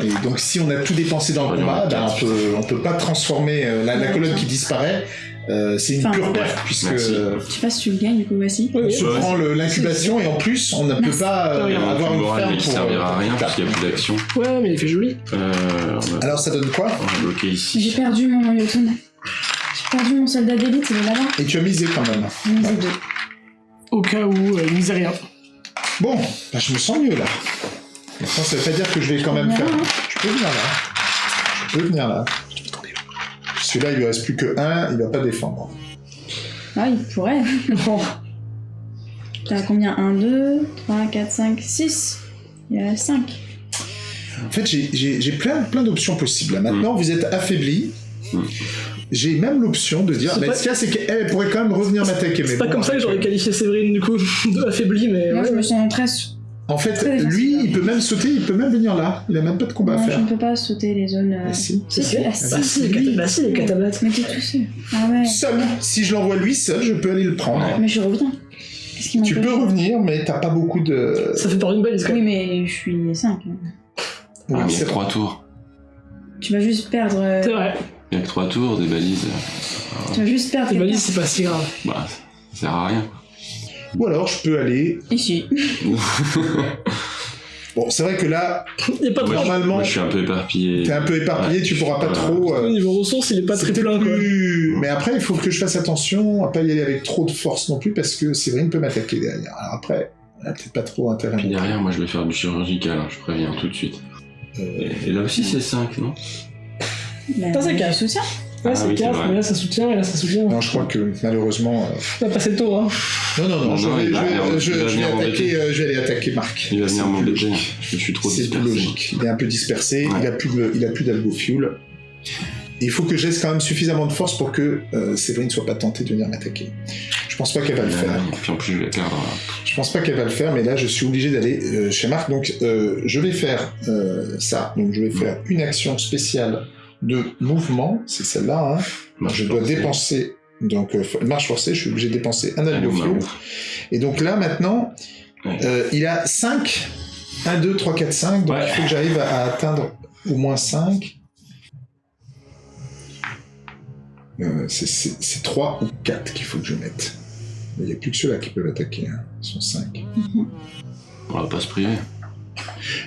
[SPEAKER 1] Et donc si on a tout dépensé dans le combat, ben, on peut, on peut pas transformer euh, la, colonne qui disparaît. Euh, c'est une
[SPEAKER 4] Enfin,
[SPEAKER 1] pure
[SPEAKER 4] ouais.
[SPEAKER 1] perte puisque
[SPEAKER 2] Merci.
[SPEAKER 1] euh,
[SPEAKER 4] Je sais pas si tu le gagnes, du coup, voici.
[SPEAKER 1] On se
[SPEAKER 2] Ouais.
[SPEAKER 1] prend l'incubation et en plus on ne peut pas euh,
[SPEAKER 2] Il
[SPEAKER 1] avoir une ferme pour,
[SPEAKER 2] servira à
[SPEAKER 1] euh,
[SPEAKER 2] rien parce qu'il n'y a plus d'action.
[SPEAKER 3] Ouais, mais il fait joli.
[SPEAKER 1] Alors ça donne quoi
[SPEAKER 2] on
[SPEAKER 4] J'ai perdu mon Yotun. J'ai perdu mon soldat d'élite, il est là-bas.
[SPEAKER 1] Et tu as misé quand même.
[SPEAKER 4] Ai deux.
[SPEAKER 3] Au cas où, il misait rien.
[SPEAKER 1] Bon, bah, je me sens mieux là. Maintenant, ça veut pas dire que je vais quand même faire. Je peux venir là. Je peux venir là. Celui-là, il lui reste plus que un, il va pas défendre.
[SPEAKER 4] Ah, il pourrait. <laughs>
[SPEAKER 3] Bon.
[SPEAKER 4] T'as combien? 1, 2, 3, 4, 5, 6. Il y a 5.
[SPEAKER 1] En fait, j'ai- j'ai j'ai plein, plein d'options possibles. Maintenant, vous êtes affaibli.
[SPEAKER 2] Mm.
[SPEAKER 1] J'ai même l'option de dire,
[SPEAKER 3] C'est
[SPEAKER 1] bah,
[SPEAKER 3] pas-
[SPEAKER 1] ce qu'il y a, c'est qu'elle pourrait quand même revenir m'attaquer. mais
[SPEAKER 3] C'est pas
[SPEAKER 1] bon,
[SPEAKER 3] comme ça que j'aurais qualifié Séverine, du coup, <laughs> affaibli, mais.
[SPEAKER 4] Moi,
[SPEAKER 3] ouais.
[SPEAKER 4] je me sens très.
[SPEAKER 1] En fait, lui, il peut même sauter, il peut même venir là. Il a même pas de combat à
[SPEAKER 4] Non, je
[SPEAKER 1] faire.
[SPEAKER 4] ne peux pas sauter les zones. euh,
[SPEAKER 1] Ah, si.
[SPEAKER 4] Si,
[SPEAKER 3] Si,
[SPEAKER 4] tu- ah,
[SPEAKER 3] bah
[SPEAKER 4] si.
[SPEAKER 3] si, les cata- bah si, les catabates.
[SPEAKER 4] Mais t'es tout seul. Ah ouais.
[SPEAKER 1] Seul, si je l'envoie lui seul, je peux aller le prendre.
[SPEAKER 4] Mais je reviens.
[SPEAKER 1] Tu peux revenir, mais t'as pas beaucoup de.
[SPEAKER 3] Ça fait part d'une balise quand
[SPEAKER 4] Oui, mais je suis 5.
[SPEAKER 1] Oui,
[SPEAKER 2] Ah, mais il y
[SPEAKER 1] c'est
[SPEAKER 2] a que trois tours.
[SPEAKER 4] Tu vas juste perdre. euh,
[SPEAKER 3] C'est vrai.
[SPEAKER 2] Il y a que trois tours, des balises.
[SPEAKER 4] Tu vas juste perdre.
[SPEAKER 3] Les
[SPEAKER 4] quelqu'un.
[SPEAKER 3] balises, c'est pas si grave.
[SPEAKER 2] Bah, ça sert à rien.
[SPEAKER 1] Ou alors je peux aller.
[SPEAKER 4] Ici. <laughs>
[SPEAKER 1] Bon, c'est vrai que là,
[SPEAKER 3] Il pas
[SPEAKER 2] Moi,
[SPEAKER 1] Normalement-
[SPEAKER 2] moi, je suis un peu éparpillé.
[SPEAKER 1] t'es un peu éparpillé, tu pourras pas trop. euh,
[SPEAKER 3] Au niveau ressources, il est pas très plein, quoi.
[SPEAKER 1] plus- Mais après, il faut que je fasse attention à pas y aller avec trop de force non plus, parce que Séverine peut m'attaquer derrière. Alors après, elle a peut-être pas trop intérêt.
[SPEAKER 2] Puis derrière, moi, je vais faire du chirurgical, hein, je préviens tout de suite.
[SPEAKER 1] Euh,
[SPEAKER 2] Et, et là aussi, c'est 5, non?
[SPEAKER 4] Bah,
[SPEAKER 3] Ça, c'est
[SPEAKER 4] je
[SPEAKER 3] quatre.
[SPEAKER 4] soutiens.
[SPEAKER 3] Ouais,
[SPEAKER 2] Ah
[SPEAKER 3] c'est
[SPEAKER 2] oui, c'est
[SPEAKER 3] 4,
[SPEAKER 2] vrai.
[SPEAKER 3] mais là ça soutient, et là ça soutient.
[SPEAKER 1] Non, je crois que malheureusement. euh,
[SPEAKER 3] On va passer le tour, hein.
[SPEAKER 1] Non, non, non,
[SPEAKER 2] Non,
[SPEAKER 1] je, vais,
[SPEAKER 2] il
[SPEAKER 1] je
[SPEAKER 2] va
[SPEAKER 1] vais-
[SPEAKER 2] venir-
[SPEAKER 1] je-
[SPEAKER 2] il va
[SPEAKER 1] je vais
[SPEAKER 2] venir
[SPEAKER 1] attaquer,
[SPEAKER 2] m'embêter.
[SPEAKER 1] euh, je vais aller attaquer Marc.
[SPEAKER 2] Il va
[SPEAKER 1] C'est
[SPEAKER 2] venir
[SPEAKER 1] plus
[SPEAKER 2] m'embêter.
[SPEAKER 1] logique.
[SPEAKER 2] Je suis trop
[SPEAKER 1] C'est plus logique. Il est un peu dispersé,
[SPEAKER 2] Ouais.
[SPEAKER 1] il a plus de, il a plus d'algo fuel. Il faut que je laisse quand même suffisamment de force pour que euh, Séverine soit pas tentée de venir m'attaquer. Je pense pas qu'elle va le faire.
[SPEAKER 2] Et puis en plus, je vais perdre.
[SPEAKER 1] Je pense pas qu'elle va le faire, mais là je suis obligé d'aller euh, chez Marc. Donc euh, je vais faire euh, ça. Donc je vais faire une action spéciale de mouvement. C'est celle-là. Hein. Je dois
[SPEAKER 2] forcée.
[SPEAKER 1] dépenser. Donc euh, marche forcée, je suis obligé de dépenser un
[SPEAKER 2] va-
[SPEAKER 1] Et donc là maintenant,
[SPEAKER 2] Ouais.
[SPEAKER 1] euh, il a 5. 1, 2, 3, 4, 5. Donc
[SPEAKER 2] Ouais.
[SPEAKER 1] il faut que j'arrive à, à atteindre au moins 5. Euh, c'est- c'est c'est 3 ou 4 qu'il faut que je mette. Il n'y a plus que ceux-là qui peuvent attaquer. Hein. Ils sont 5.
[SPEAKER 2] On va pas se priver.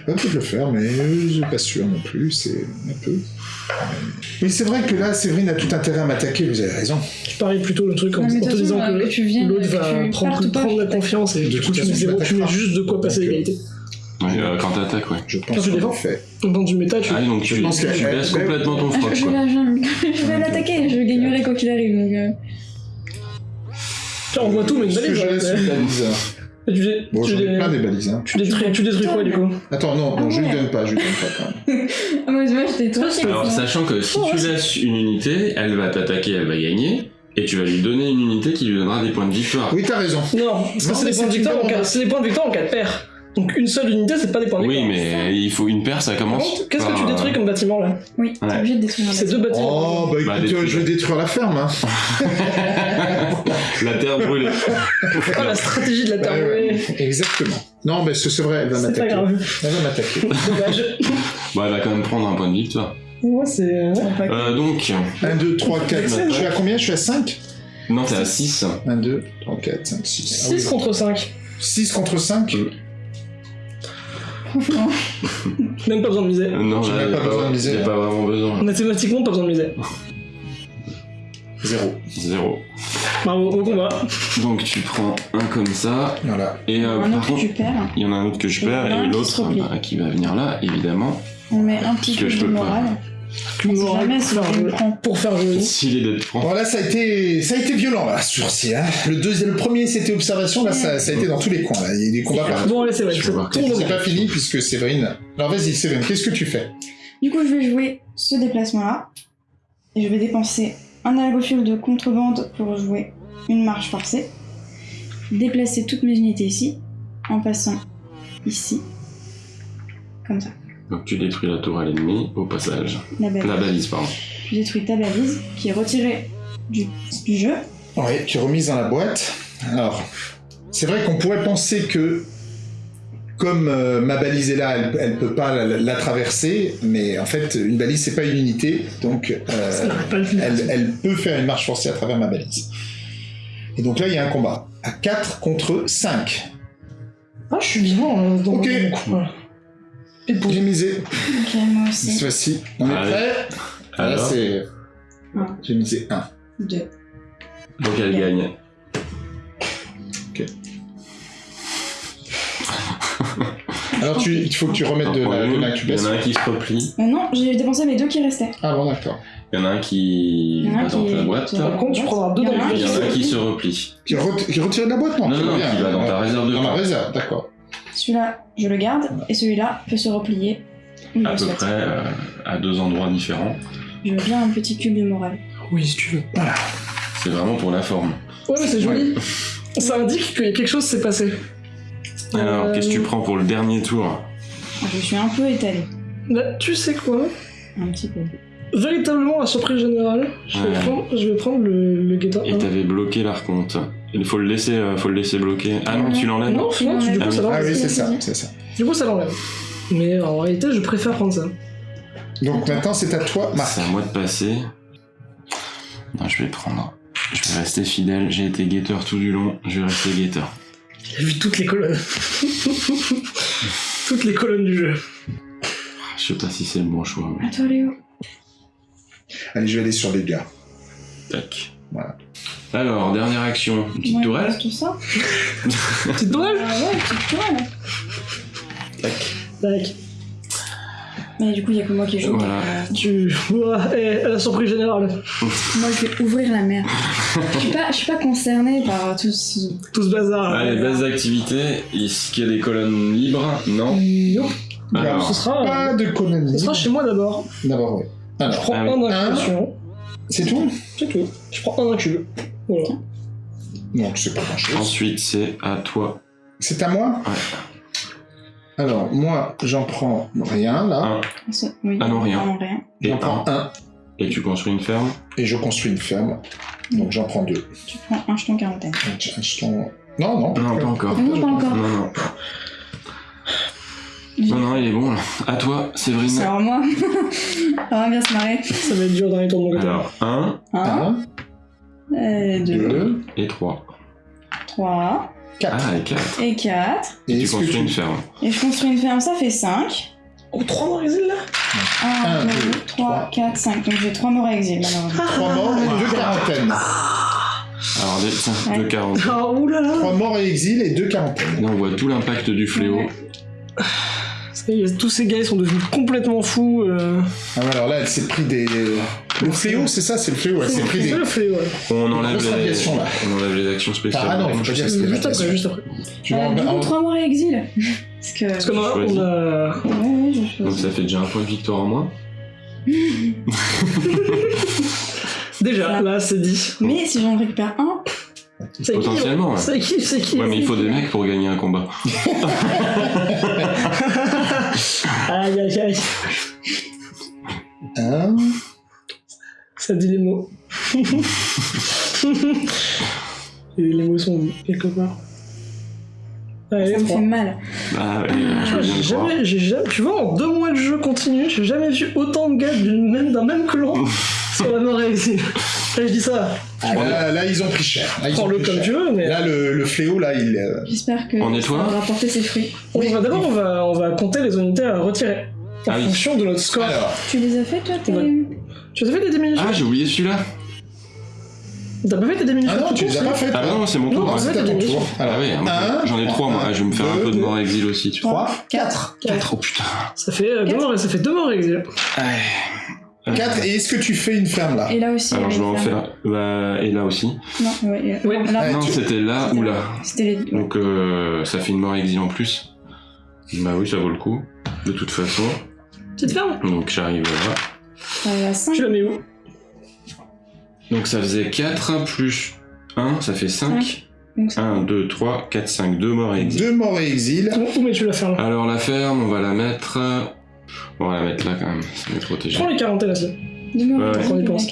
[SPEAKER 1] On peut le faire, mais je suis pas sûr non plus. C'est un peu. Oui, c'est vrai que là, Séverine a tout intérêt à m'attaquer. Vous avez raison.
[SPEAKER 3] Tu paries plutôt le truc en,
[SPEAKER 4] mais
[SPEAKER 3] te disant que,
[SPEAKER 4] que tu viennes,
[SPEAKER 3] l'autre
[SPEAKER 4] que
[SPEAKER 3] va
[SPEAKER 4] tu
[SPEAKER 3] prendre, prendre la
[SPEAKER 4] je
[SPEAKER 3] confiance et
[SPEAKER 1] De
[SPEAKER 3] du coup tu mets
[SPEAKER 1] je
[SPEAKER 3] zéro, tu mets
[SPEAKER 1] m'attaquerai
[SPEAKER 3] juste de quoi passer
[SPEAKER 1] euh,
[SPEAKER 3] l'égalité.
[SPEAKER 2] Ouais, euh, quand t'attaques, ouais.
[SPEAKER 1] Je pense
[SPEAKER 3] Quand tu défends.
[SPEAKER 1] fait.
[SPEAKER 3] Dans du méta, tu.
[SPEAKER 2] Ah, donc
[SPEAKER 1] Je
[SPEAKER 2] tu,
[SPEAKER 1] pense
[SPEAKER 2] tu
[SPEAKER 1] qu'elle-
[SPEAKER 2] baisses complètement ton froc,
[SPEAKER 4] je, <laughs> je vais la- je vais l'attaquer, je gagnerai quoi qu'il arrive. Donc, euh,
[SPEAKER 3] Tu envoies tout, mais une
[SPEAKER 1] Est-ce que
[SPEAKER 3] balise.
[SPEAKER 1] je laisse une balise
[SPEAKER 3] tu dé-
[SPEAKER 1] Bon,
[SPEAKER 3] tu
[SPEAKER 1] j'en ai
[SPEAKER 3] dé-
[SPEAKER 1] plein des balises. Hein.
[SPEAKER 3] tu détruis, tu détruis quoi du coup
[SPEAKER 1] Attends, non, non
[SPEAKER 4] Ah
[SPEAKER 1] je lui
[SPEAKER 4] ouais.
[SPEAKER 1] donne pas, je lui donne pas quand même.
[SPEAKER 4] Ah, moi, moi j'étais trop
[SPEAKER 2] Alors, sachant que si
[SPEAKER 3] Oh,
[SPEAKER 2] tu laisses une unité, elle va t'attaquer, elle va gagner, et tu vas lui donner une unité qui lui donnera des points de victoire.
[SPEAKER 1] Oui, t'as raison.
[SPEAKER 3] Non, parce
[SPEAKER 1] Non,
[SPEAKER 3] que c'est des points de victoire en c'est des points de victoire en cas de paire. Donc une seule unité, c'est pas des points de
[SPEAKER 2] Oui, mais il faut une paire, ça commence.
[SPEAKER 3] Qu'est-ce que tu détruis
[SPEAKER 2] euh,
[SPEAKER 3] comme bâtiment là?
[SPEAKER 4] Oui, t'es
[SPEAKER 2] Ouais.
[SPEAKER 4] obligé de détruire un
[SPEAKER 3] C'est deux
[SPEAKER 4] bâtiment.
[SPEAKER 3] bâtiments.
[SPEAKER 1] Oh, bah écoute,
[SPEAKER 2] Bah,
[SPEAKER 1] euh,
[SPEAKER 2] détruis.
[SPEAKER 1] je vais détruire la ferme. Hein. <laughs>
[SPEAKER 2] La terre brûlée.
[SPEAKER 3] Ah, la stratégie de la terre
[SPEAKER 1] ouais.
[SPEAKER 3] brûlée.
[SPEAKER 1] Exactement. Non, mais c'est c'est vrai, elle va
[SPEAKER 3] C'est pas
[SPEAKER 1] m'attaquer.
[SPEAKER 3] grave.
[SPEAKER 1] Elle va m'attaquer.
[SPEAKER 3] Dommage.
[SPEAKER 2] Bah, elle va quand même prendre un point de victoire.
[SPEAKER 3] Ouais, c'est. euh,
[SPEAKER 4] Bon,
[SPEAKER 2] Euh, donc,
[SPEAKER 1] 1, 2, 3, 4.
[SPEAKER 3] Excellent.
[SPEAKER 1] Je suis à combien? Je suis à 5
[SPEAKER 2] non, t'es à 6.
[SPEAKER 1] 1, 2, 3, 4, 5, 6.
[SPEAKER 3] 6 contre 5.
[SPEAKER 1] 6 contre 5
[SPEAKER 4] Franchement,
[SPEAKER 3] Même pas besoin de miser.
[SPEAKER 2] Non,
[SPEAKER 1] J'ai même pas besoin de miser.
[SPEAKER 2] a pas vraiment besoin.
[SPEAKER 3] Mathématiquement, pas besoin de miser.
[SPEAKER 1] 0.
[SPEAKER 2] Zéro.
[SPEAKER 3] Bravo, au combat.
[SPEAKER 2] Donc, tu prends un comme ça,
[SPEAKER 1] Voilà.
[SPEAKER 2] et euh,
[SPEAKER 4] un
[SPEAKER 2] par
[SPEAKER 4] autre que
[SPEAKER 2] contre,
[SPEAKER 4] tu perds,
[SPEAKER 2] il y en a un autre que je perds,
[SPEAKER 4] il y en a un
[SPEAKER 2] et
[SPEAKER 4] qui
[SPEAKER 2] l'autre
[SPEAKER 4] replie.
[SPEAKER 2] bah, qui va venir là, évidemment.
[SPEAKER 4] on met un petit
[SPEAKER 2] que je
[SPEAKER 4] de
[SPEAKER 2] pas.
[SPEAKER 4] Jamais
[SPEAKER 3] pour
[SPEAKER 4] si
[SPEAKER 3] faire. Pour joli.
[SPEAKER 2] S'il est d'être prend.
[SPEAKER 1] Bon, là, ça a été, ça a été violent, là, ce jour-ci. Hein. Le, deuxième, le premier, c'était observation. Là, ça, ça a été dans tous les coins. Là. Il y a eu des combats partout.
[SPEAKER 3] Bon, allez, c'est vrai. C'est
[SPEAKER 1] pas fini puisque Séverine. Alors, vas-y, Séverine, qu'est-ce que tu fais?
[SPEAKER 4] Du coup, je vais jouer ce déplacement-là. Et je vais dépenser un algofuel de contrebande pour jouer une marche forcée. Déplacer toutes mes unités ici, en passant ici. Comme ça.
[SPEAKER 2] Donc, tu détruis la tour à l'ennemi, au passage.
[SPEAKER 4] La balise.
[SPEAKER 2] La balise, pardon.
[SPEAKER 4] Je détruis ta balise, qui est retirée du, du jeu.
[SPEAKER 1] Ouais, qui est remise dans la boîte. Alors, c'est vrai qu'on pourrait penser que, comme euh, ma balise est là, elle, elle peut pas la, la traverser, mais en fait, une balise, c'est pas une unité, donc euh, elle, elle peut faire une marche forcée à travers ma balise. Et donc là, il y a un combat. À 4 contre 5.
[SPEAKER 3] Ah, je suis vivant hein, dans
[SPEAKER 1] Ok.
[SPEAKER 3] mon.
[SPEAKER 1] J'ai misé.
[SPEAKER 4] Ok, moi
[SPEAKER 1] Cette fois-ci. On est
[SPEAKER 2] Allez.
[SPEAKER 1] prêt Là,
[SPEAKER 2] Alors,
[SPEAKER 1] c'est.
[SPEAKER 4] Un.
[SPEAKER 1] J'ai misé 1.
[SPEAKER 4] Deux.
[SPEAKER 2] donc elle gagne.
[SPEAKER 1] Alors, tu, il faut que tu remettes de la, de
[SPEAKER 2] Il y en a un qui se replie,
[SPEAKER 4] Euh, non, j'ai dépensé mes deux qui restaient.
[SPEAKER 1] Ah bon, d'accord.
[SPEAKER 2] il y en a un qui
[SPEAKER 4] Il y en a un
[SPEAKER 2] va dans
[SPEAKER 4] qui-
[SPEAKER 2] ta boîte,
[SPEAKER 3] Par contre, tu prendras deux dans
[SPEAKER 2] il y en a un qui se replie.
[SPEAKER 1] Qui, re- qui retire de la boîte Non,
[SPEAKER 2] Non, non, qui va dans ta réserve de
[SPEAKER 1] Dans ma réserve, d'accord.
[SPEAKER 4] Celui-là, je le garde, et celui-là peut se replier.
[SPEAKER 2] À peu
[SPEAKER 4] souhaite.
[SPEAKER 2] près euh, à deux endroits différents.
[SPEAKER 4] Je veux bien un petit cube de morale.
[SPEAKER 3] Oui, si tu veux.
[SPEAKER 2] C'est vraiment pour la forme.
[SPEAKER 3] Ouais, mais c'est joli. Ça indique que quelque chose s'est passé.
[SPEAKER 2] Alors,
[SPEAKER 3] Euh,
[SPEAKER 2] qu'est-ce que tu prends pour le dernier tour
[SPEAKER 4] Je suis un peu étalée.
[SPEAKER 3] Là, tu sais quoi
[SPEAKER 4] Un petit peu.
[SPEAKER 3] Véritablement, à surprise générale, je vais prendre, je vais prendre le, le guetteur
[SPEAKER 2] Et
[SPEAKER 3] 1.
[SPEAKER 2] t'avais bloqué l'archonte. Il faut le laisser, euh, faut le laisser bloquer. Ah non, tu l'enlèves
[SPEAKER 3] Non, non, du coup, ça
[SPEAKER 1] Ah
[SPEAKER 3] l'enlève.
[SPEAKER 1] oui, c'est ça, c'est ça.
[SPEAKER 3] Du coup, ça l'enlève. Mais en réalité, je préfère prendre ça.
[SPEAKER 1] Donc maintenant, c'est à toi, Marc.
[SPEAKER 2] C'est à moi de passer. Non, je vais prendre. Je vais rester fidèle. J'ai été guetteur tout du long. Je vais rester guetteur.
[SPEAKER 3] J'ai vu toutes les colonnes. <laughs> toutes les colonnes du jeu.
[SPEAKER 2] Je sais pas si c'est le bon choix. mais-
[SPEAKER 4] À toi, Léo.
[SPEAKER 1] Allez, je vais aller sur les gars.
[SPEAKER 2] Tac.
[SPEAKER 1] Voilà.
[SPEAKER 2] Alors, dernière action. Une petite
[SPEAKER 4] Ouais,
[SPEAKER 2] tourelle
[SPEAKER 4] tout ça. <laughs>
[SPEAKER 3] Petite tourelle
[SPEAKER 4] Ah ouais, petite tourelle.
[SPEAKER 3] Tac.
[SPEAKER 4] Mais du coup, il y a que moi qui joue.
[SPEAKER 2] Voilà.
[SPEAKER 3] Tu vois, eh, la surprise générale. <laughs>
[SPEAKER 4] Moi, je vais ouvrir la mer. Je suis pas, je suis pas concernée par tout ce...
[SPEAKER 3] Tout ce bazar.
[SPEAKER 2] Allez, base d'activité. Est-ce qu'il y a des colonnes libres Non.
[SPEAKER 3] Nope.
[SPEAKER 2] Alors,
[SPEAKER 3] Ce sera,
[SPEAKER 1] Pas de
[SPEAKER 3] ce
[SPEAKER 1] colonie.
[SPEAKER 3] sera chez moi d'abord.
[SPEAKER 1] D'abord, oui.
[SPEAKER 3] Je
[SPEAKER 1] Alors,
[SPEAKER 3] prends
[SPEAKER 2] Ah
[SPEAKER 3] un d'incubation.
[SPEAKER 1] C'est tout
[SPEAKER 3] C'est tout. Je prends un incube. Voilà.
[SPEAKER 1] Donc, c'est pas grand-chose.
[SPEAKER 2] ensuite, c'est à toi.
[SPEAKER 1] C'est à moi
[SPEAKER 2] Ouais.
[SPEAKER 1] Alors, moi, j'en prends rien, là.
[SPEAKER 2] Un.
[SPEAKER 4] Oui.
[SPEAKER 2] Ah non, rien.
[SPEAKER 4] Non, rien.
[SPEAKER 2] Et
[SPEAKER 1] J'en prends
[SPEAKER 2] un.
[SPEAKER 1] un.
[SPEAKER 2] Et tu construis une ferme.
[SPEAKER 1] Et je construis une ferme. Donc, j'en prends deux.
[SPEAKER 4] Tu prends un jeton quarantaine.
[SPEAKER 1] Un jeton- Non, non.
[SPEAKER 2] Non, pas encore.
[SPEAKER 4] Ah non, pas encore.
[SPEAKER 2] Non, non. Non, non, il est bon là. À toi, Séverine.
[SPEAKER 4] C'est alors moi. On <laughs> va bien se marrer.
[SPEAKER 3] Ça va être dur dans les tours de mon côté.
[SPEAKER 2] Alors, 1
[SPEAKER 4] Un,
[SPEAKER 1] Un,
[SPEAKER 4] euh, deux,
[SPEAKER 1] deux,
[SPEAKER 2] et 3.
[SPEAKER 4] trois
[SPEAKER 1] quatre.
[SPEAKER 2] Ah, et 4.
[SPEAKER 4] et quatre.
[SPEAKER 2] Et,
[SPEAKER 1] Et
[SPEAKER 2] tu construis
[SPEAKER 1] tu-
[SPEAKER 2] une ferme.
[SPEAKER 4] Et je construis une ferme, ça fait cinq.
[SPEAKER 3] Oh, trois morts exil là?
[SPEAKER 4] Un,
[SPEAKER 1] Un,
[SPEAKER 4] deux,
[SPEAKER 1] deux,
[SPEAKER 4] trois,
[SPEAKER 1] trois.
[SPEAKER 4] quatre, cinq. Donc j'ai trois morts à exil, malheureusement.
[SPEAKER 1] Trois morts et deux quarantaines.
[SPEAKER 2] Alors, des, tiens,
[SPEAKER 4] Ouais.
[SPEAKER 2] 2 40.
[SPEAKER 3] Ah, oulala
[SPEAKER 1] Trois morts et exil et deux quarantaines.
[SPEAKER 2] Là, on voit tout l'impact du fléau.
[SPEAKER 4] Ouais.
[SPEAKER 3] Y est, Tous ces gars ils sont devenus complètement fous. Euh...
[SPEAKER 1] Ah ouais, alors là, elle s'est pris des... Le fléau, c'est ça, c'est le fléau. Elle s'est pris
[SPEAKER 3] C'est
[SPEAKER 1] des...
[SPEAKER 3] le fléau, ouais.
[SPEAKER 2] On enlève, les,
[SPEAKER 1] là.
[SPEAKER 2] on enlève les actions spéciales.
[SPEAKER 1] Ah non, faut pas dire que c'est
[SPEAKER 3] Juste après, juste après.
[SPEAKER 1] Tu
[SPEAKER 4] Euh, du coup,
[SPEAKER 1] en-
[SPEAKER 4] trois morts à exil. Parce que.
[SPEAKER 3] Parce qu'on a,
[SPEAKER 2] Choisis.
[SPEAKER 3] on a...
[SPEAKER 4] Ouais, ouais, je
[SPEAKER 2] Donc ça fait déjà un point de victoire en moins.
[SPEAKER 3] Déjà, là c'est dit.
[SPEAKER 4] Mais si j'en récupère un,
[SPEAKER 2] Potentiellement.
[SPEAKER 3] C'est qui C'est qui
[SPEAKER 2] Ouais, mais il faut des mecs pour gagner un combat. <laughs>
[SPEAKER 3] Aïe aïe aïe.
[SPEAKER 1] Un,
[SPEAKER 3] Ça dit les mots. <laughs> Et les mots sont quelque part.
[SPEAKER 4] Ça me fait mal.
[SPEAKER 2] Bah ouais, je veux bien
[SPEAKER 3] J'ai
[SPEAKER 2] le croire.
[SPEAKER 3] jamais, j'ai jamais, tu vois, en deux mois de jeu continu, j'ai jamais vu autant de gars d'une même, d'un même clan c'est vraiment réussi. Là, je dis ça.
[SPEAKER 1] Ah, là, ils ont pris cher.
[SPEAKER 3] Prends-le comme tu veux, mais.
[SPEAKER 1] Là, le, fléau, là, il. Euh...
[SPEAKER 4] J'espère que.
[SPEAKER 2] On
[SPEAKER 4] va rapporter ses fruits.
[SPEAKER 1] Oui.
[SPEAKER 3] D'abord, on va, on va compter les unités à retirer. En
[SPEAKER 2] ah
[SPEAKER 3] fonction de notre score.
[SPEAKER 4] Tu les as fait, toi, tes.
[SPEAKER 3] Tu les as fait, des diminutions
[SPEAKER 2] Ah, j'ai oublié celui-là.
[SPEAKER 3] T'as pas fait tes diminutions
[SPEAKER 1] Ah non, tu les as pas.
[SPEAKER 2] Ah non, c'est mon tour.
[SPEAKER 3] C'est
[SPEAKER 1] ton tour.
[SPEAKER 2] Ah oui, j'en ai trois, moi. Je vais me faire un peu de mort exil aussi.
[SPEAKER 1] 3, 4.
[SPEAKER 2] 4, oh putain.
[SPEAKER 3] Euh, ça fait deux morts exil. Ouais.
[SPEAKER 2] Euh,
[SPEAKER 1] 4 et est-ce que tu fais une ferme là
[SPEAKER 4] Et là aussi.
[SPEAKER 2] Alors je vais en faire. Bah, et là aussi.
[SPEAKER 4] Non,
[SPEAKER 2] c'était là ou là.
[SPEAKER 4] Les...
[SPEAKER 2] Donc euh, ça fait une mort exil en plus. Bah oui, ça vaut le coup. De toute façon.
[SPEAKER 3] Petite ferme.
[SPEAKER 2] Donc j'arrive là.
[SPEAKER 4] Euh, 5.
[SPEAKER 3] Tu la mets où?
[SPEAKER 2] Donc ça faisait 4 plus 1, ça fait 5. 1, 2, 3, 4, 5, 2 morts et exil.
[SPEAKER 1] 2 morts et exil.
[SPEAKER 3] Où mets-tu la ferme?
[SPEAKER 2] Alors la ferme, on va la mettre on va la mettre là quand même, ça va être protégé.
[SPEAKER 3] Prends les quarantaines là
[SPEAKER 4] Deux
[SPEAKER 2] Ouais,
[SPEAKER 3] on y pense.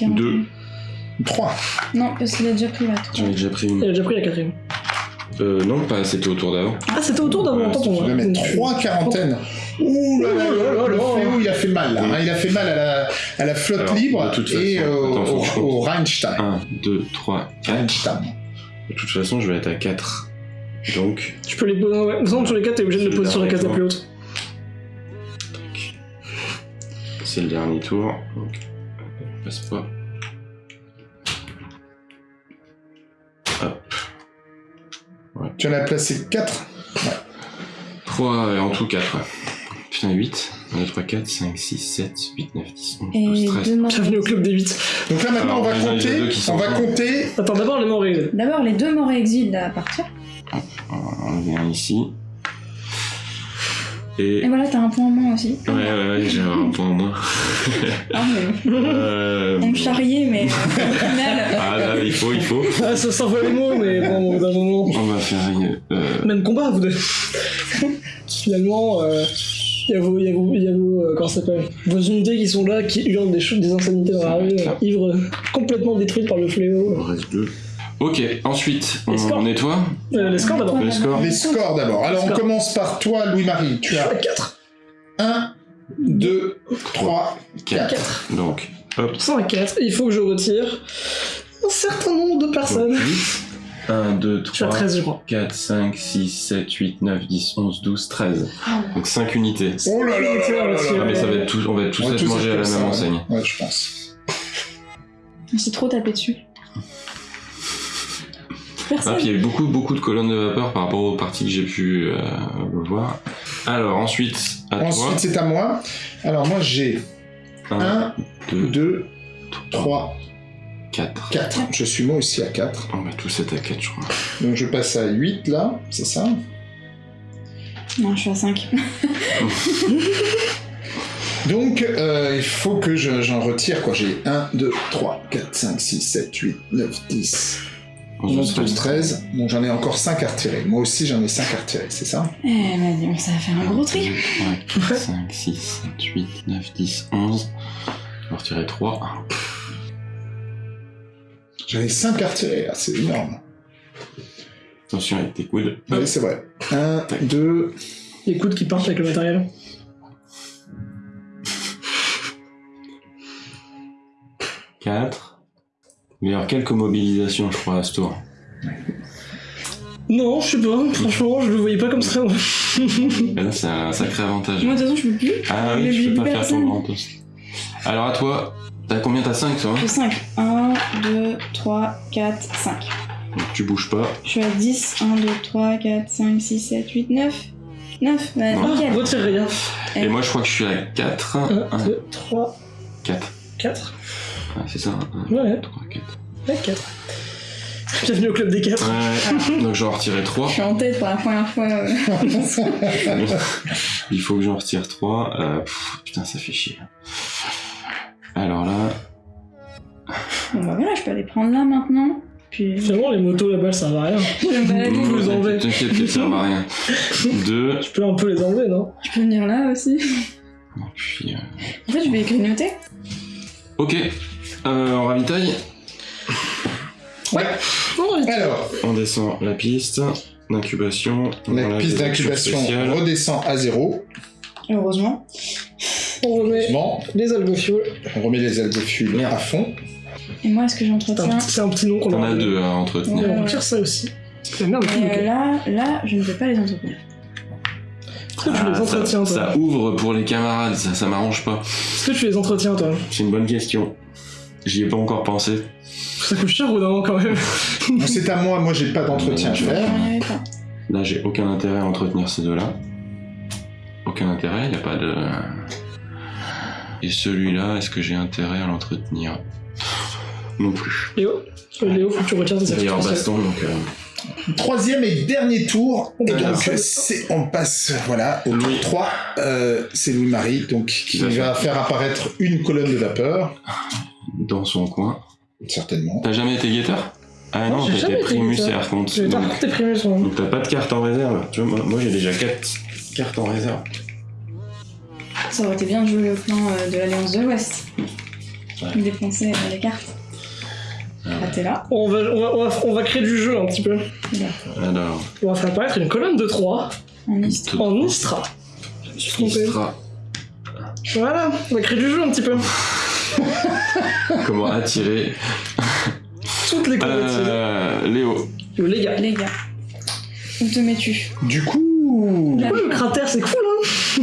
[SPEAKER 1] Trois.
[SPEAKER 4] Non, parce qu'il a déjà pris la trois.
[SPEAKER 2] J'en ai déjà pris
[SPEAKER 3] Il
[SPEAKER 2] une.
[SPEAKER 3] a déjà pris la quatrième.
[SPEAKER 2] Euh, non, pas, c'était au tour d'avant.
[SPEAKER 3] Ah, c'était autour d'avant,
[SPEAKER 2] Ouais,
[SPEAKER 3] attends,
[SPEAKER 1] Tu
[SPEAKER 3] on
[SPEAKER 1] vas mettre trois quarantaines. Ouh là là, le, le fléau, il a fait mal, là. hein. Il a fait mal à la, à la flotte
[SPEAKER 2] Alors,
[SPEAKER 1] libre
[SPEAKER 2] de toute
[SPEAKER 1] et
[SPEAKER 2] façon,
[SPEAKER 1] au,
[SPEAKER 2] attends, faut
[SPEAKER 1] au,
[SPEAKER 2] que je
[SPEAKER 1] au
[SPEAKER 2] compte.
[SPEAKER 1] Rheinstein.
[SPEAKER 2] 1, 2, 3, 4.
[SPEAKER 1] Rheinstein.
[SPEAKER 2] De toute façon, je vais être à 4. Donc,
[SPEAKER 3] Tu peux les poser. Ouais. De toute façon, sur les quatre, t'es obligé de les poser sur la case la plus haute.
[SPEAKER 2] C'est le dernier tour. Donc, on passe pas. Hop.
[SPEAKER 1] Tu en as placé quatre.
[SPEAKER 2] 3, en tout 4. Ouais. Putain, 8. 1, 2, 3, 4, 5, 6, 7, 8, 9, 10, 11,
[SPEAKER 4] Et
[SPEAKER 2] 12, 13.
[SPEAKER 4] deux morts.
[SPEAKER 3] Bienvenue au club des 8.
[SPEAKER 1] Donc là, maintenant,
[SPEAKER 2] Alors,
[SPEAKER 1] on va compter. On va compter.
[SPEAKER 3] Attends, d'abord les morts exil.
[SPEAKER 4] D'abord, les deux morts exil à partir.
[SPEAKER 2] On va enlever un ici. Et.
[SPEAKER 4] Et voilà, t'as un point en moins aussi.
[SPEAKER 2] Ouais, ouais, ouais, j'ai un <laughs> point en moins.
[SPEAKER 4] Ah, mais
[SPEAKER 2] Euh,
[SPEAKER 4] on me charriait, mais euh, au final. <laughs>
[SPEAKER 2] Ah là, il faut, il faut.
[SPEAKER 3] Ah, ça s'envoie les mots, mais bon, au bout d'un moment.
[SPEAKER 2] On va faire une. Euh,
[SPEAKER 3] Même combat, vous deux. Finalement, euh, il y a vos, il y a vos, il y a vos, euh, comment ça s'appelle? Vos unités qui sont là, qui hurlent des choses, des insanités dans la rue, euh, ivres, complètement détruites par le
[SPEAKER 2] il
[SPEAKER 3] fléau.
[SPEAKER 2] en reste deux. Ok, ensuite, on,
[SPEAKER 3] Les scores.
[SPEAKER 2] on nettoie.
[SPEAKER 3] Euh, les scores d'abord.
[SPEAKER 2] Les scores.
[SPEAKER 1] Les scores d'abord. Alors on commence par toi, Louis-Marie. Tu as
[SPEAKER 3] 4.
[SPEAKER 1] 1, 2, 3,
[SPEAKER 2] 4.
[SPEAKER 3] 4.
[SPEAKER 2] Donc, hop.
[SPEAKER 3] 104. Il faut que je retire un certain nombre de personnes.
[SPEAKER 2] 1, 2,
[SPEAKER 3] Je suis à
[SPEAKER 2] 3,
[SPEAKER 3] 13, je crois.
[SPEAKER 2] 4, 5, 6, 7, 8, 9, 10, 11, 12, 13.
[SPEAKER 4] Ah,
[SPEAKER 2] Donc 5 unités.
[SPEAKER 1] Oh là là là là là là
[SPEAKER 2] Ah,
[SPEAKER 1] là.
[SPEAKER 2] mais ça va être tous, on va tous être
[SPEAKER 1] tous
[SPEAKER 2] mangés à la même enseigne.
[SPEAKER 1] Ouais, je pense.
[SPEAKER 4] On s'est trop tapé dessus.
[SPEAKER 2] Ah, puis il y a eu beaucoup, beaucoup de colonnes de vapeur par rapport aux parties que j'ai pu euh, voir. Alors, ensuite, à
[SPEAKER 1] Ensuite, c'est à moi. Alors moi j'ai
[SPEAKER 2] toi.
[SPEAKER 1] 1,
[SPEAKER 2] 2,
[SPEAKER 1] 2, 3,
[SPEAKER 2] 4.
[SPEAKER 1] 4. Je suis moi aussi à 4.
[SPEAKER 2] On va tous être à 4, je crois.
[SPEAKER 1] Donc je passe à 8 là, c'est ça?
[SPEAKER 4] Non, je suis à 5. <laughs>
[SPEAKER 1] Donc euh, il faut que je- j'en retire quoi. J'ai 1, 2, 3, 4, 5, 6, 7, 8, 9, 10, 11, 12, 13. Donc j'en ai encore 5 à retirer. Moi aussi j'en ai 5 à retirer, c'est ça?
[SPEAKER 4] Eh bah dis donc, ça va faire un gros tri.
[SPEAKER 2] 3, 4, 5, 6, 7, 8, 9, 10, 11. On va retirer 3.
[SPEAKER 1] J'en ai 5 à retirer, c'est énorme.
[SPEAKER 2] Attention avec tes coudes.
[SPEAKER 1] Oui, c'est vrai. 1, 2,
[SPEAKER 3] Les coudes qui partent avec le matériel.
[SPEAKER 2] 4. Y avoir quelques mobilisations, je crois, à ce tour.
[SPEAKER 3] Non, je sais pas. Franchement, je le voyais pas comme ça.
[SPEAKER 2] Et là, c'est un sacré avantage.
[SPEAKER 4] Moi, de toute façon, je peux plus.
[SPEAKER 2] Ah
[SPEAKER 4] Mais
[SPEAKER 2] oui,
[SPEAKER 4] j'ai
[SPEAKER 2] peux pas faire ton grand toast. Alors à toi, t'as combien? T'as 5 toi hein?
[SPEAKER 4] J'ai 5. 1, 2, 3, 4, 5.
[SPEAKER 2] Donc, Tu bouges pas.
[SPEAKER 4] Je suis à 10. 1, 2, 3, 4, 5, 6, 7, 8, 9. 9, bah
[SPEAKER 2] Non.
[SPEAKER 4] nickel.
[SPEAKER 3] Retire rien.
[SPEAKER 2] Et moi je crois que je suis à 4.
[SPEAKER 3] 1, 2, 3,
[SPEAKER 2] 4.
[SPEAKER 3] 4.
[SPEAKER 2] Ah, c'est ça 1,
[SPEAKER 3] Ouais,
[SPEAKER 2] 3, 4.
[SPEAKER 3] ouais, 4. Bienvenue au club des 4.
[SPEAKER 2] Ouais, donc j'en retire 3.
[SPEAKER 4] Je suis en tête pour la première fois. euh. <laughs>
[SPEAKER 2] Il faut que j'en retire 3. Euh, pff, putain, ça fait chier. Alors là,
[SPEAKER 4] Bon bah voilà, je peux aller prendre là maintenant. Puis je
[SPEAKER 3] Finalement, les motos là-bas, ça va à rien.
[SPEAKER 4] balader.
[SPEAKER 3] Vous les enlevez.
[SPEAKER 2] T'inquiète qu'elles servent à rien. 2.
[SPEAKER 3] Tu peux un peu les enlever, non?
[SPEAKER 4] Je peux venir là aussi.
[SPEAKER 2] Puis. euh,
[SPEAKER 4] En fait, je vais grignoter.
[SPEAKER 2] Ok. Euh, on ravitaille.
[SPEAKER 1] Ouais. Alors,
[SPEAKER 2] On descend la piste d'incubation. On
[SPEAKER 1] la piste d'incubation redescend à zéro.
[SPEAKER 4] Heureusement.
[SPEAKER 3] On remet
[SPEAKER 1] Bon,
[SPEAKER 3] les algofioles.
[SPEAKER 1] on remet les algophiles à fond.
[SPEAKER 4] Et moi, est-ce que j'entretiens
[SPEAKER 3] c'est un petit nom qu'on a.
[SPEAKER 2] deux à
[SPEAKER 3] Et
[SPEAKER 2] entretenir.
[SPEAKER 3] on retire ça aussi. La merde,
[SPEAKER 4] euh, là, là, je ne peux pas les entretenir.
[SPEAKER 3] Est-ce que tu
[SPEAKER 2] Ah,
[SPEAKER 3] les
[SPEAKER 2] ça,
[SPEAKER 3] entretiens, toi
[SPEAKER 2] ça ouvre pour les camarades, ça, ça m'arrange pas.
[SPEAKER 3] Est-ce que tu les entretiens, toi
[SPEAKER 2] C'est une bonne question. J'y ai pas encore pensé.
[SPEAKER 3] Ça coûte cher ou non, quand même <laughs>
[SPEAKER 1] C'est à moi, moi j'ai pas d'entretien à faire.
[SPEAKER 2] Là, j'ai aucun intérêt à entretenir ces deux-là. Aucun intérêt, il n'y a pas de. Et celui-là, est-ce que j'ai intérêt à l'entretenir? Non plus.
[SPEAKER 3] Léo? Euh, Léo, faut que tu retires tes actions
[SPEAKER 2] baston, donc. euh,
[SPEAKER 1] Troisième et dernier tour. Et
[SPEAKER 2] Alors.
[SPEAKER 1] donc, c'est- on passe voilà, au tour
[SPEAKER 2] Louis.
[SPEAKER 1] 3. Euh, c'est Louis-Marie donc, qui va faire apparaître une colonne de vapeur.
[SPEAKER 2] Dans son coin.
[SPEAKER 1] Certainement.
[SPEAKER 2] T'as jamais été guetteur? Ah
[SPEAKER 3] Non,
[SPEAKER 2] t'as
[SPEAKER 3] jamais
[SPEAKER 2] été primus et archonte.
[SPEAKER 3] Primus
[SPEAKER 2] donc t'as pas de carte en réserve. Tu vois, moi, moi, j'ai déjà 4 cartes en réserve.
[SPEAKER 4] Ça aurait été bien de jouer au plan euh, de l'Alliance de l'Ouest.
[SPEAKER 2] Ouais.
[SPEAKER 4] Dépenser euh, les cartes.
[SPEAKER 2] Ah
[SPEAKER 4] Ah, t'es là.
[SPEAKER 3] On va, on, va, on, va, on va créer du jeu un petit peu.
[SPEAKER 2] Alors,
[SPEAKER 3] On va faire apparaître une colonne de 3
[SPEAKER 4] En
[SPEAKER 2] tout-
[SPEAKER 3] en Istra. Je suis trompé.
[SPEAKER 2] Istra.
[SPEAKER 3] Voilà, on va créer du jeu un petit peu. <laughs>
[SPEAKER 2] Comment attirer
[SPEAKER 3] Toutes les
[SPEAKER 2] euh, Léo.
[SPEAKER 3] Yo, les gars.
[SPEAKER 4] Les gars. Où te mets-tu
[SPEAKER 1] Du coup,
[SPEAKER 3] Du coup, le cratère, c'est cool, hein <laughs>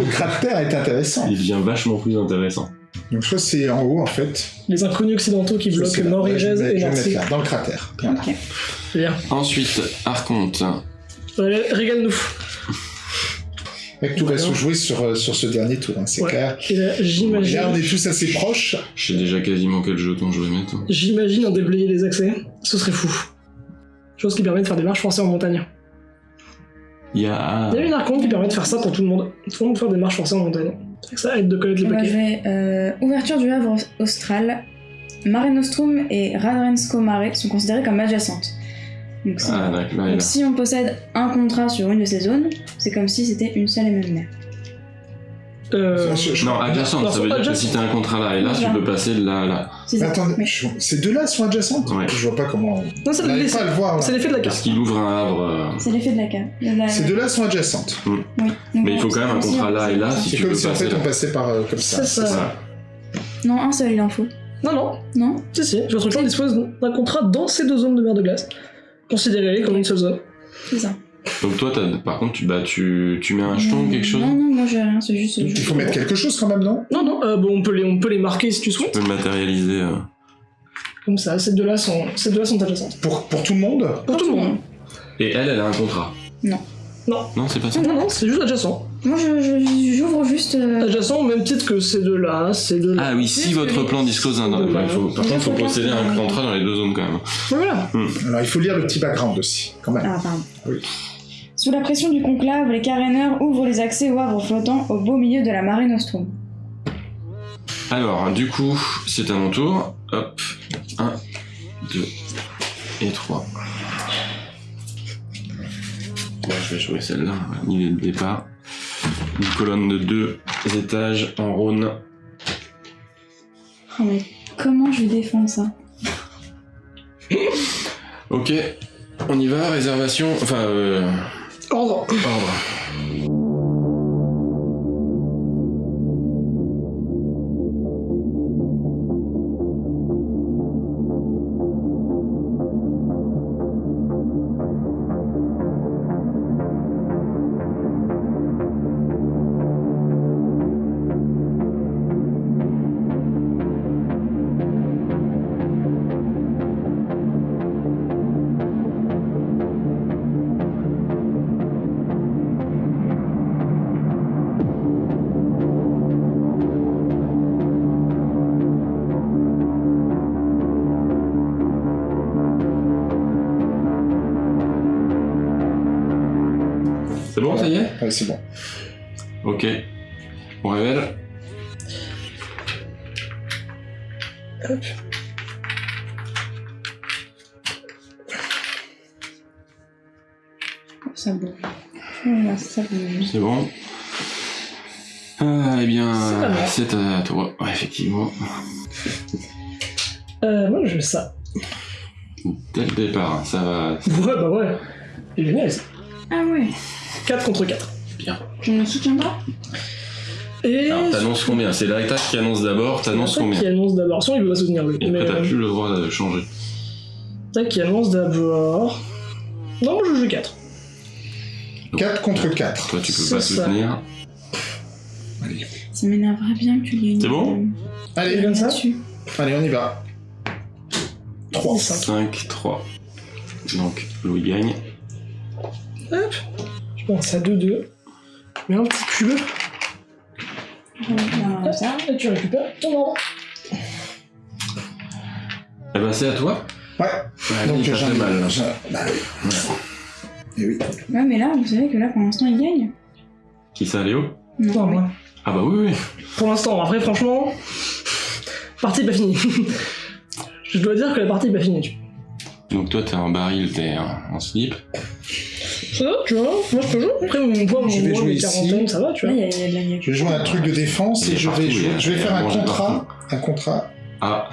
[SPEAKER 1] le cratère est intéressant.
[SPEAKER 2] Il devient vachement plus intéressant.
[SPEAKER 1] Donc, ça, c'est en haut, en fait.
[SPEAKER 3] Les inconnus occidentaux qui
[SPEAKER 1] Ça,
[SPEAKER 3] bloquent
[SPEAKER 1] je
[SPEAKER 3] Nord-Irez
[SPEAKER 1] vais-
[SPEAKER 3] et
[SPEAKER 1] je vais mettre
[SPEAKER 3] Nancy.
[SPEAKER 1] là, dans le cratère. Bien.
[SPEAKER 3] Bien.
[SPEAKER 2] Ensuite, Archonte.
[SPEAKER 3] Allez, régale-nous.
[SPEAKER 1] Tout va se jouer sur, euh, sur ce dernier tour, hein, c'est
[SPEAKER 3] Ouais.
[SPEAKER 1] clair.
[SPEAKER 3] Et là,
[SPEAKER 1] Là, on
[SPEAKER 3] j'imagine.
[SPEAKER 1] est tous assez proches.
[SPEAKER 2] Je sais déjà quasiment quel jeton je vais mettre.
[SPEAKER 3] J'imagine en déblayer les accès. Ce serait fou. Chose qui permet de faire des marches forcées en montagne.
[SPEAKER 2] Il y a.
[SPEAKER 3] Il y a une archonte qui permet de faire ça pour tout le monde. Tout le monde faire des marches forcées en montagne. C'est que ça aide de connaître les paquets.
[SPEAKER 4] euh, ouverture du Havre austral. Mare Nostrum et Radrensko Mare sont considérées comme adjacentes. Donc, si,
[SPEAKER 2] Ah, là,
[SPEAKER 4] donc si on possède un contrat sur une de ces zones, c'est comme si c'était une seule et même mer.
[SPEAKER 3] Euh,
[SPEAKER 2] Non, adjacente, ça veut dire que si t'as un contrat là et là, tu peux passer de là à là.
[SPEAKER 4] C'est.
[SPEAKER 1] Attendez,
[SPEAKER 4] Oui.
[SPEAKER 1] ces deux-là sont adjacentes
[SPEAKER 2] Ouais.
[SPEAKER 1] Je vois pas comment.
[SPEAKER 3] Non, c'est
[SPEAKER 1] On n'arrive
[SPEAKER 3] l'effet
[SPEAKER 1] pas à le voir. là.
[SPEAKER 3] c'est l'effet de la
[SPEAKER 2] Parce
[SPEAKER 3] carte.
[SPEAKER 2] qu'il ouvre un havre. euh,
[SPEAKER 4] C'est l'effet de la carte. De la-
[SPEAKER 1] Ces deux-là sont adjacentes.
[SPEAKER 4] Oui. Donc,
[SPEAKER 2] Mais il faut quand même un
[SPEAKER 4] on-
[SPEAKER 2] contrat là et là, si
[SPEAKER 1] C'est
[SPEAKER 2] tu
[SPEAKER 1] comme
[SPEAKER 2] peux
[SPEAKER 1] si en
[SPEAKER 2] passer
[SPEAKER 1] fait on passait par euh, comme ça.
[SPEAKER 3] C'est ça.
[SPEAKER 4] Non, un seul, il en faut.
[SPEAKER 3] Non, non,
[SPEAKER 4] Non
[SPEAKER 3] si, si. Votre clan dispose d'un contrat dans ces deux zones de mer de glace. Considérez-les comme une zone.
[SPEAKER 4] C'est ça.
[SPEAKER 2] Donc toi, t'as- par contre, tu, bah, tu, tu mets un jeton ou quelque chose
[SPEAKER 4] Non, non, moi j'ai rien, c'est juste.
[SPEAKER 1] Il faut mettre quelque chose quand même, non?
[SPEAKER 3] Non, non, euh, bon, on, peut les, on peut les marquer si tu
[SPEAKER 2] Tu
[SPEAKER 3] souhaites.
[SPEAKER 2] peux le matérialiser. euh.
[SPEAKER 3] Comme ça, ces deux-là sont, ces deux sont adjacentes.
[SPEAKER 1] pour, pour tout le monde?
[SPEAKER 3] Pour tout le monde.
[SPEAKER 2] Et elle, elle a un contrat?
[SPEAKER 4] Non.
[SPEAKER 3] Non.
[SPEAKER 2] Non, c'est pas ça
[SPEAKER 3] Non, non, c'est juste adjacent.
[SPEAKER 4] Moi je- je- j'ouvre juste. euh,
[SPEAKER 3] Adjacent au même titre que ces deux-là, ces deux-là.
[SPEAKER 2] Ah oui, si votre plan dispose un... Il faut, par contre, il faut
[SPEAKER 4] regarde
[SPEAKER 2] posséder un contrat dans les deux zones quand même.
[SPEAKER 3] Voilà.
[SPEAKER 1] Alors il faut lire le petit background aussi, quand même.
[SPEAKER 4] Ah, pardon.
[SPEAKER 1] Oui.
[SPEAKER 4] Sous la pression du conclave, les caréneurs ouvrent les accès au havre flottant au beau milieu de la marée Nostrum.
[SPEAKER 2] Alors, du coup, c'est à mon tour. Hop. 1, 2 et 3. Bon, je vais jouer celle-là, va l'idée de départ. Une colonne de deux étages en Rhône.
[SPEAKER 4] Oh, mais comment je défends ça
[SPEAKER 2] Ok, on y va, réservation, enfin, euh,
[SPEAKER 3] Ordre.
[SPEAKER 2] ordre.
[SPEAKER 1] Ouais, c'est bon.
[SPEAKER 2] Ok. On révèle.
[SPEAKER 3] Hop.
[SPEAKER 4] Voilà, ça bouge.
[SPEAKER 2] C'est bon. Ah, eh bien,
[SPEAKER 3] C'est à
[SPEAKER 2] c'est toi. Ouais, effectivement.
[SPEAKER 3] Euh, moi, je fais ça.
[SPEAKER 2] Dès le départ, ça va.
[SPEAKER 3] Ouais, bah ouais. C'est génial, ça.
[SPEAKER 4] Ah ouais.
[SPEAKER 3] 4 contre 4.
[SPEAKER 4] Je ne soutiens pas?
[SPEAKER 3] Et.
[SPEAKER 2] Alors, t'annonces combien? C'est l'attaque qui annonce d'abord, t'annonces
[SPEAKER 3] L'attaque
[SPEAKER 2] combien?
[SPEAKER 3] qui annonce d'abord. Sinon, il peut pas soutenir, lui.
[SPEAKER 2] Et
[SPEAKER 3] Mais,
[SPEAKER 2] après, t'as
[SPEAKER 3] euh,
[SPEAKER 2] plus le droit de changer.
[SPEAKER 3] L'attaque qui annonce d'abord. Non, moi, je joue 4.
[SPEAKER 1] 4 contre 4.
[SPEAKER 2] Toi, tu peux
[SPEAKER 3] C'est
[SPEAKER 2] pas
[SPEAKER 3] ça.
[SPEAKER 2] soutenir.
[SPEAKER 4] Ça m'énerverait bien que tu une.
[SPEAKER 2] C'est bon?
[SPEAKER 4] Euh,
[SPEAKER 1] Allez,
[SPEAKER 3] Comme ça?
[SPEAKER 1] Allez, on y va. 3.
[SPEAKER 2] 5, 3. Donc, Louis gagne.
[SPEAKER 3] Hop. Pense à 2-2. Mais un petit cube.
[SPEAKER 4] Ça.
[SPEAKER 3] Et tu récupères ton ordre.
[SPEAKER 2] Eh ben, c'est à toi.
[SPEAKER 1] Ouais,
[SPEAKER 2] Ouais,
[SPEAKER 1] donc
[SPEAKER 2] il
[SPEAKER 1] j'en
[SPEAKER 2] fait mal. là.
[SPEAKER 1] j'en- Bah oui. Et oui.
[SPEAKER 4] Ouais, mais là, vous savez que là, pour l'instant, il gagne.
[SPEAKER 2] Qui ça, Léo?
[SPEAKER 3] Non, moi.
[SPEAKER 2] Ah bah oui, oui.
[SPEAKER 3] Pour l'instant, après, franchement. Partie pas finie. <laughs> je dois dire que la partie est pas finie.
[SPEAKER 2] Donc toi, t'es en baril, t'es en slip.
[SPEAKER 3] Ça va, tu vois Moi, je peux jouer. Après, mon poids, mon
[SPEAKER 1] Je vais
[SPEAKER 3] poids,
[SPEAKER 1] jouer
[SPEAKER 3] mes
[SPEAKER 1] ici.
[SPEAKER 3] quarantaines, ça va, tu vois.
[SPEAKER 1] Je vais jouer un truc de défense et je vais, je vais faire un contrat, un contrat
[SPEAKER 2] Ah,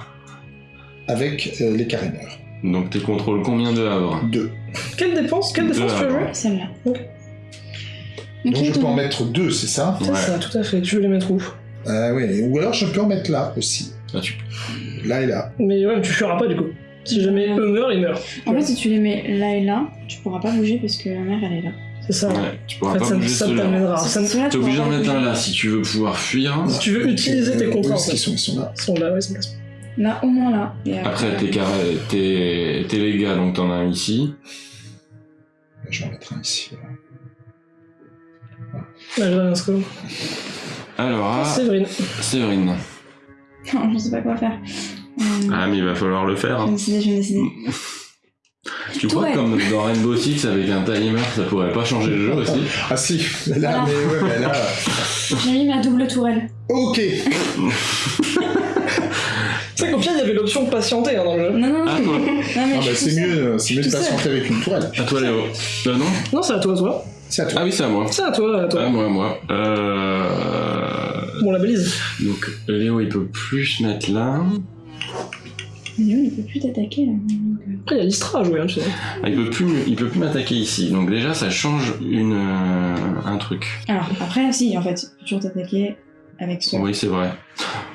[SPEAKER 1] avec euh, les caréneurs.
[SPEAKER 2] donc tu contrôles combien de havres
[SPEAKER 1] 2.
[SPEAKER 3] Quelle dépense Quelle
[SPEAKER 2] Deux
[SPEAKER 3] défense tu veux jouer?
[SPEAKER 4] Celle-là.
[SPEAKER 3] Ok.
[SPEAKER 4] Donc,
[SPEAKER 1] je peux en mettre 2, c'est ça?
[SPEAKER 3] C'est
[SPEAKER 2] Ouais.
[SPEAKER 3] ça, tout à fait. Tu veux les mettre où?
[SPEAKER 1] Ah oui, ou alors je peux en mettre là aussi.
[SPEAKER 2] Là, tu...
[SPEAKER 1] Là et là.
[SPEAKER 3] Mais ouais, mais tu feras pas du coup. Si jamais eux meurent, ils meurent.
[SPEAKER 4] En fait, si tu les mets là et là, tu pourras pas bouger parce que la mère, elle est là.
[SPEAKER 3] C'est ça.
[SPEAKER 2] Ouais, tu pourras
[SPEAKER 3] En fait,
[SPEAKER 2] pas
[SPEAKER 3] ça,
[SPEAKER 2] bouger
[SPEAKER 3] ça
[SPEAKER 2] ceux-là.
[SPEAKER 3] t'amènera.
[SPEAKER 2] T'es obligé d'en mettre un là si tu veux pouvoir fuir.
[SPEAKER 3] Si tu veux utiliser tes contrats,
[SPEAKER 1] sont Ils sont là.
[SPEAKER 3] Ils sont là, ouais, ils sont là.
[SPEAKER 4] Là, au moins là. Et
[SPEAKER 2] Après, t'es t'es t'es légal, donc t'en as un ici.
[SPEAKER 1] Je vais en mettre un ici. voilà.
[SPEAKER 3] Ouais, j'ai rien, c'est cool.
[SPEAKER 2] Alors, ah,
[SPEAKER 3] Séverine.
[SPEAKER 2] Séverine.
[SPEAKER 4] Non, <laughs> je sais pas quoi faire. Euh,
[SPEAKER 2] Ah, mais il va falloir le faire.
[SPEAKER 4] Je vais
[SPEAKER 2] hein.
[SPEAKER 4] décider, je vais décider. <laughs>
[SPEAKER 2] Tu crois que
[SPEAKER 4] Ouais.
[SPEAKER 2] comme dans Rainbow Six avec un timer, ça pourrait pas changer le jeu aussi?
[SPEAKER 1] Ah si, là, mais ouais, mais là. <laughs>
[SPEAKER 4] J'ai mis ma double tourelle.
[SPEAKER 1] Ok. <laughs>
[SPEAKER 3] Tu sais qu'au pire, il y avait l'option de patienter hein, dans le jeu.
[SPEAKER 4] Non, non, non.
[SPEAKER 2] Ah,
[SPEAKER 4] non
[SPEAKER 1] Ah
[SPEAKER 4] je
[SPEAKER 1] bah
[SPEAKER 4] suis
[SPEAKER 1] c'est
[SPEAKER 4] tout
[SPEAKER 1] mieux, c'est mieux de
[SPEAKER 4] tout seul.
[SPEAKER 1] patienter avec une tourelle.
[SPEAKER 2] À toi, Léo. Euh, non?
[SPEAKER 3] Non, c'est à toi, toi.
[SPEAKER 1] C'est à toi.
[SPEAKER 2] Ah oui, c'est à moi.
[SPEAKER 3] C'est à toi, à toi.
[SPEAKER 2] Ah, moi, moi. Euh...
[SPEAKER 3] Bon, la balise.
[SPEAKER 2] Donc Léo, il peut plus se mettre là.
[SPEAKER 4] Léo, il peut plus t'attaquer là. donc, euh,
[SPEAKER 3] Après, il y a l'Istra à jouer, hein, tu sais.
[SPEAKER 2] Ah, il peut plus, il peut plus m'attaquer ici. Donc déjà, ça change une, euh, un truc.
[SPEAKER 4] Alors, après, si, en fait, il peut toujours t'attaquer avec ce.
[SPEAKER 2] Oui, c'est vrai.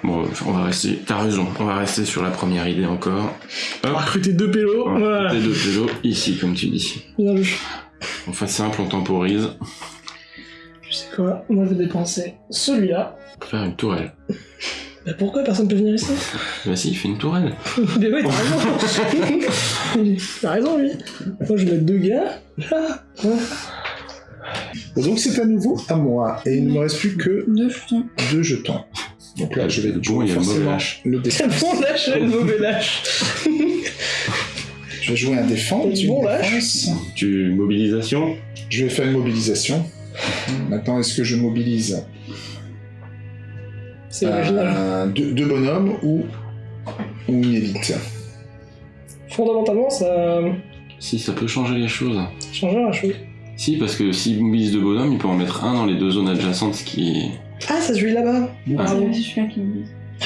[SPEAKER 2] Bon, on va rester. T'as raison. On va rester sur la première idée encore.
[SPEAKER 3] On va
[SPEAKER 2] Hop.
[SPEAKER 3] recruter deux pélos.
[SPEAKER 2] On va
[SPEAKER 3] Voilà.
[SPEAKER 2] couper deux pélos ici, comme tu dis.
[SPEAKER 3] Bien vu.
[SPEAKER 2] On fait simple, on temporise.
[SPEAKER 3] Tu sais quoi? Moi, je vais dépenser celui-là.
[SPEAKER 2] Pour faire une tourelle.
[SPEAKER 3] Bah pourquoi personne peut venir ici
[SPEAKER 2] Bah si, il fait une tourelle. <laughs>
[SPEAKER 3] Mais oui, t'as raison. <laughs> t'as raison, lui. Moi, je vais mettre deux gars. Là. Ouais.
[SPEAKER 1] Bon, donc c'est à nouveau à moi. Et il ne me reste plus que
[SPEAKER 4] Deux jetons.
[SPEAKER 1] deux jetons. Donc là, je vais
[SPEAKER 2] Bon,
[SPEAKER 1] jouer
[SPEAKER 2] le mauvais
[SPEAKER 1] forcément
[SPEAKER 2] lâche.
[SPEAKER 1] le <laughs> défense.
[SPEAKER 3] bon lâche, le mauvais lâche.
[SPEAKER 1] Je vais jouer un défense.
[SPEAKER 3] Bon lâche.
[SPEAKER 2] Tu mobilisation
[SPEAKER 1] Je vais faire une mobilisation. Maintenant, est-ce que je mobilise?
[SPEAKER 3] C'est original.
[SPEAKER 1] euh, deux, deux bonhommes ou, ou une élite
[SPEAKER 3] Fondamentalement, ça
[SPEAKER 2] Si, ça peut changer les choses.
[SPEAKER 3] change la chose.
[SPEAKER 2] Si, parce que s'il mobilise deux bonhommes, il peut en mettre un dans les deux zones adjacentes, ce qui.
[SPEAKER 3] Ah, ça se joue là-bas.
[SPEAKER 2] Ah.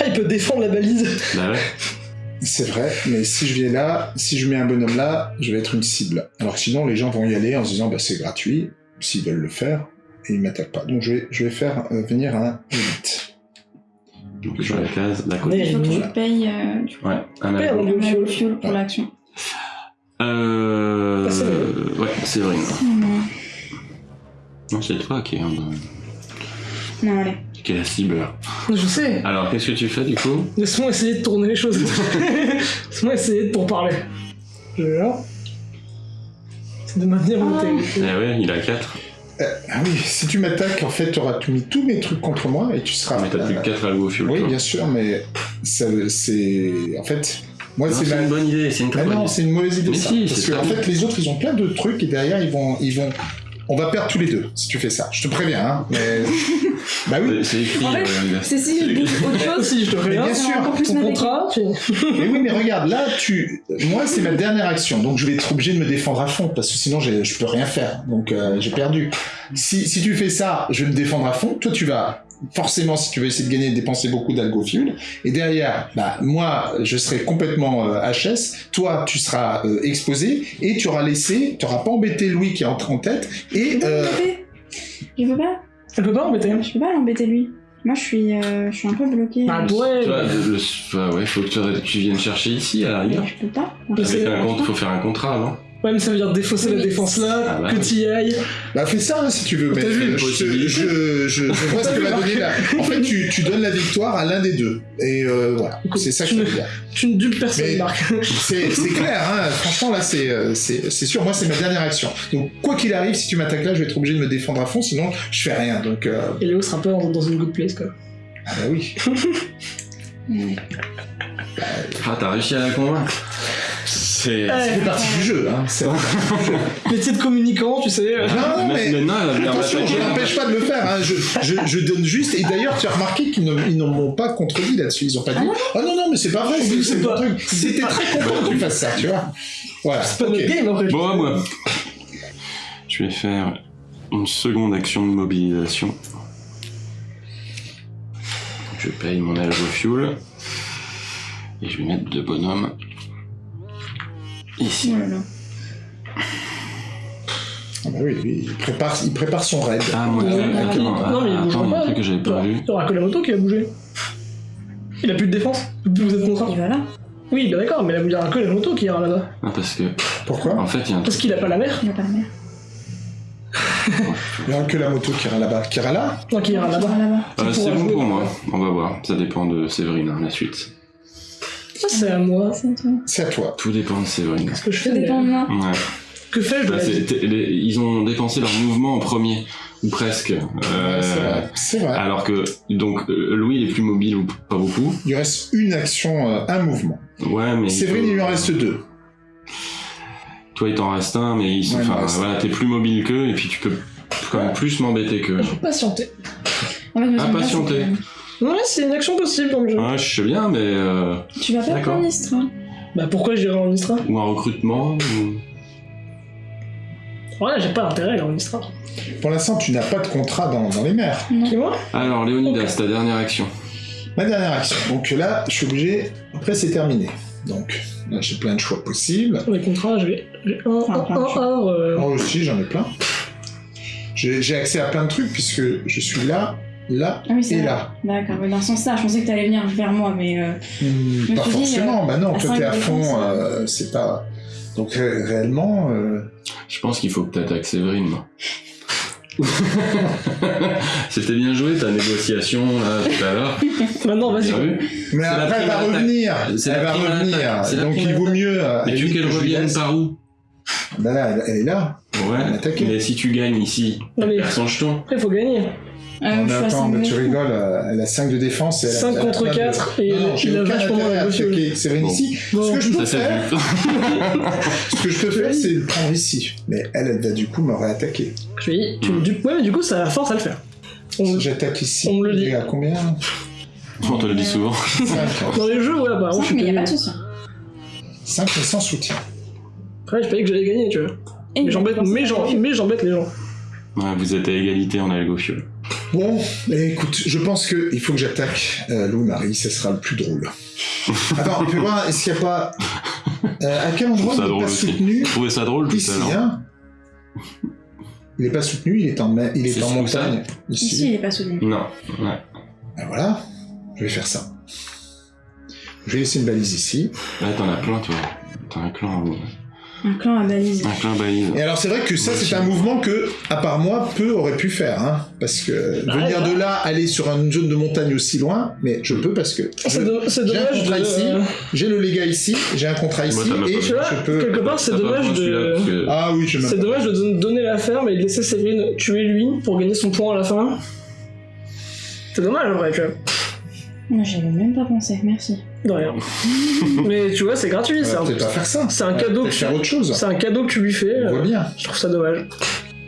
[SPEAKER 3] Ah, il peut défendre la balise.
[SPEAKER 2] Bah ouais.
[SPEAKER 1] C'est vrai, mais si je viens là, si je mets un bonhomme là, je vais être une cible. Alors que sinon, les gens vont y aller en se disant, bah, c'est gratuit, s'ils veulent le faire, et ils m'attaquent pas. Donc je vais, je vais faire euh, venir un élite.
[SPEAKER 2] Donc sur la case d'à
[SPEAKER 4] Il
[SPEAKER 2] côté.
[SPEAKER 3] Mais-
[SPEAKER 4] faut que tu payes euh, coup,
[SPEAKER 2] Ouais, un
[SPEAKER 3] un fuel.
[SPEAKER 4] fuel pour l'action.
[SPEAKER 2] Euh...
[SPEAKER 3] Ah, c'est
[SPEAKER 2] Ouais, Séverine.
[SPEAKER 4] Non,
[SPEAKER 2] Non, c'est toi qui est, un-
[SPEAKER 4] non, allez.
[SPEAKER 2] qui est la cible.
[SPEAKER 3] Je sais.
[SPEAKER 2] Alors, qu'est-ce que tu fais du coup?
[SPEAKER 3] Laisse-moi essayer de tourner les choses. <laughs> Laisse-moi essayer de pour parler. Je. C'est de maintenir mon
[SPEAKER 4] Ah.
[SPEAKER 2] Eh ouais, il a 4.
[SPEAKER 1] Ah oui, si tu m'attaques, en fait, tu auras mis tous mes trucs contre moi et tu seras.
[SPEAKER 2] Mais t'as plus que 4 algo fuel.
[SPEAKER 1] Oui,
[SPEAKER 2] toi.
[SPEAKER 1] bien sûr, mais ça, c'est. En fait, moi, c'est
[SPEAKER 2] C'est
[SPEAKER 1] ma.
[SPEAKER 2] une bonne idée, c'est une
[SPEAKER 1] Ah
[SPEAKER 2] très bonne
[SPEAKER 1] non, c'est une mauvaise idée
[SPEAKER 2] Mais
[SPEAKER 1] ça.
[SPEAKER 2] si,
[SPEAKER 1] parce que en fait, les autres, ils ont plein de trucs et derrière, ils vont, ils vont. On va perdre tous les deux si tu fais ça. Je te préviens, hein. Mais... <laughs> bah oui.
[SPEAKER 2] C'est- écrit.
[SPEAKER 4] En fait,
[SPEAKER 2] euh,
[SPEAKER 4] C'est si je bouge autre <laughs> chose.
[SPEAKER 3] Aussi, je te préviens.
[SPEAKER 1] bien sûr.
[SPEAKER 4] encore plus
[SPEAKER 3] Ton contrat, tu...
[SPEAKER 1] Mais oui, mais regarde, là, tu, moi, c'est ma dernière action, donc je vais être obligé de me défendre à fond parce que sinon, je peux rien faire. Donc, euh, j'ai perdu. Si, si tu fais ça, je vais me défendre à fond. Toi, tu vas forcément, si tu veux essayer de gagner, dépenser beaucoup d'algo fuel. Et derrière, bah, moi, je serai complètement euh, HS. Toi, tu seras euh, exposé et tu auras laissé, tu auras pas embêté Louis qui est en, en tête.
[SPEAKER 4] Je
[SPEAKER 1] Et
[SPEAKER 4] peux pas
[SPEAKER 1] euh.
[SPEAKER 4] Je peux pas.
[SPEAKER 3] Elle peut pas embêter.
[SPEAKER 4] Je peux pas l'embêter lui. Moi, je suis, euh, je suis un peu bloquée.
[SPEAKER 3] Bah, ouais.
[SPEAKER 2] Toi, le- le- bah ouais, faut que tu, tu viennes chercher ici à la rigueur.
[SPEAKER 4] je peux pas.
[SPEAKER 2] Avec un compte, faut faire un contrat, non?
[SPEAKER 3] Ouais, mais ça veut dire défausser la défense là,
[SPEAKER 2] Ah bah
[SPEAKER 3] que t'y ailles.
[SPEAKER 1] bah, fais ça hein, si tu veux.
[SPEAKER 3] T'as
[SPEAKER 1] Mais
[SPEAKER 3] vu,
[SPEAKER 1] je,
[SPEAKER 2] possibilité.
[SPEAKER 1] je, je, je vois ce que va donner la. En fait, tu, tu donnes la victoire à l'un des deux. Et euh, voilà, c'est ça que
[SPEAKER 3] tu
[SPEAKER 1] je
[SPEAKER 3] ne-
[SPEAKER 1] veux dire.
[SPEAKER 3] Tu ne dupes personne,
[SPEAKER 1] Mais-
[SPEAKER 3] Marc.
[SPEAKER 1] C'est clair, hein. franchement là c'est euh, c'est c'est sûr, moi c'est ma dernière action. Donc quoi qu'il arrive, si tu m'attaques là, je vais être obligé de me défendre à fond, sinon je fais rien. Donc euh,
[SPEAKER 3] Et Léo sera pas dans une good place, quoi.
[SPEAKER 1] ah bah oui.
[SPEAKER 4] Ouais. <laughs>
[SPEAKER 2] Ah, t'as réussi à la convaincre C'est.
[SPEAKER 3] Ouais.
[SPEAKER 1] Fait partie du jeu, hein. C'est- <laughs>
[SPEAKER 3] Métier de communicant, tu sais. euh,
[SPEAKER 1] Non, non, mais
[SPEAKER 2] va venir
[SPEAKER 1] attention, je n'empêche pas de le faire. Hein. Je, je, je donne juste. Et d'ailleurs, tu as remarqué qu'ils ne ils n'en m'ont pas contredit là-dessus. Ils ont pas dit. Ah non non, mais c'est pas vrai. C'est
[SPEAKER 3] pas-
[SPEAKER 1] truc.
[SPEAKER 3] c'est
[SPEAKER 1] Ils étaient
[SPEAKER 3] pas-
[SPEAKER 1] très contents que tu fasses ça, tu vois. Voilà.
[SPEAKER 3] C'est pas
[SPEAKER 1] ok.
[SPEAKER 3] notre game après.
[SPEAKER 2] Bon, moi. Je vais faire une seconde action de mobilisation. Je paye mon algo fuel. Et je vais mettre deux bonhommes. Ici.
[SPEAKER 4] Là là.
[SPEAKER 1] Ah bah oui, lui, il prépare, il prépare son raid.
[SPEAKER 2] Ah, moi,
[SPEAKER 3] Non,
[SPEAKER 2] attends,
[SPEAKER 3] mais-
[SPEAKER 2] attends,
[SPEAKER 3] non, mais il
[SPEAKER 2] a un
[SPEAKER 3] pas.
[SPEAKER 2] truc que j'avais pas vu.
[SPEAKER 3] Il y aura que la moto qui va bouger. Il a plus de défense. Vous êtes contraint.
[SPEAKER 4] Il va là.
[SPEAKER 3] Oui, bah d'accord, mais là, il y aura que la moto qui ira là-bas.
[SPEAKER 2] Non, parce que,
[SPEAKER 1] Pourquoi
[SPEAKER 2] en fait, il y a un
[SPEAKER 3] Parce qu'il a pas la mer.
[SPEAKER 4] Il va pas la mer.
[SPEAKER 1] Il n'y a que la moto qui ira là-bas. Qui ira là?
[SPEAKER 3] Non, qui ira
[SPEAKER 4] Il
[SPEAKER 3] là-bas.
[SPEAKER 4] là-bas.
[SPEAKER 2] Euh, c'est bon
[SPEAKER 3] jouer.
[SPEAKER 2] pour moi. On va voir. Ça dépend de Séverine, hein, la suite.
[SPEAKER 3] Ça, c'est à moi.
[SPEAKER 4] C'est toi.
[SPEAKER 1] C'est à toi.
[SPEAKER 2] Tout dépend de Séverine.
[SPEAKER 3] Ce que je fais,
[SPEAKER 4] Ça dépend de moi.
[SPEAKER 2] Ouais.
[SPEAKER 3] Que fais-je de
[SPEAKER 2] Bah, ils ont dépensé leur mouvement en premier, ou presque. Euh,
[SPEAKER 1] C'est vrai. C'est vrai.
[SPEAKER 2] alors que donc euh, Louis il est plus mobile ou pas beaucoup.
[SPEAKER 1] Il reste une action, euh, un mouvement.
[SPEAKER 2] Ouais, mais
[SPEAKER 1] Séverine, il lui en reste deux.
[SPEAKER 2] toi il t'en reste un, mais ils sont,
[SPEAKER 1] Ouais, il m'en
[SPEAKER 2] enfin
[SPEAKER 1] reste
[SPEAKER 2] voilà, t'es plus mobile qu'eux et puis tu peux quand même plus m'embêter qu'eux.
[SPEAKER 3] Patienter.
[SPEAKER 4] En fait,
[SPEAKER 2] Ah,
[SPEAKER 4] j'aime bien,
[SPEAKER 2] patienter.
[SPEAKER 4] C'est
[SPEAKER 3] Ouais, c'est une action possible dans le jeu.
[SPEAKER 2] Ouais, je sais bien, mais euh,
[SPEAKER 4] Tu vas pas
[SPEAKER 2] D'accord.
[SPEAKER 4] prendre Istra.
[SPEAKER 3] Bah pourquoi j'irai en Istra
[SPEAKER 2] ou un recrutement. Ou...
[SPEAKER 3] Ouais, j'ai pas d'intérêt, on y sera.
[SPEAKER 1] Pour l'instant, tu n'as pas de contrat dans, dans les mers.
[SPEAKER 3] Qui moi
[SPEAKER 2] Alors, Léonidas, ta dernière action.
[SPEAKER 1] Ma dernière action. Donc là, je suis obligé. Après, c'est terminé. Donc là, j'ai plein de choix possibles.
[SPEAKER 3] Les contrats, j'ai j'ai un, un, un, un, euh,
[SPEAKER 1] Moi aussi, j'en ai plein. J'ai j'ai accès à plein de trucs puisque je suis là, là
[SPEAKER 4] Ah oui,
[SPEAKER 1] et
[SPEAKER 4] vrai.
[SPEAKER 1] là.
[SPEAKER 4] D'accord, mais dans ce sens-là, je pensais que t'allais venir vers moi, mais euh, me
[SPEAKER 1] pas forcément. bah non, toi t'es à fond.
[SPEAKER 4] défenses,
[SPEAKER 1] euh, c'est pas. Donc ré- réellement. euh,
[SPEAKER 2] Je pense qu'il faut que t'attaques Séverine. <laughs> C'était bien joué ta négociation là tout à l'heure. <laughs>
[SPEAKER 3] Maintenant, vas-y. Quoi.
[SPEAKER 2] vu.
[SPEAKER 1] Mais après, elle va revenir. Elle va revenir. Donc il vaut mieux. euh,
[SPEAKER 2] Mais tu veux qu'elle
[SPEAKER 1] que je lui
[SPEAKER 2] revienne par où?
[SPEAKER 1] Bah là, elle, elle est là.
[SPEAKER 2] Ouais. Mais si tu gagnes ici,
[SPEAKER 3] mais
[SPEAKER 2] perds son jeton.
[SPEAKER 3] après, il faut gagner.
[SPEAKER 4] Euh,
[SPEAKER 1] Non, mais
[SPEAKER 4] je suis à
[SPEAKER 1] attends,
[SPEAKER 4] cinq
[SPEAKER 1] mais tu rigoles. euh, Elle a 5 de défense. Et elle a-
[SPEAKER 3] 5
[SPEAKER 1] elle a
[SPEAKER 3] contre
[SPEAKER 1] plein de-
[SPEAKER 3] 4, et
[SPEAKER 1] Non, non,
[SPEAKER 3] il a vachement
[SPEAKER 1] à
[SPEAKER 2] Bon.
[SPEAKER 1] ici.
[SPEAKER 3] Bon,
[SPEAKER 1] Ce que je peux faire, <laughs> ce que je peux faire, c'est le prendre ici. Mais elle, elle va du coup me réattaquer.
[SPEAKER 3] Je lui ai dit, tu me dis, ouais, mais du coup, ça a la force à le faire. On-
[SPEAKER 1] Si j'attaque ici,
[SPEAKER 3] on me le dit.
[SPEAKER 1] il à combien?
[SPEAKER 2] On te le dit souvent.
[SPEAKER 1] 5.
[SPEAKER 3] Dans les jeux, ouais, bah, on
[SPEAKER 4] Cinq,
[SPEAKER 3] je
[SPEAKER 4] mais y a
[SPEAKER 3] suis
[SPEAKER 4] pas de souci.
[SPEAKER 1] 5 mais sans soutien.
[SPEAKER 3] Après, j'ai pas dit que j'allais gagner, tu vois.
[SPEAKER 4] Et
[SPEAKER 3] Mais j'embête, mais j'en- mais j'embête les gens.
[SPEAKER 2] Ouais, vous êtes à égalité en algofiole.
[SPEAKER 1] Bon, écoute, je pense que il faut que j'attaque euh, Louis-Marie, ce sera le plus drôle. <laughs> Attends, fais voir, est-ce qu'il n'y a pas... Euh, à quel endroit
[SPEAKER 2] Ça
[SPEAKER 1] il n'est pas
[SPEAKER 2] aussi.
[SPEAKER 1] soutenu?
[SPEAKER 2] Vous trouvez ça drôle tout
[SPEAKER 1] Ici,
[SPEAKER 2] à l'heure
[SPEAKER 1] hein? Il n'est pas soutenu, il est en, ma- il est
[SPEAKER 2] C'est
[SPEAKER 1] en
[SPEAKER 2] où ça
[SPEAKER 1] montagne. Ici.
[SPEAKER 4] Ici, il est pas soutenu.
[SPEAKER 2] Non. Ouais.
[SPEAKER 1] Ben voilà, je vais faire ça. Je vais laisser une balise ici.
[SPEAKER 2] Là, t'en as plein, toi. T'as un clan,
[SPEAKER 4] Un clan à balise.
[SPEAKER 2] un clan balise.
[SPEAKER 1] Et alors c'est vrai que ça c'est un mouvement que, à part moi, peu aurait pu faire. Hein, parce que
[SPEAKER 3] Bah,
[SPEAKER 1] venir
[SPEAKER 3] ouais.
[SPEAKER 1] de là, aller sur une zone de montagne aussi loin, mais je peux parce que
[SPEAKER 3] c'est
[SPEAKER 1] j'ai un
[SPEAKER 3] dommage
[SPEAKER 1] contrat
[SPEAKER 3] de.
[SPEAKER 1] ici, j'ai le légat ici, j'ai un contrat
[SPEAKER 2] Moi,
[SPEAKER 1] ici, et
[SPEAKER 2] plu.
[SPEAKER 3] Tu vois,
[SPEAKER 1] je peux...
[SPEAKER 3] quelque part, c'est dommage
[SPEAKER 2] de que-
[SPEAKER 1] Ah oui, je
[SPEAKER 3] C'est dommage de don- donner la ferme et de laisser Séverine tuer lui pour gagner son point à la fin. C'est dommage en vrai, tu vois.
[SPEAKER 4] Moi, j'y avais même pas pensé, merci.
[SPEAKER 3] De rien. <laughs> Mais tu vois, c'est gratuit, c'est
[SPEAKER 1] pas faire ça.
[SPEAKER 3] c'est un cadeau que
[SPEAKER 1] faire autre chose.
[SPEAKER 3] c'est un cadeau que tu lui fais.
[SPEAKER 1] On voit
[SPEAKER 3] euh,
[SPEAKER 1] bien.
[SPEAKER 3] Je trouve ça dommage.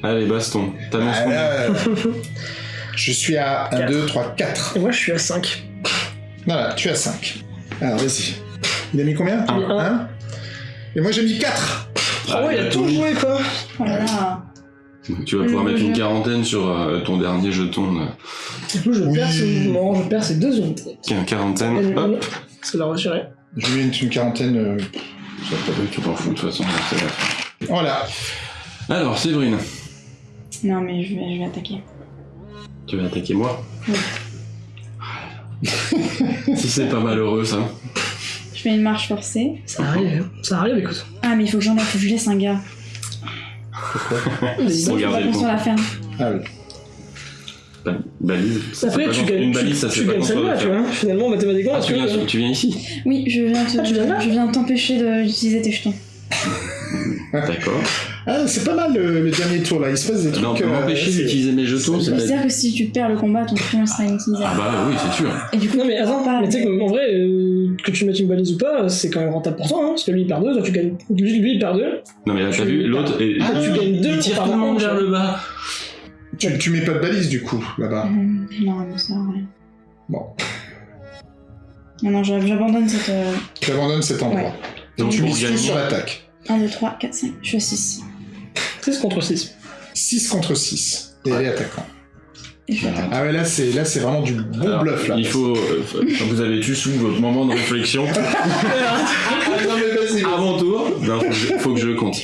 [SPEAKER 2] Allez, baston. T'annonces
[SPEAKER 1] Ah,
[SPEAKER 2] combien
[SPEAKER 1] là, euh, <laughs> je suis à 1,
[SPEAKER 3] Quatre.
[SPEAKER 1] 2, 3, 4.
[SPEAKER 3] Et moi, je suis à 5.
[SPEAKER 1] Voilà, tu as 5. Alors vas-y. Il a mis combien
[SPEAKER 2] Un.
[SPEAKER 3] Un.
[SPEAKER 1] Un. Et moi j'ai mis 4.
[SPEAKER 3] Ah ouais, il a tout joué quoi.
[SPEAKER 4] Oh là là.
[SPEAKER 2] Tu vas pouvoir mettre une quarantaine sur euh, ton dernier jeton.
[SPEAKER 3] Du coup, je
[SPEAKER 1] Oui.
[SPEAKER 3] perds ce mouvement, je perds ces deux unités.
[SPEAKER 2] Tiens, quarantaine.
[SPEAKER 3] Et
[SPEAKER 2] Hop.
[SPEAKER 3] C'est la retirer.
[SPEAKER 1] Je lui ai une, une quarantaine. euh,
[SPEAKER 2] Tu t'en fous de toute façon. c'est la fin.
[SPEAKER 1] Voilà.
[SPEAKER 2] Alors, Séverine,
[SPEAKER 4] Non, mais je vais, je vais attaquer.
[SPEAKER 2] tu vas attaquer moi
[SPEAKER 4] Oui. <laughs>
[SPEAKER 2] Si c'est pas malheureux, ça.
[SPEAKER 4] Je fais une marche forcée.
[SPEAKER 3] Ça arrive, ça arrive, écoute.
[SPEAKER 4] Ah, mais il faut que j'en ai, faut que je laisse un gars. Sinon, <laughs> je peux
[SPEAKER 2] Regardez
[SPEAKER 4] pas
[SPEAKER 2] le
[SPEAKER 4] la ferme.
[SPEAKER 1] Ah oui.
[SPEAKER 2] Ba- Balise. ça,
[SPEAKER 3] Après, tu gagnes,
[SPEAKER 2] Une
[SPEAKER 3] tu,
[SPEAKER 2] balise, ça
[SPEAKER 3] tu gagnes
[SPEAKER 2] la
[SPEAKER 3] tu vois. Finalement, mathématiquement,
[SPEAKER 2] Ah, tu viens,
[SPEAKER 3] tu
[SPEAKER 2] viens ici
[SPEAKER 4] Oui, je viens te-
[SPEAKER 3] Ah, tu viens là
[SPEAKER 4] je viens t'empêcher d'utiliser tes jetons.
[SPEAKER 2] D'accord.
[SPEAKER 1] Ah, c'est pas mal le, le dernier tour là. Il se passe des trucs.
[SPEAKER 2] Non,
[SPEAKER 1] euh,
[SPEAKER 2] m'empêcher d'utiliser mes jetons,
[SPEAKER 1] c'est-
[SPEAKER 2] pas...
[SPEAKER 4] C'est-à-dire que si tu perds le combat, ton pion sera
[SPEAKER 2] Ah
[SPEAKER 4] inutilisable.
[SPEAKER 2] bah oui, c'est sûr.
[SPEAKER 4] Et du coup,
[SPEAKER 3] Non mais attends, mais tu sais qu'en vrai, euh, que tu mettes une balise ou pas, c'est quand même rentable pour toi, hein, parce que lui il perd deux, toi tu gagnes, lui, lui il perd deux,
[SPEAKER 2] Non mais là, t'as vu, l'autre...
[SPEAKER 3] Ah, tu gagnes deux
[SPEAKER 2] Il tire tout le monde vers
[SPEAKER 3] hein.
[SPEAKER 2] le bas.
[SPEAKER 1] Tu, tu mets pas de balise du coup là-bas.
[SPEAKER 4] Hum, non, mais ça sert à rien.
[SPEAKER 1] Bon,
[SPEAKER 4] Non, non, j'ab- j'abandonne cette. euh,
[SPEAKER 1] tu abandonnes cet endroit.
[SPEAKER 4] Ouais.
[SPEAKER 2] Donc
[SPEAKER 1] tu mises tout sur l'attaque.
[SPEAKER 4] 1, 2, 3, 4, 5. Je suis à 6.
[SPEAKER 3] 6 contre 6.
[SPEAKER 1] 6 contre 6. Et elle est attaquant. Ah ouais, là c'est là c'est vraiment du bon
[SPEAKER 2] Alors,
[SPEAKER 1] bluff là.
[SPEAKER 2] Il faut... euh, vous avez tu sous votre moment de réflexion. <laughs>
[SPEAKER 1] Ah, non mais
[SPEAKER 2] mon tour. Que je, faut que je compte.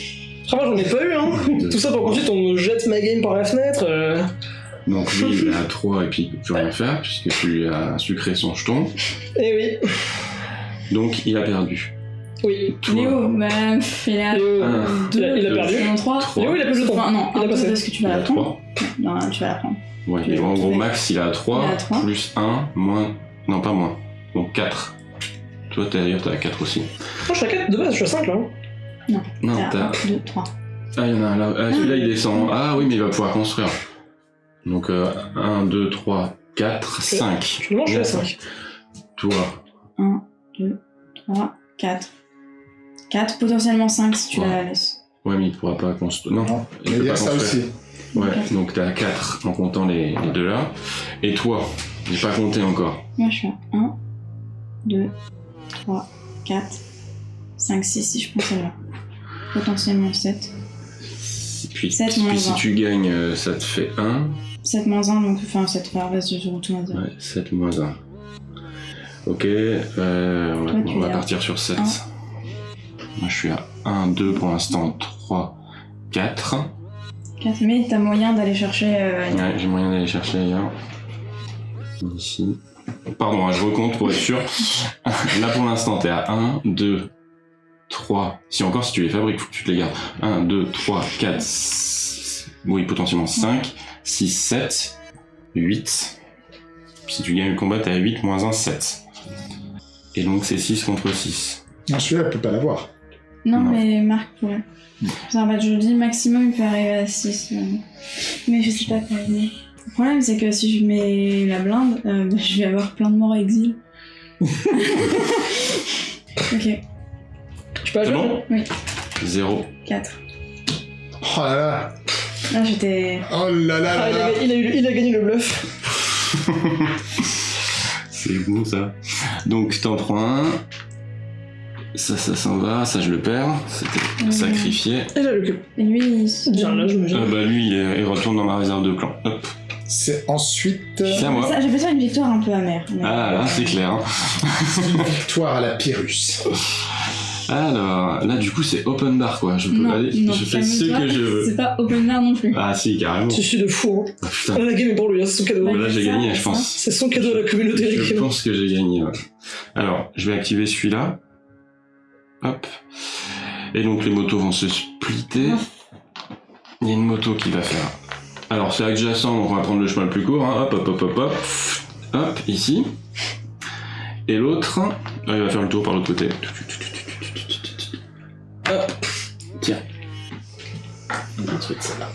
[SPEAKER 3] Moi j'en ai pas eu, hein. <laughs> Tout ça pour qu'ensuite on me jette ma game par la fenêtre. euh.
[SPEAKER 2] Donc lui, il est à 3 et puis il peut plus rien faire puisque tu lui as sucré son jeton.
[SPEAKER 3] Eh oui,
[SPEAKER 2] Donc il a perdu.
[SPEAKER 3] oui.
[SPEAKER 2] Toi,
[SPEAKER 4] Léo, bah, il a
[SPEAKER 3] Léo,
[SPEAKER 2] Un,
[SPEAKER 3] il a, il a
[SPEAKER 2] deux,
[SPEAKER 3] perdu.
[SPEAKER 4] 3.
[SPEAKER 2] trois.
[SPEAKER 3] Léo il a plus de temps.
[SPEAKER 4] Enfin, non,
[SPEAKER 3] il a
[SPEAKER 4] un peu
[SPEAKER 3] passé.
[SPEAKER 4] parce que tu
[SPEAKER 2] il
[SPEAKER 4] vas
[SPEAKER 2] a
[SPEAKER 4] la prendre.
[SPEAKER 2] 3.
[SPEAKER 4] Non, tu vas la prendre.
[SPEAKER 2] Ouais, et en gros, max, il a 3,
[SPEAKER 4] Il a trois.
[SPEAKER 2] plus 1, moins... Non, pas moins. Donc 4. Toi, t'es- d'ailleurs, t'es à 4 aussi.
[SPEAKER 3] Moi je suis à 4 de base, je suis à 5 là. hein.
[SPEAKER 2] Non,
[SPEAKER 4] T'as
[SPEAKER 2] t'as...
[SPEAKER 4] 1, 2, 3.
[SPEAKER 2] Ah, il y en a un là. Ah, celui-là, il descend. Ah oui, mais il va pouvoir construire. Donc, 1, 2, 3, 4, 5.
[SPEAKER 3] Finalement je suis à 5.
[SPEAKER 2] Toi,
[SPEAKER 4] 1, 2, 3, 4. 4, potentiellement 5 si tu
[SPEAKER 2] Ouais.
[SPEAKER 4] la laisses.
[SPEAKER 2] ouais, mais il pourra pas construire. Non,
[SPEAKER 1] Non,
[SPEAKER 2] il peut
[SPEAKER 1] il y a
[SPEAKER 2] pas
[SPEAKER 1] ça
[SPEAKER 2] construire.
[SPEAKER 1] aussi.
[SPEAKER 2] Ouais,
[SPEAKER 4] Ok.
[SPEAKER 2] donc t'es à 4 en comptant les, les deux là. Et toi, j'ai pas compté encore.
[SPEAKER 4] Moi, je suis à 1, 2, 3, 4, 5, 6 si je prends celle-là. Potentiellement 7.
[SPEAKER 2] Si- Puis,
[SPEAKER 4] Sept
[SPEAKER 2] puis
[SPEAKER 4] moins
[SPEAKER 2] si tu gagnes, euh, ça te fait 1.
[SPEAKER 4] 7 moins 1, donc enfin 7 par reste, je retourne à dire.
[SPEAKER 2] Ouais, 7 moins 1. Ok, euh, on va,
[SPEAKER 4] Toi, tu
[SPEAKER 2] on va partir sur 7.
[SPEAKER 4] un.
[SPEAKER 2] Moi, je suis à 1, 2 pour l'instant, 3, 4.
[SPEAKER 4] 4, mais t'as moyen d'aller chercher. euh,
[SPEAKER 2] Ouais, j'ai moyen d'aller chercher ailleurs. Ici. Pardon, hein, je recompte pour être sûr. <laughs> Là, pour l'instant, t'es à 1, 2, 3. Si encore, si tu les fabriques, faut que tu te les gardes. 1, 2, 3, 4, 6, oui, potentiellement 5, 6, 7, 8. Si tu gagnes le combat, t'es à 8, moins 1, 7. Et donc, c'est 6 contre 6.
[SPEAKER 1] Non, celui-là, elle peut pas l'avoir.
[SPEAKER 4] Non,
[SPEAKER 2] Non.
[SPEAKER 4] mais Marc pourrait. En fait, je dis maximum, il peut arriver à 6. Mais je sais pas quoi. Le problème, c'est que si je mets la blinde, euh, <laughs> je vais avoir plein de morts à exil. <laughs> ok.
[SPEAKER 3] Peux
[SPEAKER 2] C'est bon 0.
[SPEAKER 4] 4.
[SPEAKER 1] Oh là là.
[SPEAKER 4] Là, j'étais.
[SPEAKER 1] Oh là là
[SPEAKER 3] Ah,
[SPEAKER 1] là
[SPEAKER 3] il,
[SPEAKER 1] là.
[SPEAKER 3] a, il, a, eu- il a gagné le bluff. <laughs>
[SPEAKER 2] C'est bon ça. Donc t'en prends un. Ça, ça s'en va. Ça, je le perds. C'était sacrifié.
[SPEAKER 3] Et là, le cube.
[SPEAKER 4] Et lui, il se.
[SPEAKER 3] Bien là, je me
[SPEAKER 2] Ah bah lui, il, est- il retourne dans ma réserve de clan. Hop.
[SPEAKER 1] C'est ensuite
[SPEAKER 2] C'est à moi.
[SPEAKER 4] Ça, J'appelle ça une victoire un peu amère. mais-
[SPEAKER 2] Ah là, c'est clair. hein.
[SPEAKER 1] une victoire à la Pyrrhus. <laughs>
[SPEAKER 2] Alors, là, du coup, c'est open bar quoi. Je peux
[SPEAKER 4] Non,
[SPEAKER 2] aller.
[SPEAKER 4] non,
[SPEAKER 2] je fais ce que je veux.
[SPEAKER 4] C'est pas open bar non plus.
[SPEAKER 2] Ah si, carrément.
[SPEAKER 3] Je suis de fou. Hein.
[SPEAKER 2] Ah, putain.
[SPEAKER 3] La game est pour lui, hein, c'est son cadeau.
[SPEAKER 2] Bah, là, j'ai gagné, je pense.
[SPEAKER 3] C'est son cadeau à la communauté.
[SPEAKER 2] Je pense que j'ai gagné. ouais. Alors, je vais activer celui-là. Hop. Et donc les motos vont se splitter. Il y a une moto qui va faire. Alors c'est adjacent, donc on va prendre le chemin le plus court. hein. Hop, hop, hop, hop, hop. Hop, ici. Et l'autre, ah, il va faire le tour par l'autre côté. Détruite celle-là.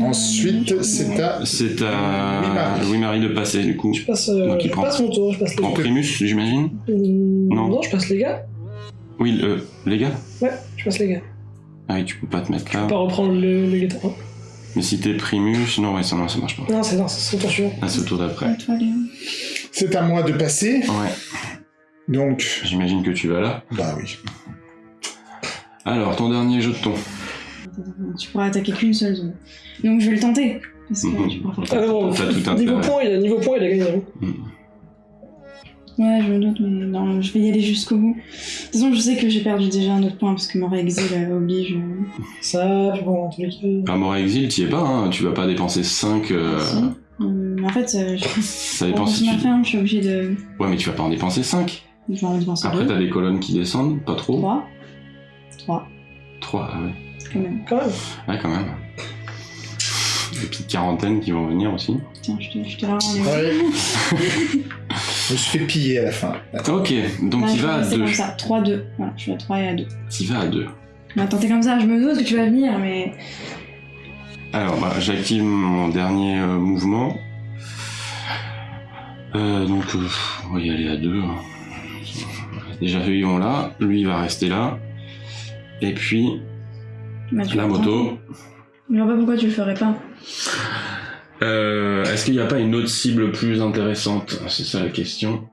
[SPEAKER 1] Ensuite, c'est à.
[SPEAKER 2] C'est à
[SPEAKER 1] Louis-Marie.
[SPEAKER 2] De passer du coup.
[SPEAKER 3] Je passe, euh,
[SPEAKER 2] Donc, il
[SPEAKER 3] je
[SPEAKER 2] prend-
[SPEAKER 3] passe mon tour, je passe les
[SPEAKER 2] En
[SPEAKER 3] gars.
[SPEAKER 2] primus, j'imagine
[SPEAKER 3] Hum,
[SPEAKER 2] Non.
[SPEAKER 3] non, je passe les gars.
[SPEAKER 2] Oui, euh, les gars
[SPEAKER 3] Ouais, je passe les gars.
[SPEAKER 2] Ah oui, tu peux pas te mettre
[SPEAKER 3] Je
[SPEAKER 2] là.
[SPEAKER 3] peux pas reprendre le, le hein.
[SPEAKER 2] Mais si t'es primus, non, ouais, ça, non, ça marche pas.
[SPEAKER 3] Non, c'est non, c'est son tour.
[SPEAKER 2] Là, c'est au tour d'après.
[SPEAKER 1] C'est à moi de passer.
[SPEAKER 2] Ouais,
[SPEAKER 1] Donc,
[SPEAKER 2] j'imagine que tu vas là.
[SPEAKER 1] bah oui.
[SPEAKER 2] Alors, ton dernier jeton.
[SPEAKER 4] Tu pourras attaquer qu'une seule zone. Donc je vais le tenter. Parce que
[SPEAKER 2] Mhm.
[SPEAKER 4] tu pourras faire
[SPEAKER 3] Ah non,
[SPEAKER 2] tout
[SPEAKER 3] niveau point, il a, niveau point, il a gagné. hein.
[SPEAKER 4] Ouais, je me doute, mais non, je vais y aller jusqu'au bout. De toute façon, je sais que j'ai perdu déjà un autre point parce que mon exil euh, oblige. euh,
[SPEAKER 3] Ça, bon, en tous les cas.
[SPEAKER 2] À mort exil, t'y es pas, hein. Tu vas pas dépenser 5. Euh...
[SPEAKER 4] si. Hum, en fait, euh, je... <laughs>
[SPEAKER 2] Ça dépend si
[SPEAKER 4] ma
[SPEAKER 2] tu.
[SPEAKER 4] ferme, je suis obligée de.
[SPEAKER 2] Ouais, mais tu vas pas en dépenser 5.
[SPEAKER 4] Je vais en dépenser
[SPEAKER 2] Après, t'as des colonnes qui descendent, pas trop.
[SPEAKER 4] 3. 3,
[SPEAKER 2] 3, ah ouais.
[SPEAKER 4] Quand même.
[SPEAKER 3] Quand même.
[SPEAKER 2] Ouais, quand même. Des petites quarantaines qui vont venir aussi.
[SPEAKER 4] Tiens, je te, je te la.
[SPEAKER 1] Ouais. <laughs> Je me suis fait piller à la fin.
[SPEAKER 2] Ok, donc il va à
[SPEAKER 4] rester
[SPEAKER 2] 2.
[SPEAKER 4] comme ça. 3, 2. Voilà, je suis à 3 et à 2.
[SPEAKER 2] Il va à 2.
[SPEAKER 4] Mais attends, t'es comme ça, je me doute que tu vas venir, mais.
[SPEAKER 2] Alors, bah, j'active mon dernier euh, mouvement. Euh, donc, euh, on va y aller à deux. hein. Déjà, eux, vont là. Lui, il va rester là. Et puis,
[SPEAKER 4] bah,
[SPEAKER 2] la moto.
[SPEAKER 4] Je vois pas pourquoi tu le ferais pas.
[SPEAKER 2] Euh, Est-ce qu'il n'y a pas une autre cible plus intéressante? C'est ça la question.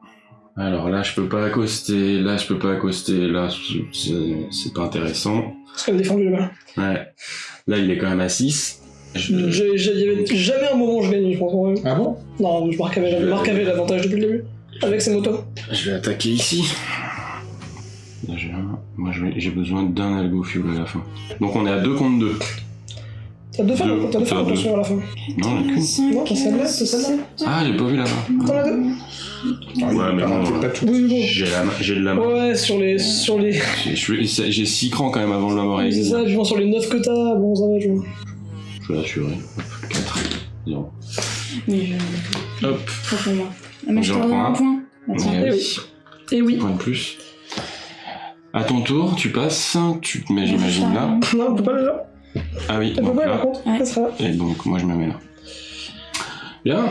[SPEAKER 2] Alors là, je peux pas accoster. Là, je peux pas accoster. Là, c'est c'est pas intéressant.
[SPEAKER 3] Parce qu'elle a défendu là-bas.
[SPEAKER 2] Ouais. Là, il est quand même à 6. Je-
[SPEAKER 3] J'ai- j'ai- Il y avait jamais un moment où je gagnais, je pense. ouais.
[SPEAKER 1] Ah bon?
[SPEAKER 3] Non, je avait l'avantage depuis le début. Avec ses motos.
[SPEAKER 2] Je vais attaquer ici. Déjà, moi je j'ai besoin d'un algo fuel à la fin. Donc on est à 2 contre 2.
[SPEAKER 3] T'as deux femmes, t'as deux femmes
[SPEAKER 2] deux.
[SPEAKER 3] attention à la fin.
[SPEAKER 2] Non, j'en ai qu'une.
[SPEAKER 3] Non, t'as celle-là, t'as celle-là.
[SPEAKER 2] Ah, j'ai pas vu là-bas.
[SPEAKER 3] T'en as deux
[SPEAKER 1] Ah,
[SPEAKER 2] Ouais, mais bon,
[SPEAKER 1] c'est pas tout.
[SPEAKER 3] Oui, bon.
[SPEAKER 2] J'ai la main- j'ai de la main.
[SPEAKER 3] Ouais, sur les. Sur les.
[SPEAKER 2] J'ai- je suis- J'ai 6 crans quand même avant de l'avoir <laughs>
[SPEAKER 3] C'est ça, puis bon, sur les 9 que t'as, bon, ça va, je vois.
[SPEAKER 2] Je vais l'assurer. 4. 0.
[SPEAKER 4] Oui, je.
[SPEAKER 2] Hop.
[SPEAKER 4] Trop pour moi. Ah, mais je
[SPEAKER 2] prends
[SPEAKER 4] un
[SPEAKER 2] un.
[SPEAKER 4] point. Tiens.
[SPEAKER 2] Eh
[SPEAKER 3] Eh
[SPEAKER 2] oui.
[SPEAKER 3] Et oui.
[SPEAKER 2] Point de plus. À ton tour, tu passes, tu te mets, j'imagine, là. <laughs>
[SPEAKER 3] Non, on peut pas le là.
[SPEAKER 2] Ah oui,
[SPEAKER 3] On peut
[SPEAKER 2] donc
[SPEAKER 3] pas, par
[SPEAKER 2] là.
[SPEAKER 3] contre.
[SPEAKER 4] Ouais.
[SPEAKER 3] Ça sera.
[SPEAKER 2] Et donc, moi, je me mets là. Bien.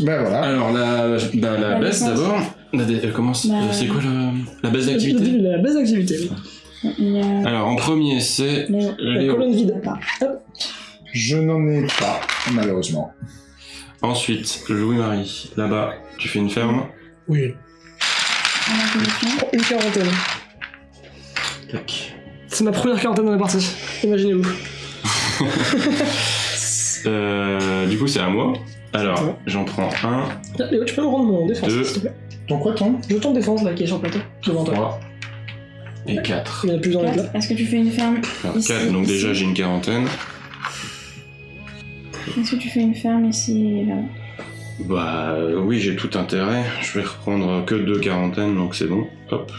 [SPEAKER 1] Ben voilà.
[SPEAKER 2] Alors, la, bah, la
[SPEAKER 4] La
[SPEAKER 2] baisse d'abord. La dé- euh, comment c'est
[SPEAKER 4] Bah,
[SPEAKER 2] c'est quoi le, la baisse d'activité
[SPEAKER 3] La baisse d'activité, oui.
[SPEAKER 4] Il y a.
[SPEAKER 2] Alors, en premier, c'est
[SPEAKER 4] Léo.
[SPEAKER 3] La
[SPEAKER 2] Léo.
[SPEAKER 3] colonne vide.
[SPEAKER 4] D'accord.
[SPEAKER 1] Je n'en ai pas, malheureusement.
[SPEAKER 2] Ensuite, Louis-Marie. Là-bas, tu fais une ferme.
[SPEAKER 3] Oui. Une quarantaine.
[SPEAKER 2] Tac.
[SPEAKER 3] C'est ma première quarantaine dans la partie. Imaginez-vous. <laughs>
[SPEAKER 2] Euh, du coup, c'est à moi. Alors, j'en prends un,
[SPEAKER 3] Ah, Léo, tu peux me rendre mon défense,
[SPEAKER 2] Deux.
[SPEAKER 3] s'il te plaît.
[SPEAKER 1] Ton quoi, ton
[SPEAKER 3] Je tente défense là qui est sur le plateau. Devant toi.
[SPEAKER 2] trois et quatre.
[SPEAKER 3] Il y en a plus dans les plats.
[SPEAKER 4] Est-ce que tu fais une ferme
[SPEAKER 2] Alors,
[SPEAKER 4] Ici,
[SPEAKER 2] quatre, donc
[SPEAKER 4] ici.
[SPEAKER 2] déjà j'ai une quarantaine.
[SPEAKER 4] Est-ce que tu fais une ferme ici là
[SPEAKER 2] Bah euh, oui, j'ai tout intérêt. Je vais reprendre que deux quarantaines, donc c'est bon. Hop.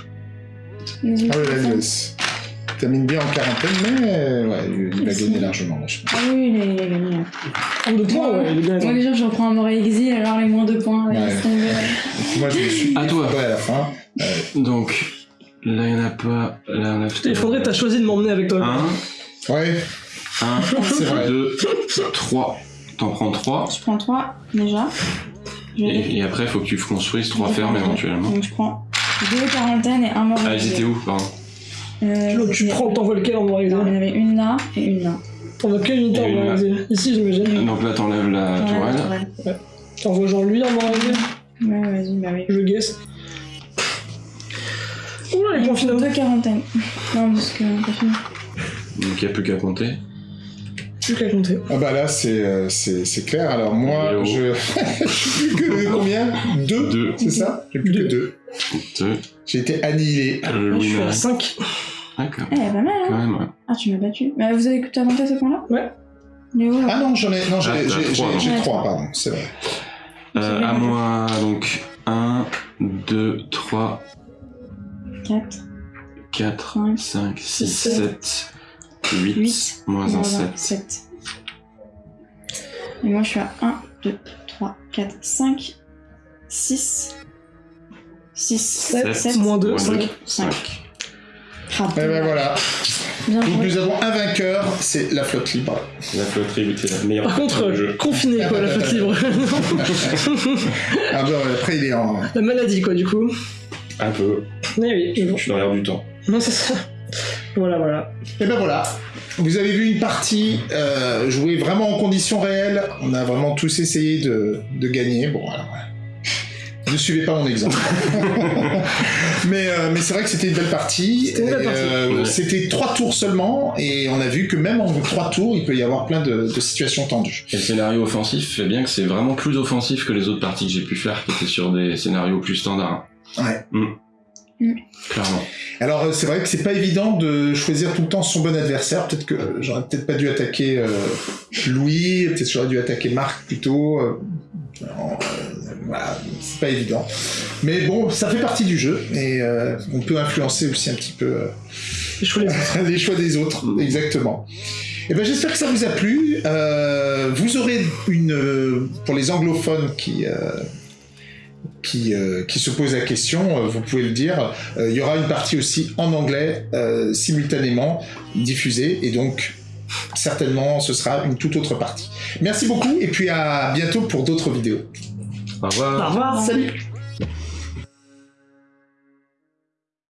[SPEAKER 4] Vas-y,
[SPEAKER 1] Ah ouais, il termine bien en quarantaine, mais euh, ouais, il va
[SPEAKER 4] Ici.
[SPEAKER 1] gagner largement, là, je pense.
[SPEAKER 4] Ah oui, il a, il a gagné.
[SPEAKER 3] En deux points, ouais, il est bien
[SPEAKER 4] Moi déjà, je reprends un mort exil, alors les moins deux points.
[SPEAKER 1] Ouais. moi, je me suis
[SPEAKER 2] À toi.
[SPEAKER 1] à la fin.
[SPEAKER 2] Donc, là il n'y en a pas. Là on a
[SPEAKER 3] Putain, Faudrait t'as choisi de m'emmener avec toi.
[SPEAKER 2] Un,
[SPEAKER 1] Ouais,
[SPEAKER 2] un, <laughs>
[SPEAKER 1] c'est vrai.
[SPEAKER 2] deux, trois. T'en prends trois.
[SPEAKER 4] Je prends trois déjà.
[SPEAKER 2] Et, et après, faut que tu construises trois fermes éventuellement.
[SPEAKER 4] Donc je prends deux quarantaines et un mort
[SPEAKER 2] Ah, j'étais où, pardon
[SPEAKER 4] Euh,
[SPEAKER 3] Tu, prends, t'envoies lequel en mort
[SPEAKER 4] il y en avait une là et une là.
[SPEAKER 3] T'envoies quelle unité en mort Ici, j'imagine.
[SPEAKER 2] Donc là, t'enlèves la
[SPEAKER 4] Ouais,
[SPEAKER 2] tourelle.
[SPEAKER 4] tourelle.
[SPEAKER 3] T'envoies genre lui en mort exil
[SPEAKER 4] Ouais, vas-y, bah oui.
[SPEAKER 3] Je guesse. Oula, les points finaux.
[SPEAKER 4] deux quarantaines. Non, parce que t'as fini.
[SPEAKER 2] Donc il n'y a plus qu'à compter.
[SPEAKER 3] Plus qu'à compter.
[SPEAKER 1] Ah bah là, c'est euh, c'est c'est clair. Alors moi, je... <laughs> j'ai plus que combien? Deux
[SPEAKER 2] Deux.
[SPEAKER 1] C'est ça? J'ai plus que
[SPEAKER 3] Deux.
[SPEAKER 1] Deux. J'ai été annihilé.
[SPEAKER 3] Là, je suis à
[SPEAKER 2] Marais.
[SPEAKER 3] 5.
[SPEAKER 2] D'accord.
[SPEAKER 4] Eh, pas mal, hein
[SPEAKER 2] Quand même, ouais.
[SPEAKER 4] Ah, tu m'as battu. Bah, vous avez écouté avantage à ce point-là?
[SPEAKER 3] Ouais.
[SPEAKER 4] Léo, là
[SPEAKER 1] Ah non, j'en ai... Non, j'ai
[SPEAKER 2] Ah, t'as
[SPEAKER 1] j'ai-
[SPEAKER 2] trois,
[SPEAKER 1] j'ai-
[SPEAKER 2] non.
[SPEAKER 1] j'ai
[SPEAKER 4] Ouais,
[SPEAKER 1] trois,
[SPEAKER 4] trois.
[SPEAKER 1] pardon. C'est vrai.
[SPEAKER 2] Euh, à moi, donc 1, 2, 3,
[SPEAKER 4] 4,
[SPEAKER 2] 4,
[SPEAKER 4] Cinq,
[SPEAKER 2] 5, 6,
[SPEAKER 3] six,
[SPEAKER 2] 7, 8,
[SPEAKER 4] Huit,
[SPEAKER 2] moins un 7.
[SPEAKER 4] 7. Et moi, je suis à 1, 2, 3, 4, 5, 6, 6,
[SPEAKER 3] Sept,
[SPEAKER 4] 7,
[SPEAKER 3] moins deux,
[SPEAKER 2] Moins
[SPEAKER 3] cinq.
[SPEAKER 2] deux,
[SPEAKER 4] 5.
[SPEAKER 2] 5.
[SPEAKER 1] Et ben voilà.
[SPEAKER 4] Bien
[SPEAKER 1] Donc
[SPEAKER 4] joué.
[SPEAKER 1] nous avons un vainqueur, c'est la flotte libre.
[SPEAKER 2] La flotterie, c'est la meilleure
[SPEAKER 3] Par contre,
[SPEAKER 2] jeu.
[SPEAKER 3] confiné quoi, la flotte libre. <laughs>
[SPEAKER 1] Ah bah après, il est en...
[SPEAKER 3] la maladie quoi, du coup.
[SPEAKER 2] Un peu.
[SPEAKER 3] Mais oui, mais bon.
[SPEAKER 2] Je suis dans l'air du temps.
[SPEAKER 3] Non, c'est ça. Voilà, voilà.
[SPEAKER 1] Et ben voilà. Vous avez vu une partie euh, jouée vraiment en conditions réelles. On a vraiment tous essayé de, de gagner. Bon, alors. Ne suivez pas mon exemple. <laughs> mais euh, mais c'est vrai que c'était une belle partie.
[SPEAKER 3] C'était
[SPEAKER 1] euh. C'était trois tours seulement. Et on a vu que même en trois tours, il peut y avoir plein de, de situations tendues.
[SPEAKER 2] Et le scénario offensif fait bien que c'est vraiment plus offensif que les autres parties que j'ai pu faire qui étaient sur des scénarios plus standards.
[SPEAKER 1] Ouais.
[SPEAKER 2] Mm.
[SPEAKER 4] Mm.
[SPEAKER 2] Clairement.
[SPEAKER 1] Alors euh, c'est vrai que c'est pas évident de choisir tout le temps son bon adversaire. Peut-être que euh, j'aurais peut-être pas dû attaquer euh, Louis, peut-être que j'aurais dû attaquer Marc plutôt. euh, euh, voilà, c'est pas évident. Mais bon, ça fait partie du jeu et euh, on peut influencer aussi un petit peu euh,
[SPEAKER 3] Les choix <laughs> les
[SPEAKER 1] des autres. Exactement. Et ben j'espère que ça vous a plu. Euh, vous aurez une euh, pour les anglophones qui euh, qui, euh, qui se posent la question, euh, vous pouvez le dire, euh, il y aura une partie aussi en anglais euh, simultanément diffusée et donc certainement ce sera une toute autre partie. Merci beaucoup et puis à bientôt pour d'autres vidéos.
[SPEAKER 2] Au revoir.
[SPEAKER 3] Au revoir, salut